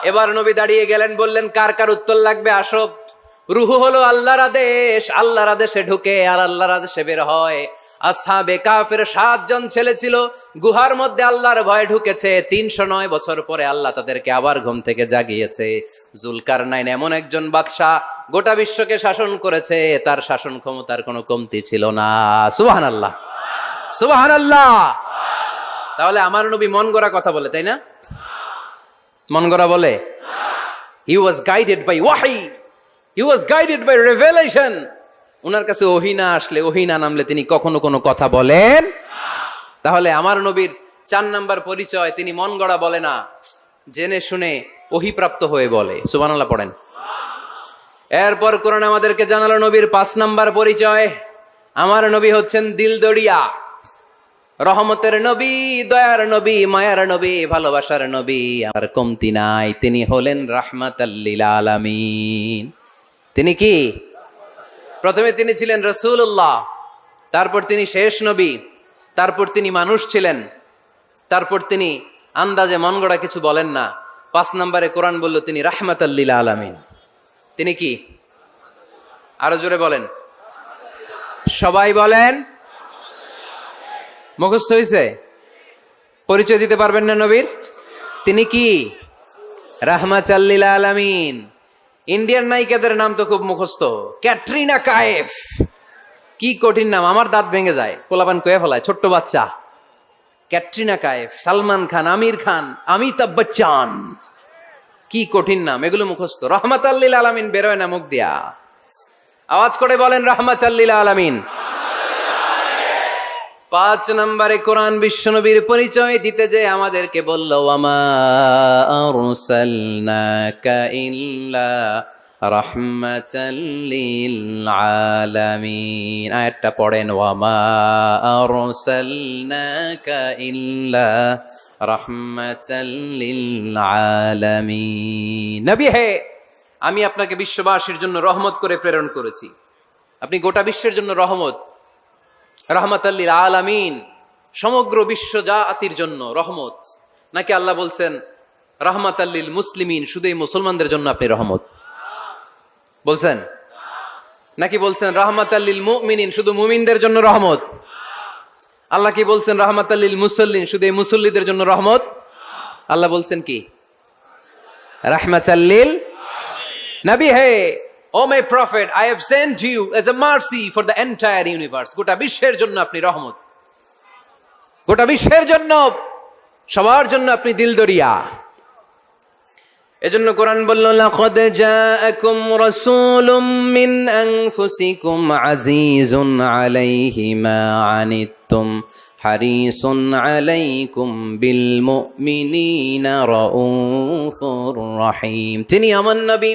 এবার নবী দাঁড়িয়ে গেলেন বললেন কার কার উত্তর লাগবে আসো রুহু হলো আল্লাহর আদেশ আল্লাহর আদেশে ঢুকে আর আল্লাহর আদেশে বের হয় আসহাবে কাফের সাতজন ছেলে ছিল। গুহার মধ্যে আল্লাহর ভয়ে ঢুকেছে। তিনশো নয় বছর পরে আল্লাহ তাদেরকে আবার ঘুম থেকে জাগিয়েছে। জুলকার নাইন এমন একজন বাদশাহ গোটা বিশ্বকে শাসন করেছে। তার শাসন ক্ষমতার কোনো কমতি ছিল না। সুবাহান আল্লাহ সুবাহান আল্লাহ তাহলে আমার নবী মন গড়া কথা বলে, তাই না? মন গড়া বলে হি ওয়াজ গাইডেড বাই ওয়াহি he was guided by revelation ওনার কাছে ওহিনা আসলে ওহিনা নামলে তিনি কখনো কোনো কথা বলেন তাহলে আমার নবীর চার নাম্বার পরিচয় তিনি মন গড়া বলে না, জেনে শুনে ওহিপ্রাপ্ত হয়ে বলে। সুবহানাল্লাহ পড়েন। এরপর কোরআন আমাদেরকে জানালো নবীর পাঁচ নাম্বার পরিচয়। আমার নবী হচ্ছেন দিলদড়িয়া রহমতের নবী, দয়ার নবী, মায়ার নবী, ভালোবাসার নবী। আর কমতি নাই, তিনি হলেন রাহমাত আলামিন। তিনি কি? প্রথমে তিনি ছিলেন রসুল্লাহ তারপর তিনি শেষ নবী, তারপর তিনি মানুষ ছিলেন, তারপর তিনি আন্দাজে মন গড়া কিছু বলেন না। পাঁচ নম্বরে কোরআন বলল, তিনি রাহমাত আলামিন। তিনি কি? আরও জোরে বলেন। সবাই বলেন, মুখস্থ হয়েছে পরিচয় দিতে পারবেন না নবীর? তিনি কি? রাহমাচাল্লিল আলামিন। ইন্ডিয়ান নায়িকাদের নাম তো খুব মুখস্থ। ক্যাটরিনা কায়েফ। কি কঠিন নাম, আমার দাঁত ভেঙে যায়। কোলাপান কয়ে ফেলায়, ছোট্ট বাচ্চা। ক্যাটরিনা কায়েফ, সালমান খান, আমির খান, অমিতাভ বচ্চন। কি কঠিন নাম, এগুলো মুখস্থ। রহমাত আল্লিল আলামিন বেরোয় না মুখ দিয়া। আওয়াজ করে বলেন রহমাত আল্লিল আলামিন। পাঁচ নম্বরে কোরআন বিশ্বনবীর পরিচয় দিতে যে আমাদেরকে বলল আয়াতটা পড়েন, ওয়ামা নবী হে, আমি আপনাকে বিশ্ববাসীর জন্য রহমত করে প্রেরণ করেছি। আপনি গোটা বিশ্বের জন্য রহমত রহমতাল্লিল আলামিন, সমগ্র বিশ্ব জাতির জন্য রহমত। নাকি আল্লাহ বলছেন রহমতাল্লিল মুসলিমিন শুধু এই মুসলমানদের জন্য আপনি রহমত? বলছেন? নাকি বলছেন রহমত রহমতাল্লিল মুমিনিন, শুধু মুমিনদের জন্য রহমত? আল্লাহ কি বলছেন রহমতাল্লিল মুসল্লিন শুধু এই মুসল্লিদের জন্য রহমত? আল্লাহ বলছেন কি? রহমতাল্লিল নবী, হে O my prophet I have sent you as a mercy for the entire universe গোটা বিশ্বের জন্য আপনি রহমত। গোটা বিশ্বের জন্য, সবার জন্য আপনি দিলদরিয়া। এজন্য কোরআন বলল, লাকাদ জাআকুম রাসূলুম মিন আনফুসিকুম আজিজুন আলাইহি মা আনিত্তুম হারিসুন আলাইকুম বিল মুমিনিনা রাউফুর রহিম। তিনি আমার নবী।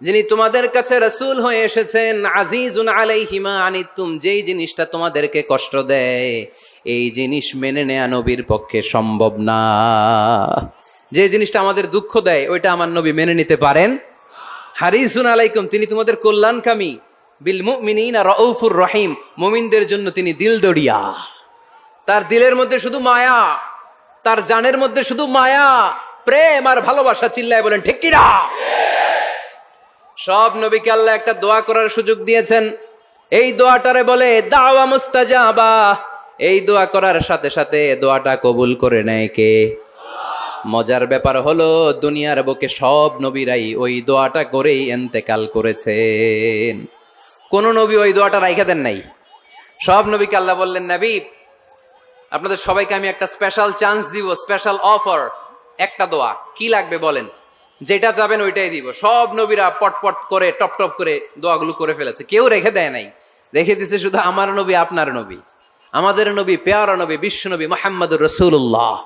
যিনি তোমাদের কাছে রসুল হয়ে এসেছেন, আজিজুন আলাইহিমা আনিতুম যেই জিনিসটা তোমাদেরকে কষ্ট দেয়, এই জিনিস মেনে নেয়া নবীর পক্ষে সম্ভব না। যে জিনিসটা আমাদের দুঃখ দেয়, ওইটা আমার নবী মেনে নিতে পারেন। হারিসুন আলাইকুম, তিনি তোমাদের কল্যাণকামী। বিল মুমিনিনা রউফুর রহিম, মুমিনদের জন্য তিনি দিল দড়িয়া তার দিলের মধ্যে শুধু মায়া, তার জানের মধ্যে শুধু মায়া, প্রেম আর ভালোবাসা চিল্লায় বলেন, ঠিক কিনা? সব নবীকে আল্লাহ একটা দোয়া করার সুযোগ দিয়েছেন। এই দোয়াটারে বলে, দাওয়া মুস্তাজাবা। এই দোয়া করার সাথে সাথে দোয়াটা কবুল করে নেয় কে? মজার ব্যাপার হলো, দুনিয়ার বুকে সব নবীরাই ওই দোয়াটা করেই এন্তেকাল করেছেন। কোন নবী ওই দোয়াটা রাইখা দেন নাই। সব নবীকে আল্লাহ বললেন, নবী, আপনাদের সবাইকে আমি একটা স্পেশাল চান্স দিব স্পেশাল অফার একটা দোয়া। কি লাগবে বলেন? যেটা যাবেন ওইটাই দিব। সব নবীরা পটপট করে, টপ টপ করে দোয়াগুলো করে ফেলেছে। কেউ রেখে দেয় নাই। রেখে দিছে শুধু আমার নবী, আপনার নবী। আমাদের নবী, পেয়ারা নবী, বিশ্ব নবী মোহাম্মদ রসুল্লাহ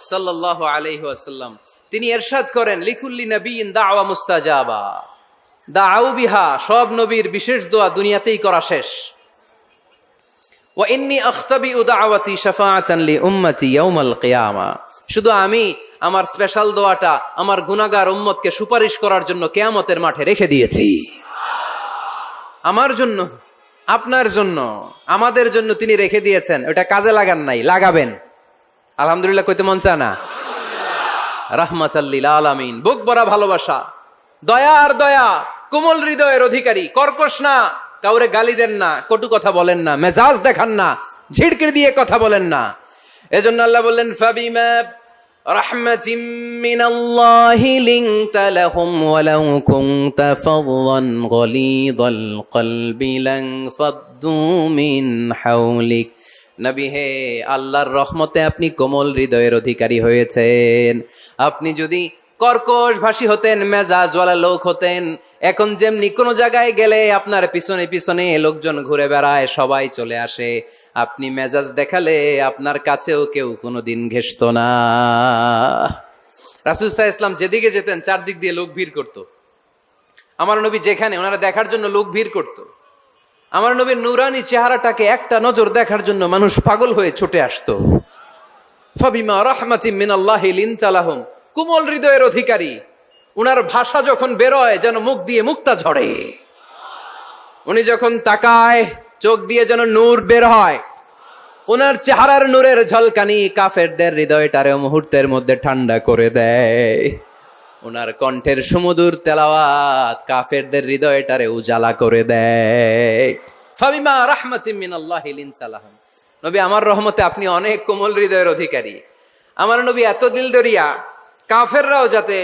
সাল্লাহ আলাইহি আসাল্লাম তিনি এরশাদ করেন, লিকুল্লি নবীন দাওয়া মুস্তাজাবা। দাউ বিহা, সব নবীর বিশেষ দোয়া দুনিয়াতেই করা শেষ। ওয়াইন্নি আখতাবি উদাওয়াতি শাফাআতান লি উম্মতি ইয়াউমাল কিয়ামা। শুধু আমি আমার স্পেশাল দোয়াটা আমার গুনাহগার উম্মতকে সুপারিশ করার জন্য কেয়ামতের মাঠে রেখে দিয়েছি। আমার জন্য, আপনার জন্য, আমাদের জন্য তিনি রেখে দিয়েছেন। ওটা কাজে লাগান নাই, লাগাবেন। আলহামদুলিল্লাহ কইতে মন চায় না? রাহমাতাল্লিল আলামিন। বুক ভরা ভালোবাসা। দয়া আর দয়া, কোমল হৃদয়ের অধিকারী। কর্কশ না, কাউরে গালি দেন না, কটু কথা বলেন না, মেজাজ দেখান না, ঝিড়কির দিয়ে কথা বলেন না। এজন্য আল্লাহ বললেন ফাবিমা رحمة من الله لنت لهم ولو كنت فظا غليظ القلب لانفضوا من حولك নবী হে আল্লাহর রহমতে আপনি কোমল হৃদয়ের অধিকারী হয়েছেন আপনি যদি কর্কশ ভাষী হতেন মেজাজওয়ালা লোক হতেন এখন যেমনি কোনো জায়গায় গেলে আপনার পিছনে পিছনে লোকজন ঘুরে বেড়ায় সবাই চলে আসে আপনি মেজাজ দেখালে আপনার কাছেও কেউ কোনোদিন ঘেসত না। রাসুল সাহা ইসলাম যেদিকে যেতেন, চারদিক দিয়ে লোক ভিড় করত। আমার নবী যেখানে, ওনারা দেখার জন্য লোক ভিড় করত। আমার নবীর নুরানি চেহারাটাকে একটা নজর দেখার জন্য মানুষ পাগল হয়ে ছুটে আসতো। ফাবিমা রাহমাতিম মিনাল্লাহি লিনতালাহুম, কুমল হৃদয়ের অধিকারী। উনার ভাষা যখন বেরোয়, যেন মুখ দিয়ে মুক্তা ঝরে। উনি যখন তাকায় চোখ দিয়ে যেন নূর বের হয়। ওনার চেহারার নূরের ঝলকানি কাফেরদের হৃদয়টারে মুহূর্তের মধ্যে ঠান্ডা করে দেয়। ওনার কণ্ঠের সুমধুর তেলাওয়াত কাফেরদের হৃদয়টারে উজালা করে দেয়। ফাবিমা রাহমাতিম মিনাল্লাহি লিনতালাহুম নবী, আমার রহমতে আপনি অনেক কোমল হৃদয়ের অধিকারী। আমার নবী এত দিল দরিয়া কাফেররাও যাতে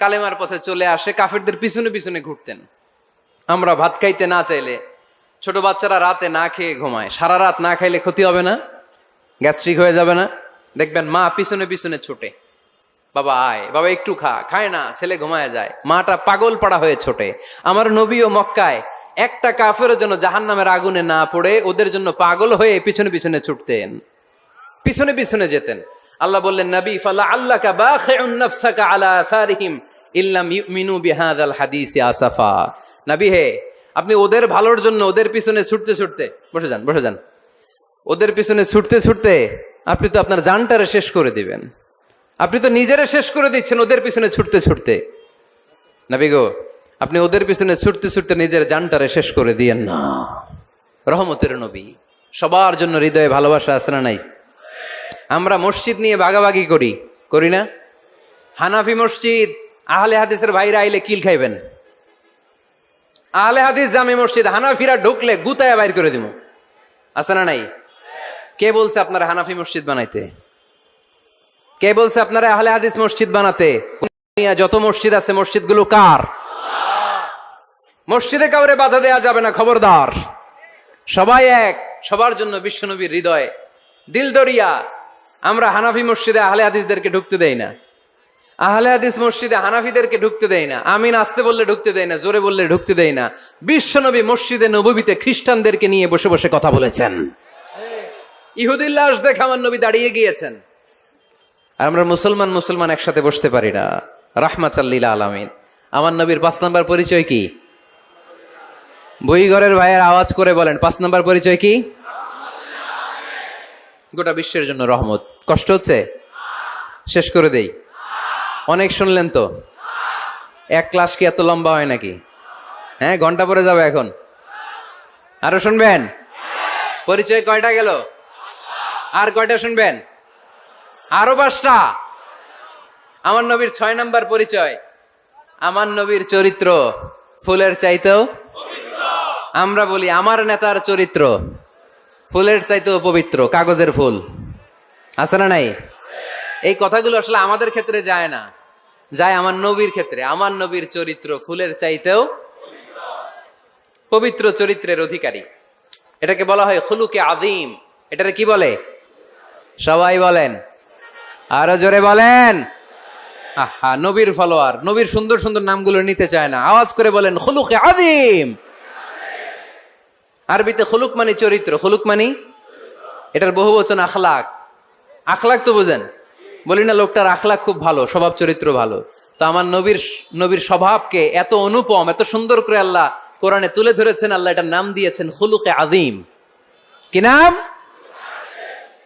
কালেমার পথে চলে আসে, কাফেরদের পিছনে পিছনে ঘুরতেন। আমরা ভাত খাইতে না চাইলে ছোট বাচ্চারা রাতে না খেয়ে ঘুমায়। সারা রাত না খাইলে ক্ষতি হবে না? গ্যাস্ট্রিক হয়ে যাবে না? দেখবেন মা পিছনে পিছনে ছোটে। বাবা আয়, বাবা একটু খা, খায় না, ছেলে ঘুমায় যায়। মাটা পাগল পাড়া হয়ে ছোটে। আমার নবী ও মক্কায়। একটা কাফের জন্য জাহান নামের আগুনে না পড়ে, ওদের জন্য পাগল হয়ে পিছনে পিছনে ছুটতেন। পিছনে পিছনে যেতেন। আল্লাহ বললেন, নবী, ফালা আল্লাহ আলা আসারিহিম ইল্লাম ইউমিনু বিহাদাল হাদিসি আসাফা। নবী হে আপনি ওদের ভালোর জন্য, ওদের পিছনে ছুটতে ছুটতে, বসে যান বসে যান। ওদের পিছনে ছুটতে ছুটতে আপনি তো আপনার জানটারে শেষ করে দিবেন। আপনি তো নিজেরে শেষ করে দিচ্ছেন ওদের পিছনে ছুটতে ছুটতে। নবী গো, আপনি ওদের পিছনে ছুটতে ছুটতে নিজের জানটারে শেষ করে দিয়েন না। রহমতের নবী, সবার জন্য হৃদয়ে ভালোবাসা আছে না নাই? আমরা মসজিদ নিয়ে ভাগাভাগি করি করি না? হানাফি মসজিদ, আহলে হাদিসের ভাইরা আইলে কিল খাইবেন? আহলে হাদিস জামে মসজিদ, হানাফিরা ঢুকলে গুতায় বাইর করে দিব আছে না নাই? কে বলছে আপনারা হানাফি মসজিদ বানাইতে? কে বলছে আপনারা আহলে হাদিস মসজিদ বানাতে? যত মসজিদ আছে, মসজিদগুলো কার? মসজিদে কাউরে বাধা দেয়া যাবে না, খবরদার। সবাই এক, সবার জন্য বিশ্বনবীর হৃদয়। দিল দরিয়া আমরা হানাফি মসজিদে আহলে হাদিসদেরকে ঢুকতে দেই না। আহলে হাদিস মসজিদে হানাফিদেরকে ঢুকতে দেয় না, আমিন আসতে বললে ঢুকতে দেয় না, জোরে বললে ঢুকতে দেয় না। বিশ্বনবী মসজিদে নবীতে খ্রিস্টানদেরকে নিয়ে বসে বসে কথা বলেছেন। ইহুদিল্লাস দেখে আমার নবী দাঁড়িয়ে গিয়েছেন। আর আমরা মুসলমান মুসলমান একসাথে বসতে পারি না। রাহমাতাল্লিল আলামিন। আমার নবীর পাঁচ নাম্বার পরিচয় কি? বইঘরের ভাইয়ের আওয়াজ করে বলেন, পাঁচ নাম্বার পরিচয় কি? গোটা বিশ্বের জন্য রহমত। কষ্ট হচ্ছে? শেষ করে দেই। অনেক শুনলেন তো? এক ক্লাস কি এত লম্বা হয় নাকি? হ্যাঁ ঘণ্টা পরে যাবে এখন। আরও শুনবেন? পরিচয় কয়টা গেল? আর কয়টা শুনবেন? আরও পাঁচটা? আমার নবীর ছয় নাম্বার পরিচয়। আমার নবীর চরিত্র ফুলের চাইতেও আমরা বলি আমার নেতার চরিত্র ফুলের চাইতেও পবিত্র, কাগজের ফুল। আছে না নাই? এই কথাগুলো আসলে আমাদের ক্ষেত্রে যায় না। যায় আমার নবীর ক্ষেত্রে। আমার নবীর চরিত্র ফুলের চাইতেও পবিত্র চরিত্রের অধিকারী। এটাকে বলা হয় খুলুকে আদিম এটারে কি বলে? সবাই বলেন। আরও জোরে বলেন। আহা, নবীর ফলোয়ার। নবীর সুন্দর সুন্দর নামগুলো নিতে চায় না। আওয়াজ করে বলেন, খুলুকে আদিম আরবিতে খুলুক মানে চরিত্র। খুলুক মানে? এটার বহু বচন আখলাক। আখলাক তো বোঝেন। বলি না, লোকটার আখলাক খুব ভালো, স্বভাব চরিত্র ভালো। তো আমার নবীর নবীর স্বভাবকে এত অনুপম, এত সুন্দর করে আল্লাহ কোরআনে তুলে ধরেছেন, আল্লাহ এটার নাম দিয়েছেন খুলুকে আদিম কি নাম?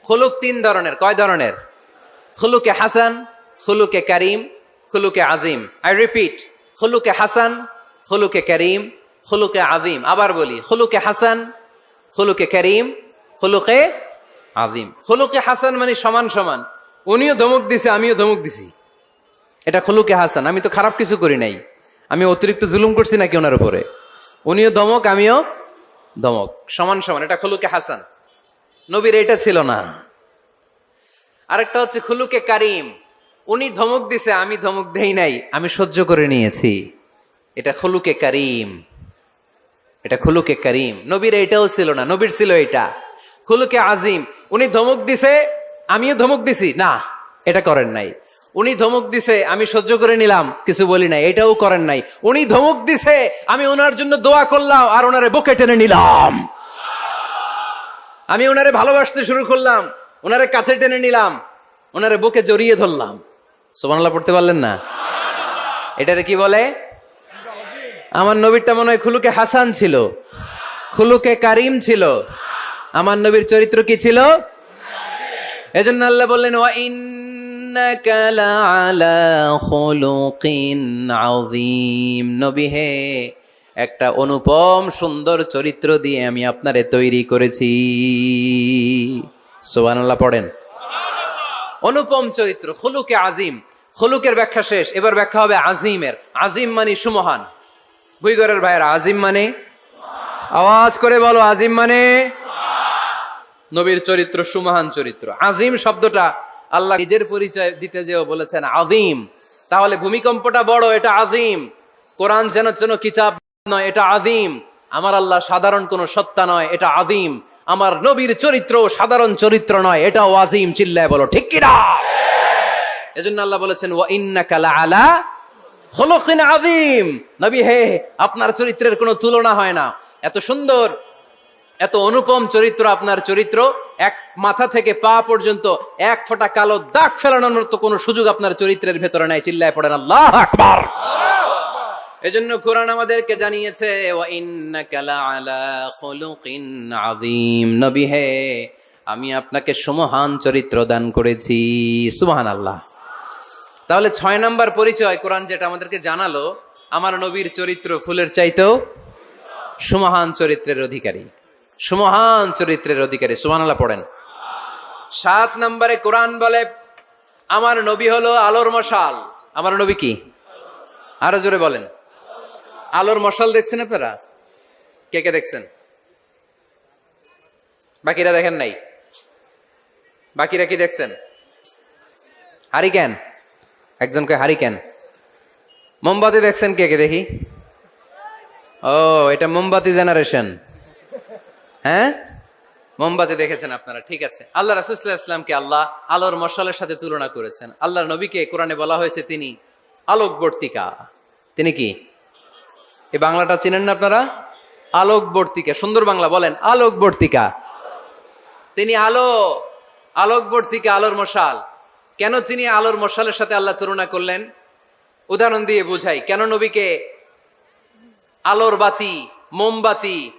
খুলুক তিন ধরনের, কয় ধরনের? খুলুকে হাসান, খুলুকে করিম, খুলুকে আজিম আই রিপিট খুলুকে হাসান, খুলুকে করিম, খুলুকে আজিম আবার বলি, খুলুকে হাসান, খুলুকে করিম, খুলুকে আজিম খুলুকে হাসান মানে সমান সমান। উনিও ধমক দিছে, আমিও ধমক দিছি। এটা খুলুকে হাসান, আমি তো খারাপ কিছু করি নাই। আমি অতিরিক্ত জুলুম করছি নাকি ওনার উপরে? উনিও ধমক, আমিও ধমক। সমান সমান, এটা খুলুকে হাসান। নবীর এটা ছিল না। আরেকটা হচ্ছে খুলুকে কারিম। উনি ধমক দিছে, আমি ধমক দেই নাই, আমি সহ্য করে নিয়েছি। এটা খুলুকে কারিম। এটা খুলুকে কারিম। নবীর এটাও ছিল না, নবীর ছিল এটা। খুলুকে আজিম। উনি ধমক দিছে আমিও ধমক দিছি। না, এটা করেন নাই। উনি ধমক দিছে, আমি সহ্য করে নিলাম, কিছু বলি নাই, এটাও করেন নাই। উনি ধমক দিছে, আমি ওনার জন্য দোয়া করলাম আর ওনারে বুকে টেনে নিলাম। আমি ওনারে ভালোবাসতে শুরু করলাম, ওনারে কাছে টেনে নিলাম, ওনারে বুকে জড়িয়ে ধরলাম। সোমানলা পড়তে পারলেন না? এটারে কি বলে? আমার নবীরটা মনে হয় খুলুকে হাসান ছিল, খুলুকে কারিম ছিল। আমার নবীর চরিত্র কি ছিল? এজন্য আল্লাহ বললেন, ওয়া ইন্নাকা নবী হে, একটা অনুপম সুন্দর চরিত্র দিয়ে আমি আপনারে তৈরি করেছি। সুবহানাল্লাহ, পড়েন। অনুপম চরিত্র, খুলুকে আজিম খুলুকের ব্যাখ্যা শেষ, এবার ব্যাখ্যা হবে আজিমের আজিম মানে সুমহান। বুইগরের ভাইয়ের আজিম মানে? আওয়াজ করে বলো আজিম মানে? নবীর চরিত্র, সুমহান চরিত্র। আজিম শব্দটা আল্লাহ নিজের পরিচয় দিতে যেও বলেছেন, আজিম। তাহলে ভূমিকম্পটা বড়, এটা আজিম। কোরআন যেন যেন কিতাব নয়, এটা আজিম। আমার আল্লাহ সাধারণ কোনো সত্তা নয়, এটা আজিম। আমার নবীর চরিত্র সাধারণ চরিত্র নয়, এটাও আজিম, চিল্লায় বলো, ঠিক কিনা? এজন্য আল্লাহ বলেছেন, ওয়া ইন্নাকা আলা হলকিন আদিম নবী, হে, আপনার চরিত্রের কোনো তুলনা হয় না। এত সুন্দর এত অনুপম চরিত্র আপনার চরিত্র, এক মাথা থেকে পা পর্যন্ত এক ফোঁটা কালো দাগ ফেলানোর মতো কোনো সুযোগ আপনার চরিত্রের ভেতরে নাই। চিল্লায় পড়েন, আল্লাহ এজন্য কোরআন আমাদেরকে জানিয়েছে হে, আমি আপনাকে সুমহান চরিত্র দান করেছি। সুমহান আল্লাহ তাহলে ছয় নম্বর পরিচয় কোরআন যেটা আমাদেরকে জানালো, আমার নবীর চরিত্র ফুলের চাইতেও সুমহান চরিত্রের অধিকারী। সুমহান চরিত্রের অধিকারী সুমানাল্লাহ পড়েন। সাত নম্বরে কোরআন বলে, আমার নবী হলো আলোর মশাল। আমার নবী কি? আরও জোরে বলেন। আলোর মশাল দেখছেন আপনারা? কে কে দেখছেন? বাকিরা দেখেন নাই? বাকিরা কি দেখছেন? হারি হারিকেন? একজনকে হারি হারিকেন। মোমবাতি দেখছেন কে কে দেখি? ও, এটা মোমবাতি জেনারেশন। হ্যাঁ? মোমবাতি দেখেছেন আপনারা, ঠিক আছে। আল্লাহ রাসুল্লাহ আল্লাহ আলোর মশালের সাথে তুলনা করেছেন। আল্লাহর নবীকে কোরআনে বলা হয়েছে তিনি আলোকবর্তিকা। তিনি কি? এই বাংলাটা চিনেন না আপনারা? আলোকবর্তিকা, সুন্দর বাংলা বলেন, আলোকবর্তিকা। তিনি আলো, আলোকবর্তিকা, আলোর মশাল। কেন তিনি আলোর মশালের সাথে আল্লাহ তুলনা করলেন? উদাহরণ দিয়ে বুঝাই, কেন নবীকে আলোর বাতি, মোমবাতি